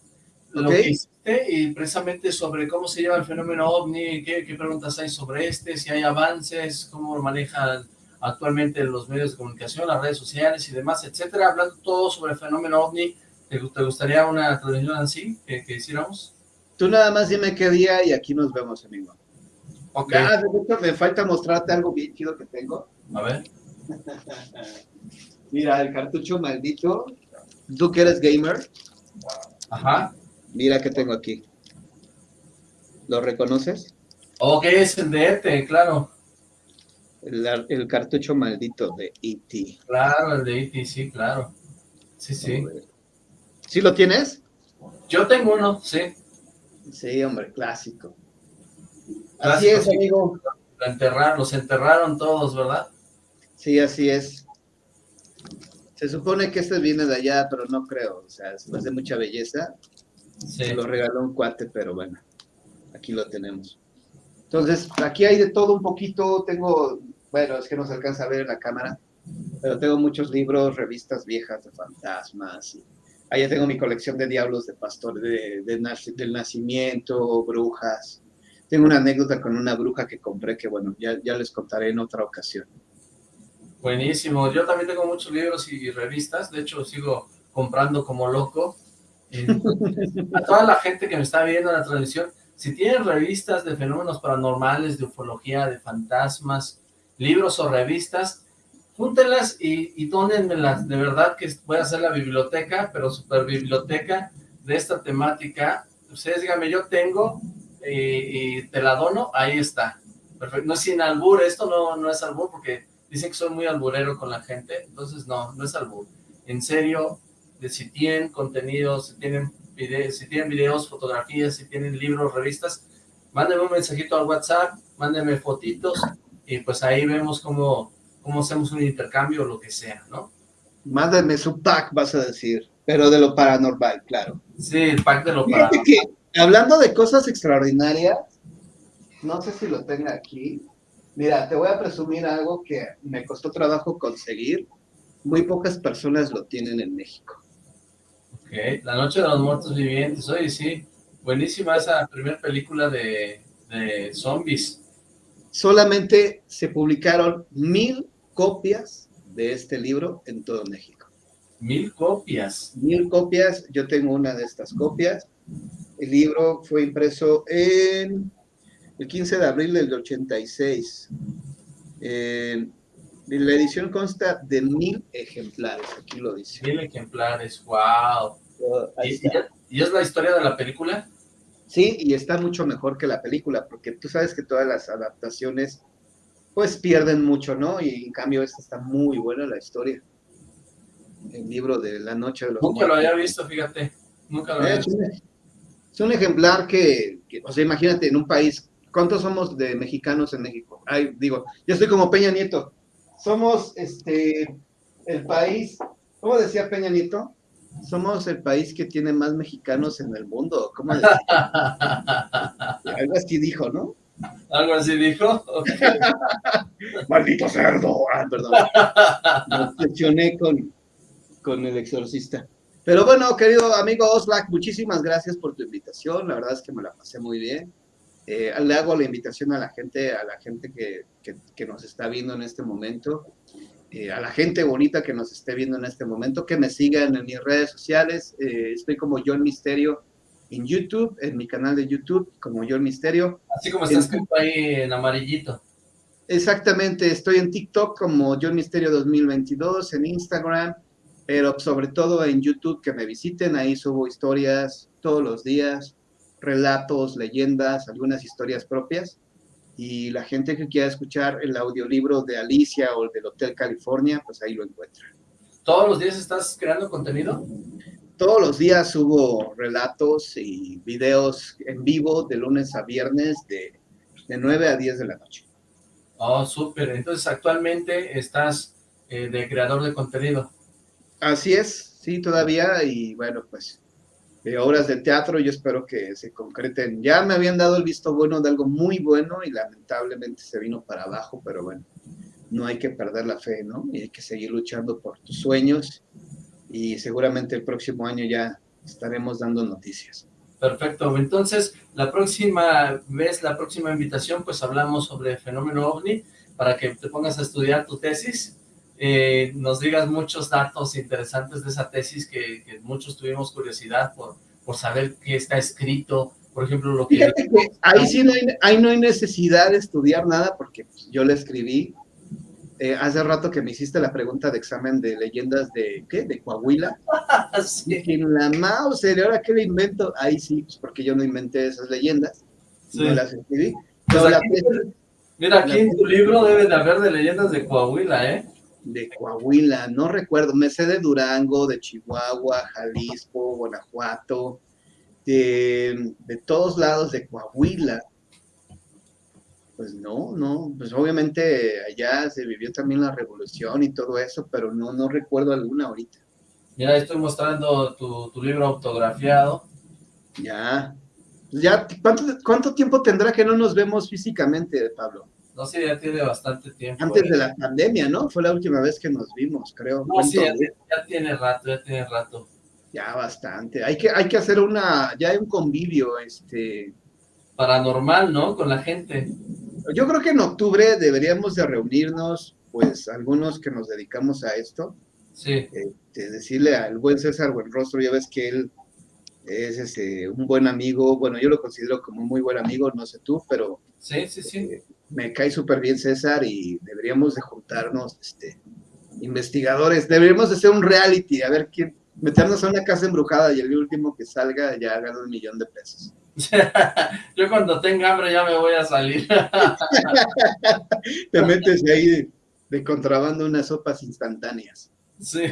S2: lo
S4: Ok.
S2: que hiciste y precisamente sobre cómo se lleva el fenómeno OVNI, qué, qué preguntas hay sobre este, si hay avances, cómo lo manejan actualmente los medios de comunicación, las redes sociales y demás, etcétera, hablando todo sobre el fenómeno OVNI. ¿Te, te gustaría una transmisión así que, que hiciéramos?
S4: Tú nada más dime qué día y aquí nos vemos, amigo.
S2: Ok,
S4: Ah, de hecho, me falta mostrarte algo bien chido que tengo.
S2: a ver.
S4: Mira, el cartucho maldito. Tú que eres gamer,
S2: Ajá.
S4: Mira que tengo aquí. ¿Lo reconoces?
S2: Ok, es el de ET, claro.
S4: El, ar- el cartucho maldito de E.T.
S2: Claro, el de ET, sí, claro. Sí, sí.
S4: ¿Sí lo tienes?
S2: Yo tengo uno, sí.
S4: Sí, hombre, clásico. Así
S2: Clásico,
S4: es,
S2: sí.
S4: amigo.
S2: Lo enterraron, los enterraron todos, ¿verdad?
S4: Sí, así es. Se supone que este viene de allá, pero no creo. O sea, es de mucha belleza.
S2: Sí.
S4: Se lo regaló un cuate, pero bueno, aquí lo tenemos. Entonces, aquí hay de todo un poquito. Tengo, bueno, es que no se alcanza a ver en la cámara, pero tengo muchos libros, revistas viejas de fantasmas. y Allá tengo mi colección de diablos de pastor, de, de del nacimiento, brujas. Tengo una anécdota con una bruja que compré que, bueno, ya, ya les contaré en otra ocasión.
S2: Buenísimo. Yo también tengo muchos libros y revistas. De hecho, sigo comprando como loco. Eh, a toda la gente que me está viendo en la transmisión, si tienen revistas de fenómenos paranormales, de ufología, de fantasmas, libros o revistas, júntenlas y, y dónenmelas. De verdad que voy a hacer la biblioteca, pero super biblioteca de esta temática. Ustedes díganme, yo tengo y, y te la dono, ahí está. Perfecto. No es sin albur, esto no, no es albur porque dicen que soy muy alburero con la gente, entonces no, no es albur. En serio, de si tienen contenido, si tienen videos, si tienen videos, fotografías, si tienen libros, revistas, mándenme un mensajito al WhatsApp, mándenme fotitos y pues ahí vemos cómo, cómo hacemos un intercambio o lo que sea, ¿no?
S4: Mándenme su pack, vas a decir, pero de lo paranormal, claro.
S2: Sí, el pack de lo
S4: Fíjate
S2: paranormal.
S4: que, hablando de cosas extraordinarias, no sé si lo tenga aquí. Mira, te voy a presumir algo que me costó trabajo conseguir. Muy pocas personas lo tienen en México.
S2: La Noche de los Muertos Vivientes, oye, sí, buenísima esa primera película de, de zombies.
S4: Solamente se publicaron mil copias de este libro en todo México.
S2: Mil copias.
S4: Mil copias, yo tengo una de estas copias. El libro fue impreso en el 15 de abril del 86. Eh, la edición consta de mil ejemplares, aquí lo dice.
S2: Mil ejemplares, wow.
S4: Ahí
S2: ¿Y,
S4: está.
S2: y- y es la historia de la película?
S4: Sí, y está mucho mejor que la película, porque tú sabes que todas las adaptaciones pues pierden mucho, ¿no? Y en cambio esta está muy buena la historia. El libro de La Noche de los
S2: Nunca lo había visto, fíjate. Nunca lo había
S4: Es
S2: visto.
S4: un, es un ejemplar que, que, o sea, imagínate, en un país, ¿cuántos somos de mexicanos en México? Ay, digo, yo estoy como Peña Nieto. Somos, este, el país, ¿cómo decía Peña Nieto? Somos el país que tiene más mexicanos en el mundo. ¿Cómo? Algo así dijo, ¿no?
S2: Algo así dijo.
S6: ¡Maldito cerdo!
S4: Ah, perdón. Me obsesioné con, con el exorcista. Pero bueno, querido amigo Oslac, muchísimas gracias por tu invitación. La verdad es que me la pasé muy bien. Eh, le hago la invitación a la gente, a la gente que, que- que nos está viendo en este momento, eh, a la gente bonita que nos esté viendo en este momento, que me sigan en mis redes sociales. Eh, estoy como John Misterio en YouTube, en mi canal de YouTube, como John Misterio.
S2: Así como está escrito ahí en amarillito.
S4: Exactamente, estoy en TikTok como John Misterio 2022, en Instagram, pero sobre todo en YouTube, que me visiten, ahí subo historias todos los días, relatos, leyendas, algunas historias propias, y la gente que quiera escuchar el audiolibro de Alicia o el del Hotel California, pues ahí lo encuentra.
S2: ¿Todos los días estás creando contenido?
S4: Todos los días subo relatos y videos en vivo de lunes a viernes de, de 9 a 10 de la noche.
S2: Oh, súper. Entonces, actualmente estás eh, de creador de contenido.
S4: Así es, sí, todavía, y bueno, pues, de obras de teatro yo espero que se concreten. Ya me habían dado el visto bueno de algo muy bueno y lamentablemente se vino para abajo, pero bueno, no hay que perder la fe, ¿no? Y hay que seguir luchando por tus sueños y seguramente el próximo año ya estaremos dando noticias.
S2: Perfecto. Entonces, la próxima vez, la próxima invitación, pues hablamos sobre el fenómeno OVNI para que te pongas a estudiar tu tesis. Eh, nos digas muchos datos interesantes de esa tesis que, que muchos tuvimos curiosidad por, por saber qué está escrito. Por ejemplo, lo que...
S4: Fíjate que ahí sí no hay, ahí no hay necesidad de estudiar nada porque yo le escribí eh, hace rato que me hiciste la pregunta de examen de leyendas de, ¿qué? De Coahuila.
S2: Sí,
S4: Dije, la mouse, ¿y ahora qué le invento? Ahí sí, pues porque yo no inventé esas leyendas,
S2: sí.
S4: no las escribí.
S2: Pues
S4: la
S2: Mira, aquí en tu libro debe de haber de leyendas de Coahuila, ¿eh?
S4: De Coahuila, no recuerdo, me sé de Durango, de Chihuahua, Jalisco, Guanajuato, de, de todos lados de Coahuila. Pues no, no, pues obviamente allá se vivió también la revolución y todo eso, pero no, no recuerdo alguna ahorita.
S2: Mira, estoy mostrando tu, tu libro autografiado.
S4: Ya, ya, ¿cuánto, ¿cuánto tiempo tendrá que no nos vemos físicamente, Pablo?
S2: No sé, ya tiene bastante tiempo.
S4: Antes
S2: ¿eh?
S4: de la pandemia, ¿no? Fue la última vez que nos vimos, creo.
S2: No, sí, ya tiene rato, ya tiene rato.
S4: Ya bastante. Hay que, hay que hacer una, ya hay un convivio, este...
S2: Paranormal, ¿no? Con la gente.
S4: Yo creo que en octubre deberíamos de reunirnos, pues, algunos que nos dedicamos a esto.
S2: Sí.
S4: Este, decirle al buen César Buenrostro, ya ves que él es este, un buen amigo, bueno, yo lo considero como un muy buen amigo, no sé tú, pero...
S2: Sí, sí, sí.
S4: Eh, me cae súper bien César y deberíamos de juntarnos, este, investigadores, deberíamos de hacer un reality, a ver quién, meternos a una casa embrujada y el último que salga ya gana un millón de pesos.
S2: Yo cuando tenga hambre ya me voy a salir.
S4: Te metes ahí de, contrabando unas sopas instantáneas.
S2: Sí.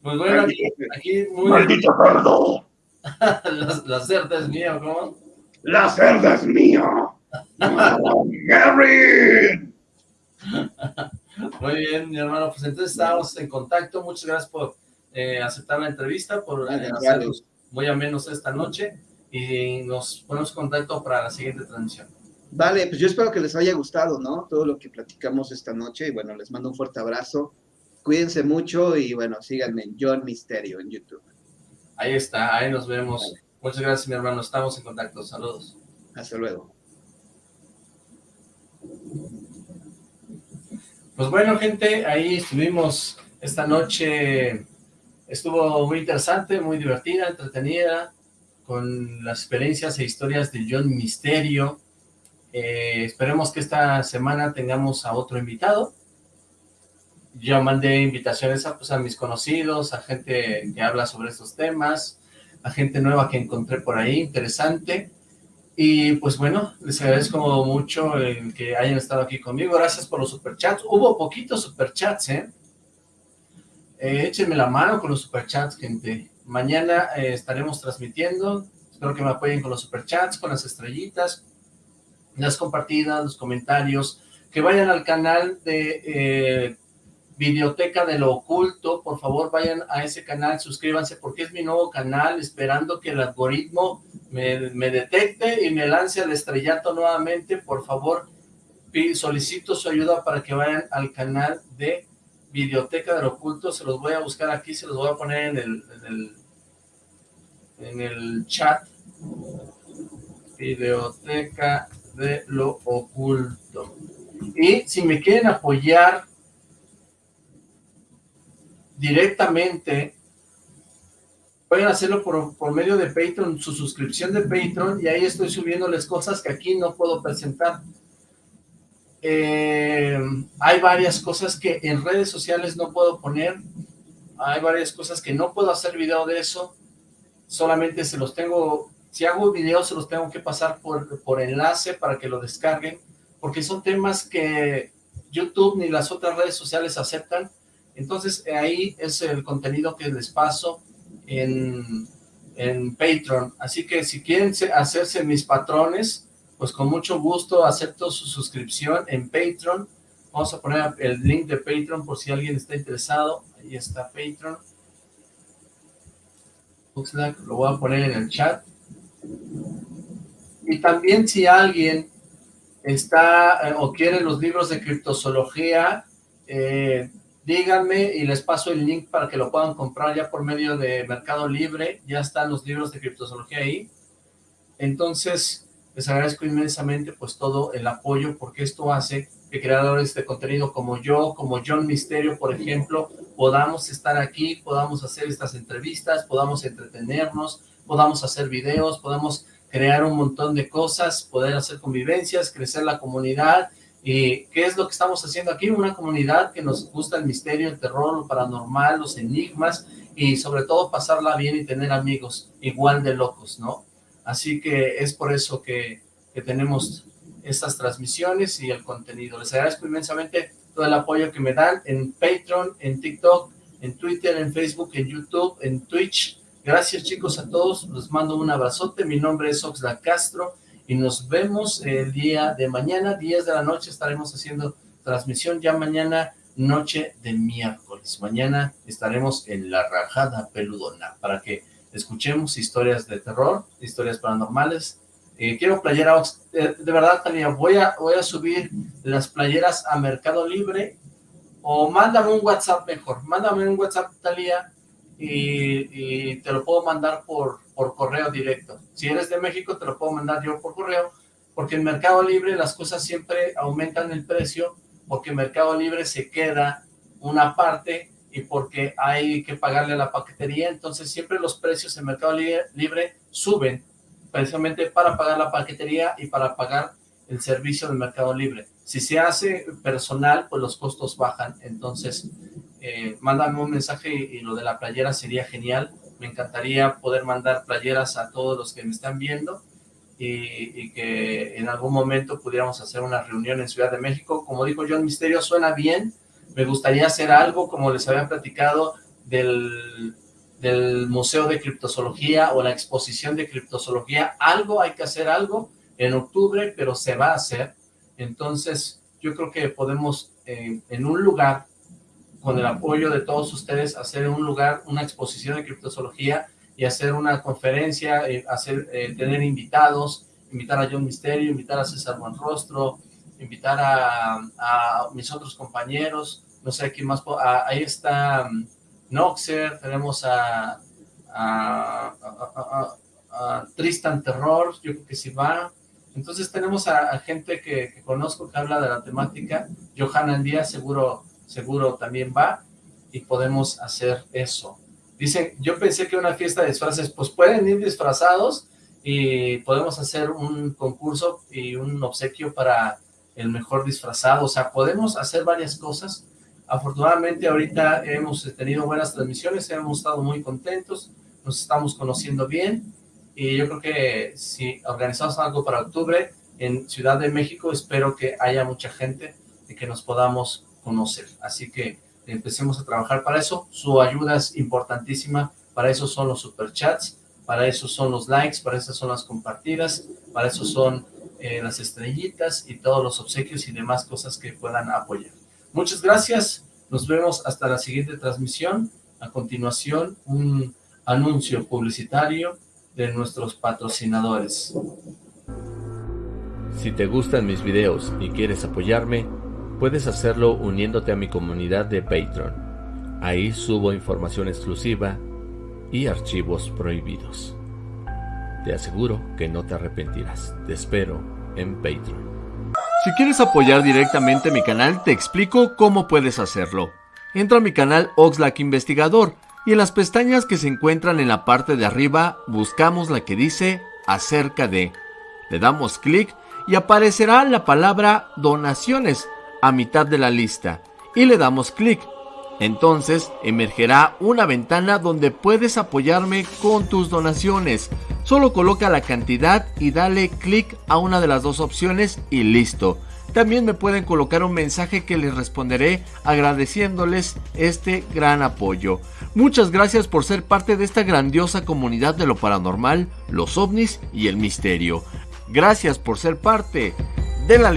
S2: Pues bueno, aquí, aquí muy...
S6: ¡Maldito cerdo!
S2: la, la cerda es mía, ¿cómo?
S6: ¡La cerda es mía! ¡Gary!
S2: Muy bien, mi hermano. Pues entonces estamos en contacto. Muchas gracias por eh, aceptar la entrevista, por eh, hacernos muy amenos esta noche y nos ponemos en contacto para la siguiente transmisión.
S4: Vale, pues yo espero que les haya gustado, ¿no? Todo lo que platicamos esta noche y bueno, les mando un fuerte abrazo. Cuídense mucho y bueno, síganme en John Misterio en YouTube.
S2: Ahí está, ahí nos vemos. Muchas gracias, mi hermano. Estamos en contacto. Saludos.
S4: Hasta luego.
S2: Pues bueno, gente, ahí estuvimos esta noche. Estuvo muy interesante, muy divertida, entretenida, con las experiencias e historias de John Misterio. Eh, esperemos que esta semana tengamos a otro invitado. Yo mandé invitaciones a, pues, a mis conocidos, a gente que habla sobre estos temas, a gente nueva que encontré por ahí, interesante. Y pues bueno, les agradezco mucho el que hayan estado aquí conmigo. Gracias por los superchats. Hubo poquitos superchats, ¿eh? ¿eh? échenme la mano con los superchats, gente. Mañana eh, estaremos transmitiendo. Espero que me apoyen con los superchats, con las estrellitas, las compartidas, los comentarios. Que vayan al canal de eh, Videoteca de lo Oculto. Por favor, vayan a ese canal, suscríbanse porque es mi nuevo canal, esperando que el algoritmo me, detecte y me lance al estrellato nuevamente, por favor, solicito su ayuda para que vayan al canal de Videoteca del Oculto, se los voy a buscar aquí, se los voy a poner en el, en el, en el chat. Videoteca de lo Oculto. Y si me quieren apoyar directamente pueden hacerlo por, medio de Patreon, su suscripción de Patreon, y ahí estoy subiéndoles cosas que aquí no puedo presentar. Eh, hay varias cosas que en redes sociales no puedo poner, hay varias cosas que no puedo hacer video de eso, solamente se los tengo, si hago video se los tengo que pasar por, por enlace para que lo descarguen, porque son temas que YouTube ni las otras redes sociales aceptan, entonces ahí es el contenido que les paso, en, en Patreon. Así que si quieren hacerse mis patrones, pues con mucho gusto acepto su suscripción en Patreon. Vamos a poner el link de Patreon por si alguien está interesado. Ahí está Patreon. Lo voy a poner en el chat. Y también si alguien está eh, o quiere los libros de criptozoología, eh, díganme y les paso el link para que lo puedan comprar ya por medio de Mercado Libre, ya están los libros de criptozoología ahí, entonces les agradezco inmensamente pues todo el apoyo porque esto hace que creadores de contenido como yo, como John Misterio por ejemplo, podamos estar aquí, podamos hacer estas entrevistas, podamos entretenernos, podamos hacer videos, podamos crear un montón de cosas, poder hacer convivencias, crecer la comunidad ¿Y qué es lo que estamos haciendo aquí? Una comunidad que nos gusta el misterio, el terror, lo paranormal, los enigmas y sobre todo pasarla bien y tener amigos igual de locos, ¿no? Así que es por eso que, que tenemos estas transmisiones y el contenido. Les agradezco inmensamente todo el apoyo que me dan en Patreon, en TikTok, en Twitter, en Facebook, en YouTube, en Twitch. Gracias chicos a todos, les mando un abrazote. Mi nombre es Oxlack Castro y nos vemos el día de mañana, 10 de la noche, estaremos haciendo transmisión ya mañana, noche de miércoles. Mañana estaremos en La Rajada Peludona para que escuchemos historias de terror, historias paranormales. Eh, quiero playeras, eh, de verdad, Tania, voy a, voy a subir las playeras a Mercado Libre o mándame un WhatsApp mejor, mándame un WhatsApp, Talía, y, te lo puedo mandar por, por correo directo. Si eres de México, te lo puedo mandar yo por correo, porque en Mercado Libre las cosas siempre aumentan el precio, porque Mercado Libre se queda una parte y porque hay que pagarle a la paquetería, entonces siempre los precios en Mercado Libre suben, precisamente para pagar la paquetería y para pagar el servicio del Mercado Libre. Si se hace personal, pues los costos bajan, entonces eh, mándame un mensaje y, lo de la playera sería genial. Me encantaría poder mandar playeras a todos los que me están viendo y, que en algún momento pudiéramos hacer una reunión en Ciudad de México. Como dijo John Misterio, suena bien. Me gustaría hacer algo, como les había platicado, del, del Museo de Criptozoología o la exposición de criptozoología. Algo, hay que hacer algo en octubre, pero se va a hacer. Entonces, yo creo que podemos eh, en un lugar con el apoyo de todos ustedes, hacer un lugar, una exposición de criptozoología y hacer una conferencia, eh, hacer, eh, tener invitados, invitar a John Misterio, invitar a César Buenrostro, invitar a, mis otros compañeros, no sé quién más, ahí está um, Noxer, tenemos a, a, Tristan Terror, yo creo que sí va, entonces tenemos a, gente que, conozco que habla de la temática, Johanna Díaz seguro seguro también va y podemos hacer eso. Dicen, yo pensé que una fiesta de disfraces, pues pueden ir disfrazados y podemos hacer un concurso y un obsequio para el mejor disfrazado, o sea, podemos hacer varias cosas. Afortunadamente ahorita hemos tenido buenas transmisiones, hemos estado muy contentos, nos estamos conociendo bien y yo creo que si organizamos algo para octubre en Ciudad de México, espero que haya mucha gente y que nos podamos conocer. Así que empecemos a trabajar para eso. Su ayuda es importantísima. Para eso son los superchats, para eso son los likes, para eso son las compartidas, para eso son eh, las estrellitas y todos los obsequios y demás cosas que puedan apoyar. Muchas gracias. Nos vemos hasta la siguiente transmisión. A continuación, un anuncio publicitario de nuestros patrocinadores.
S7: Si te gustan mis videos y quieres apoyarme, Puedes hacerlo uniéndote a mi comunidad de Patreon. Ahí subo información exclusiva y archivos prohibidos. Te aseguro que no te arrepentirás. Te espero en Patreon. Si quieres apoyar directamente mi canal, te explico cómo puedes hacerlo. Entra a mi canal Oxlack Investigador y en las pestañas que se encuentran en la parte de arriba buscamos la que dice acerca de. Le damos clic y aparecerá la palabra donaciones a mitad de la lista y le damos clic. Entonces emergerá una ventana donde puedes apoyarme con tus donaciones. Solo coloca la cantidad y dale clic a una de las dos opciones y listo. También me pueden colocar un mensaje que les responderé agradeciéndoles este gran apoyo. Muchas gracias por ser parte de esta grandiosa comunidad de lo paranormal, los ovnis y el misterio. Gracias por ser parte de la